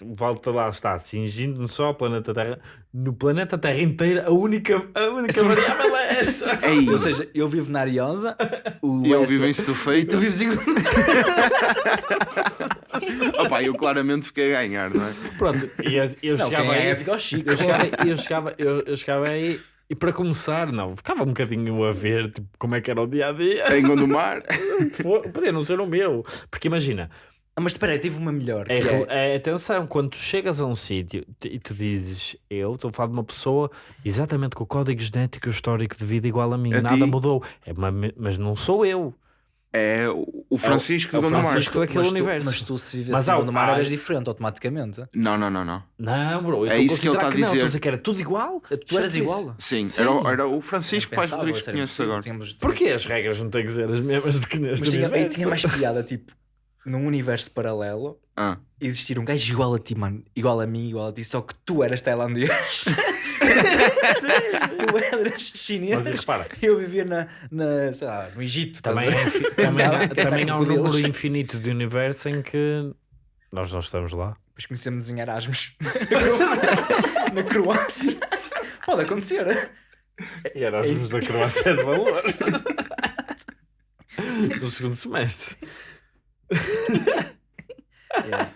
volta lá está, cingindo só o planeta Terra. No planeta Terra inteira, a única, a única variável é essa. Ei, Ou seja, eu vivo na Ariosa, o eu vivo em e tu Estufeito. vives em... Opa, eu claramente fiquei a ganhar, não é? Pronto, e eu, eu Não, chegava quem aí. é fica ao Chico. Eu chegava, eu, chegava, eu, eu chegava aí e para começar, não, ficava um bocadinho a ver tipo, como é que era o dia a dia. Em Gondomar. Podia não ser o meu, porque imagina, Mas espera aí, tive uma melhor. é, é- é- atenção, quando tu chegas a um sítio e tu dizes eu estou a falar de uma pessoa exatamente com o código genético e o histórico de vida igual a mim, A nada ti. mudou, é, ma- mas não sou eu. É o o Francisco é o de Gondomar. Francisco daquele mas tu, universo. Mas tu se Mas vivesse há- no mar há- eras diferente automaticamente. Não, não, não, não. Não, bro, eu É estou isso que ele está a não, estou dizer. a dizer que era tudo igual. Tu eras igual. Sim, Sim. Era, o- era o Francisco Paz Pensava, Rodrigues que conheces agora. tínhamos- Porquê as regras não têm que ser as mesmas do que neste Mas tinha, universo? e tinha mais piada, tipo, num universo paralelo, Ah. existir um gajo igual a ti, mano, igual a mim, igual a ti, só que tu eras tailandês. tu eras chinês. Mas repara, Eu vivia na, na, sei lá, no Egito. Também, é também, há, também há um número infinito de universo em que nós não estamos lá. Depois comecei-me a desenhar asmos na Croácia. na Croácia. Pode acontecer. E Erasmus da Croácia é de valor. No segundo semestre. Yeah.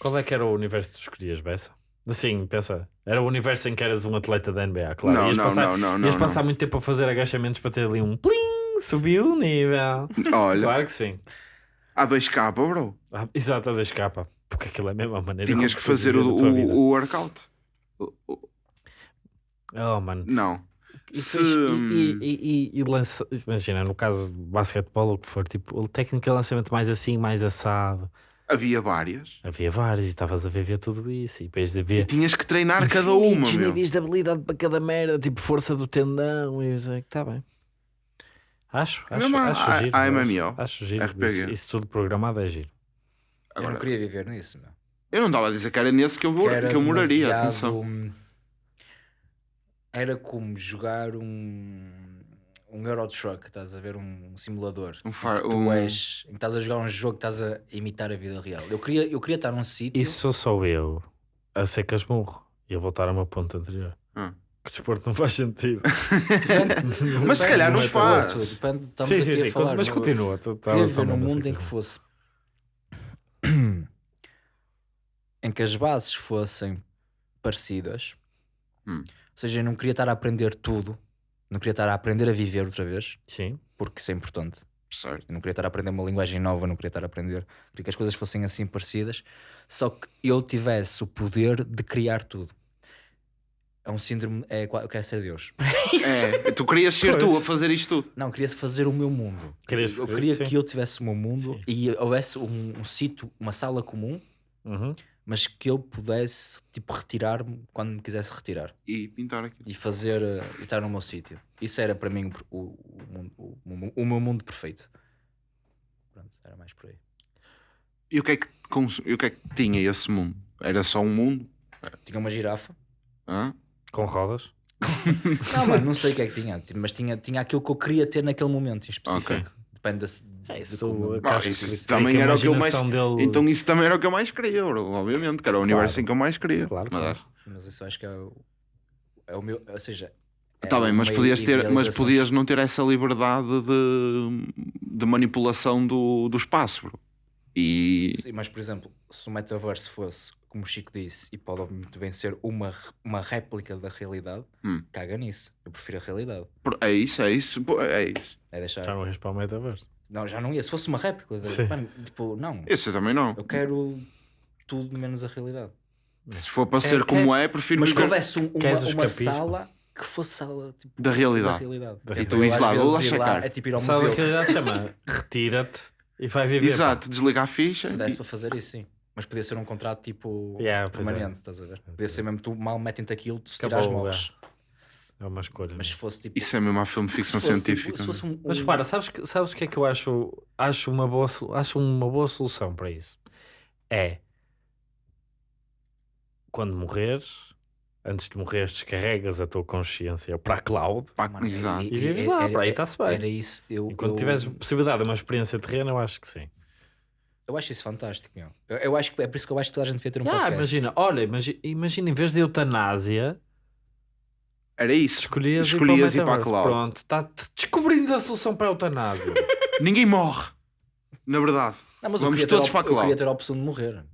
Qual é que era o universo que tu escolhias, Bessa? Assim, pensa. Era o universo em que eras um atleta da NBA, claro. Não, ias não, passar, não, não, não, ias não. passar muito tempo a fazer agachamentos para ter ali um plim, subiu o nível. Olha, Claro que sim. há 2K, bro. Ah, exato, a da escapa. Porque aquilo é a mesma maneira. Tinhas que fazer o, a tua vida. o, o workout. O- o- Oh, mano. Não. E, Se- e, e, e, e lança, imagina, no caso de basquetebol, ou o que for, tipo, a técnica de lançamento mais assim, mais assado. Havia várias. Havia vários e estavas a ver, ver tudo isso. E depois de E tinhas que treinar cada uma, meu. níveis de habilidade para cada merda, tipo força do tendão. E isso, está bem. Acho, É acho, a- acho a- giro. a acho- MMO, Acho giro. RPG. Isso, isso tudo programado é giro. Eu não Agora, queria viver nisso, meu. eu não estava a dizer que era nesse que eu, Que era que eu moraria. demasiado- Atenção. Era como jogar um, um Euro Truck, estás a ver um simulador. Um em far- que tu um- és, em que estás a jogar um jogo que estás a imitar a vida real. Eu queria, eu queria estar num sítio. Isso sou só eu a ser casmurro e a voltar ao meu ponto anterior. Hum. Que desporto não faz sentido. Mas se calhar Não nos faz. tudo, Depende, estamos sim, aqui sim, a sim. falar. mas continua. Tu Eu estavas queria viver num mundo em que fosse. em que as bases fossem parecidas. Hum. Ou seja, eu não queria estar a aprender tudo. Não queria estar a aprender a viver outra vez, Sim. porque isso é importante. Certo. Eu não queria estar a aprender uma linguagem nova, não queria estar a aprender. Queria que as coisas fossem assim parecidas, só que eu tivesse o poder de criar tudo. É um síndrome. É, eu quero ser Deus. É, tu querias ser tu a fazer isto tudo. Não, queria fazer o meu mundo. Querias- eu queria sim. que eu tivesse o meu mundo Sim. e houvesse um, um sítio, uma sala comum, Uhum. Mas que eu pudesse tipo retirar-me quando me quisesse retirar E pintar aqui. e fazer eh, e estar no meu sítio. Isso era para mim o, o, o mundo- o- meu mundo perfeito. Pronto, era mais por aí. E o que é que, cons- e o que, é que tinha esse mundo? Era só um mundo? Tinha uma girafa. Hã? Com rodas. Não, mano, não sei o que é que tinha, mas tinha, tinha aquilo que eu queria ter naquele momento em específico. Ok. Depende da, É isso. como- isso também era o que eu mais- Dele... Então isso também era o que eu mais queria, bro, obviamente, que era o universo em que eu mais queria. Claro, Mas, claro. Mas isso acho que é o, é o meu. Ou seja. é Tá bem, mas podias, ter, mas podias não ter essa liberdade de, de manipulação do, do espaço, bro. E Sim, mas por exemplo, se o metaverso fosse, como o Chico disse, e pode muito bem ser uma, uma réplica da realidade, Hum. caga nisso. Eu prefiro a realidade. É isso, é isso, pô, é isso. É deixar. Já não ias para o metaverso. Não, já não ia. Se fosse uma réplica, da- mano, tipo, não. Esse eu também não. Eu quero tudo menos a realidade. Se for para ser Quer- como é, prefiro Mas que houvesse um- uma, uma sala que fosse sala tipo, da realidade. da realidade. Da É E tu ires lá, vou lá checar. É tipo ir ao Sabe museu. a realidade chama retira-te e vai viver. Exato, desliga a ficha. Se desse e- para fazer isso, sim. Mas podia ser um contrato tipo Yeah, é. permanente, estás a ver? Podia ser mesmo tu mal metem-te aquilo, tu se tirares morres. pá. É uma escolha. Mas se mesmo. fosse tipo. Isso é mesmo a filme de se ficção fosse, científica. Tipo, se fosse um, Mas um- repara, sabes, que- sabes o que é que eu acho, acho, uma boa, acho uma boa solução para isso? É quando morreres, antes de morreres, descarregas a tua consciência para a cloud Mano, exato. e vives lá, para aí está-se bem. Era isso. Eu, E quando eu- tiveres possibilidade de uma experiência terrena, eu acho que sim. Eu acho isso fantástico, meu. Eu, eu acho que é por isso que eu acho que toda a gente devia ter um Ah, podcast. imagina, olha, imagina, imagina em vez de eutanásia, Era isso. escolhias, Escolhias ir ir para para a cloud. Pronto, tá, descobrimos a solução para a eutanásia. Ninguém morre. Na verdade. Não, Vamos todos para a Eu queria cloud. ter a opção de morrer.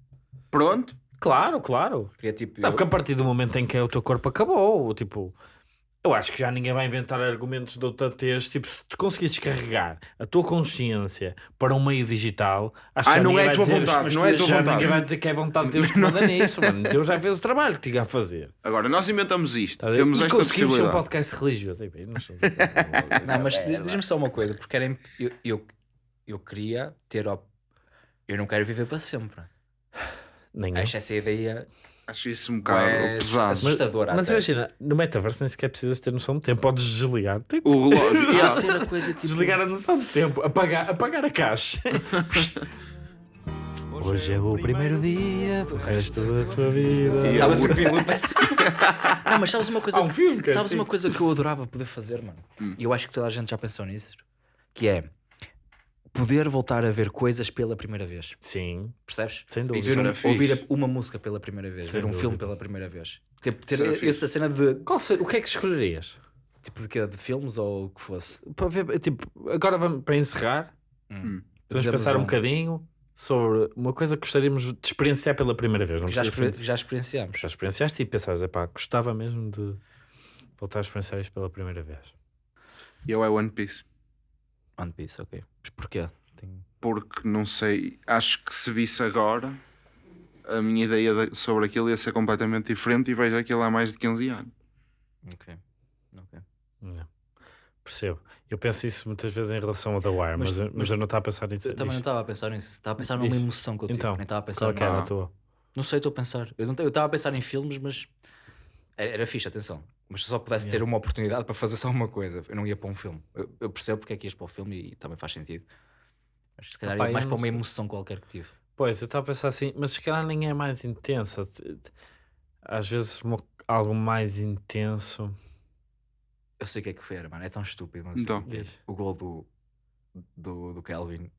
Pronto. claro, claro. Queria tipo. Não, eu- porque a partir do momento em que o teu corpo acabou, tipo, eu acho que já ninguém vai inventar argumentos de outra tez. Tipo, se tu conseguires descarregar a tua consciência para um meio digital, acho que Ah, já não é a tua dizer, vontade, "Mas não tu é tua já vontade." ninguém vai dizer que é vontade de Deus que manda nisso, mano. Deus já fez o trabalho que tinha a fazer. Agora, nós inventamos isto. Tá? Temos e esta conseguimos ser um possibilidade. podcast religioso. Não, mas diz- diz-me só uma coisa, porque era, imp- eu, eu, eu queria ter. Op... Eu não quero viver para sempre. Nem eu. Acho essa ideia Acho isso um bocado é pesado. assustadora. Mas até. imagina, no metaverso nem sequer precisas ter noção do tempo. Podes desligar. Tipo, O relógio. Ah, Yeah. ter a coisa tipo. Desligar a noção do tempo. Apagar, apagar a caixa. Hoje é o primeiro dia do resto da tua vida. Estava é sempre em essa coisa. Não, mas sabes uma coisa. Há um filme que é sabes assim. uma coisa que eu adorava poder fazer, mano? E eu acho que toda a gente já pensou nisso. Que é poder voltar a ver coisas pela primeira vez. Sim, Percebes? sem Isso dúvida. Era fixe. ouvir uma música pela primeira vez, Sem ver um dúvida. filme pela primeira vez. Ter, ter Isso essa cena de Qual ser- o que é que escolherias? tipo de, quê? de filmes ou o que fosse. Para ver, tipo, agora vamos para encerrar, Hum. vamos Dizemos pensar um um- bocadinho sobre uma coisa que gostaríamos de experienciar pela primeira vez. Já, exper- ser- já experienciamos. já experienciaste e pensaste, epá, gostava mesmo de voltar a experienciar isto pela primeira vez. E eu é One Piece. One Piece, ok. Mas porquê? Tem- Porque não sei. Acho que se visse agora, a minha ideia de- sobre aquilo ia ser completamente diferente e vejo aquilo há mais de 15 anos. Ok. Ok. Não. Percebo. Eu penso isso muitas vezes em relação ao The Wire, mas, Mas- eu- mas eu não estava a pensar nisso. Eu também não estava a pensar nisso. Estava a pensar numa Diz. emoção que eu tive. Então, nem estava a pensar Qual é que era a tua? Não sei, estou a pensar. Eu estava a pensar em filmes, mas era, era fixe, atenção. Mas se só pudesse ter uma oportunidade para fazer só uma coisa, eu não ia para um filme. Eu, eu percebo porque é que ias para o filme e também faz sentido. Mas se calhar Opa, ia mais para uma sei. emoção qualquer que tive. Pois, eu estava a pensar assim, mas se calhar nem é mais intensa. Às vezes uma- algo mais intenso. Eu sei o que é que foi, era, mano. É tão estúpido. Mas Então. O gol do, do, do Kelvin.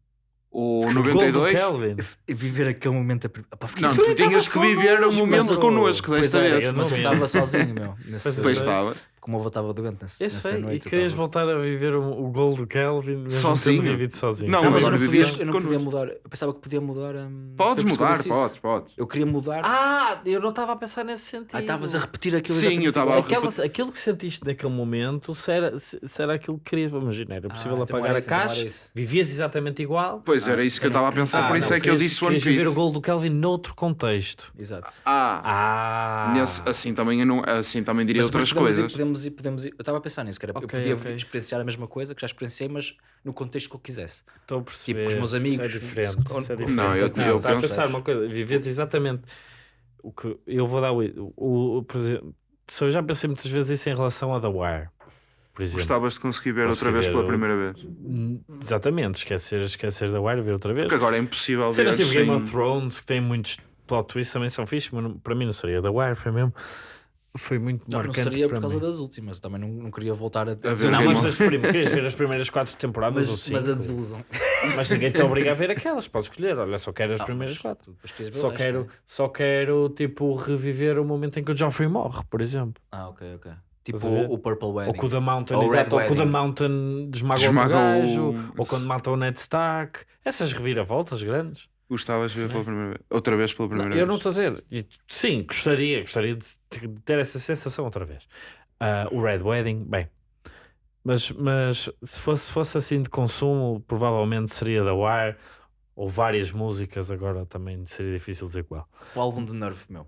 O Gol do 92. Kelvin. E viver aquele momento. A... Pá, fiquei Não, tu tinhas que viver o connosco, momento connosco desta é, vez. eu mas eu vi. estava sozinho, meu. Pois é. Estava. Como eu estava doente nesse, Eu nessa sei, noite. e querias voltar a viver o, o gol do Kelvin mesmo Sozinho? vivido sozinho. Não, Não, mas eu agora não, podia, eu não podia mudar. Eu pensava que podia mudar. hum, Podes a mudar, podes, podes. Eu queria mudar. Ah, eu não estava a pensar nesse sentido. Ah, estavas a repetir aquilo Sim, eu estava a Aquela, aquilo que sentiste naquele momento, se era, se, se era aquilo que querias, vamos imaginar, era possível então apagar a isso, então era caixa, isso. vivias exatamente igual. Pois Ah, era isso que eu então estava a pensar, Ah, por isso não, é que eu disse One querias viver o Piece. gol do Kelvin noutro contexto. Exato. Ah, Ah, nesse- assim também eu não, assim também diria outras coisas. Podemos ir- podemos ir- Eu estava a pensar nisso, que era, eu Ok, podia ok. experienciar a mesma coisa que já experienciei, mas no contexto que eu quisesse. estou a perceber. Tipo, com os meus amigos, Isso é diferente. com- Isso é diferente. Não, eu- não, eu estava a penso- pensar uma coisa, vives exatamente o que eu vou dar o, o, o- por exemplo, se eu já pensei muitas vezes isso em relação a The Wire, por exemplo. Gostavas de conseguir ver Consegui outra vez ver pela o- primeira vez. Hum, Exatamente, esquecer, esquecer da Wire, ver outra vez. Porque agora é impossível ver Cenas tipo Game of Thrones, que tem muitos plot twists, também são fixes, mas não- para mim não seria. The Wire foi mesmo. Foi muito Não, não marcante. seria para por causa mim. das últimas. Também não, não queria voltar a, a ver Não, Game mas as prim... querias ver as primeiras quatro temporadas ou mas, cinco. mas a desilusão. Mas ninguém te obriga a ver aquelas, podes escolher. Olha, só quero as Ah, primeiras mas quatro. Só quero, né? só quero, tipo, reviver o momento em que o Joffrey morre, por exemplo. Ah, ok, ok. Tipo o, o Purple Wedding. Ou que o The Mountain, Ou o exato, Red ou que o The. Mountain desmaga, Desmaga o- gajo, ou quando mata o Ned Stark. Essas reviravoltas grandes. Gostavas de ver pela primeira vez. Outra vez pela primeira Não, eu vez. não estou a dizer. Sim, gostaria, gostaria de ter essa sensação outra vez. Ah, o Red Wedding, bem. Mas, mas se fosse, fosse assim de consumo, provavelmente seria da Wire ou várias músicas. Agora também seria difícil dizer qual. O álbum de Nerve, meu.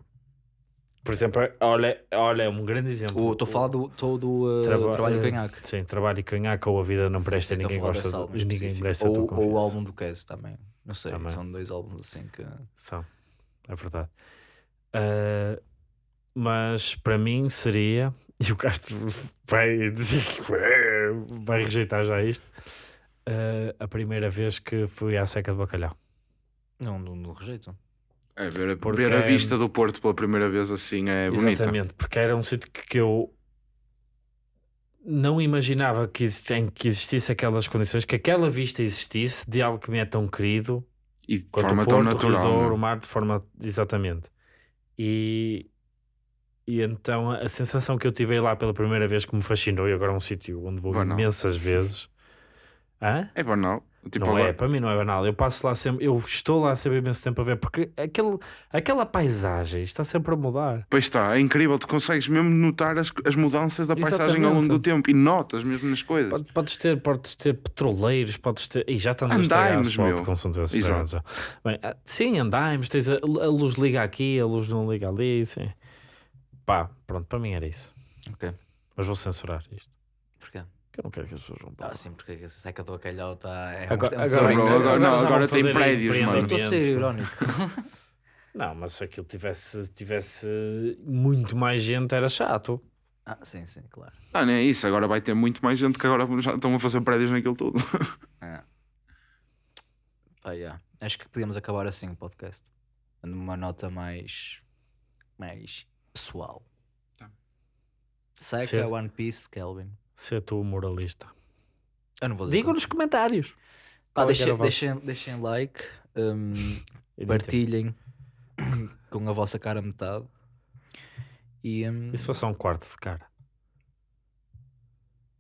Por exemplo, olha, olha é um grande exemplo. Estou a falar do, tô do uh, Traba- Trabalho eh, e Canhaque. Sim, trabalho e canhaca ou a vida não Sim, presta, eu ninguém gosta, de- ninguém merece a tua ou, ou o álbum do Kes também. Não sei, Também. são dois álbuns assim que. São, é verdade. Ah, mas para mim seria, e o Castro vai dizer que vai rejeitar já isto, ah, a primeira vez que fui à seca de bacalhau. Não, não, não rejeito. É, ver, a, Porque ver a é- vista do Porto pela primeira vez assim é bonita. Exatamente, porque era um sítio que, que eu não imaginava que, existem, que existisse aquelas condições, que aquela vista existisse de algo que me é tão querido E de forma o tão Porto, o natural. Douro, não o mar, de forma. Exatamente. E, e então a sensação que eu tive lá pela primeira vez que me fascinou, e agora é um sítio onde vou Banal. imensas vezes. Hã? É banal. Tipo, não agora- é, para mim não é banal. Eu passo lá sempre, eu estou lá sempre imenso tempo a ver, porque aquele, aquela paisagem está sempre a mudar. Pois está, é incrível. Tu consegues mesmo notar as, as mudanças da paisagem ao longo do tempo e notas mesmo nas coisas. Podes, podes ter, podes ter petroleiros, podes ter. E já estamos a Andaimes, meu. São Exato. Bem, ah, sim, andaimes, tens a, a luz liga aqui, a luz não liga ali. Sim. Pá, pronto, para mim era isso. Ok. Mas vou censurar isto. Que eu não quero que as pessoas vão Ah, sim, porque a seca do acalhota é Agora- um, é agora- agora- não, agora tem prédios, mano. Eu estou a ser irónico. Não, mas se aquilo tivesse, tivesse muito mais gente era chato. Ah, sim, sim, claro. Ah, não é isso. Agora vai ter muito mais gente que agora já estão a fazer prédios naquilo tudo. Ah. Pá, yeah. Acho que podíamos acabar assim o podcast. Numa nota mais. mais pessoal. Tá. Seca. One Piece, Kelvin. Se é tu moralista. Eu não vou dizer. Digam nos comentários. Ah, qual é que era deixem, o vosso- deixem, deixem like, hum, Eu não partilhem com a vossa cara a metade. E. hum, E se fosse só um quarto de cara?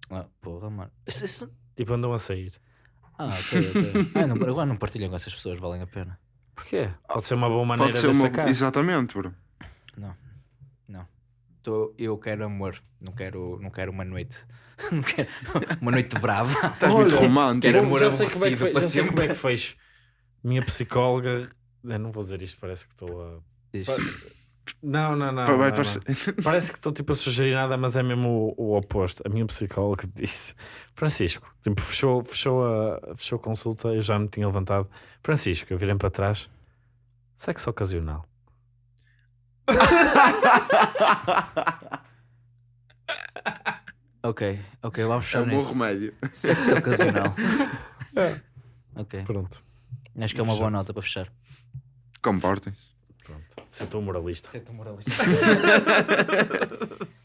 ah, porra, mano. Isso, isso- Tipo, andam a sair. Ah, ok, ok. não, agora não partilhem com essas pessoas, valem a pena. Porquê? Pode ser uma boa maneira Pode ser de uma. sacar. Exatamente, bro. Tô, eu quero amor, não quero, não quero uma noite. Não quero uma noite brava. Estás muito Olha, romântico. quero amor já sei como é que, foi, para já sei como é que fez. Minha psicóloga. Eu não vou dizer isto, parece que estou a. Diz. Não, não, não. Não, não. Parece que estou tipo a sugerir nada, mas é mesmo o, o oposto. A minha psicóloga disse: Francisco, tipo, fechou, fechou, a, fechou a consulta, eu já me tinha levantado. Francisco, eu virei para trás. Sexo ocasional. Ok, ok, vamos É fechar um bom remédio. Sexo ocasional. ok, Pronto. acho que é uma boa nota para fechar. Comportem-se. Pronto. Se eu estou moralista. Sento moralista.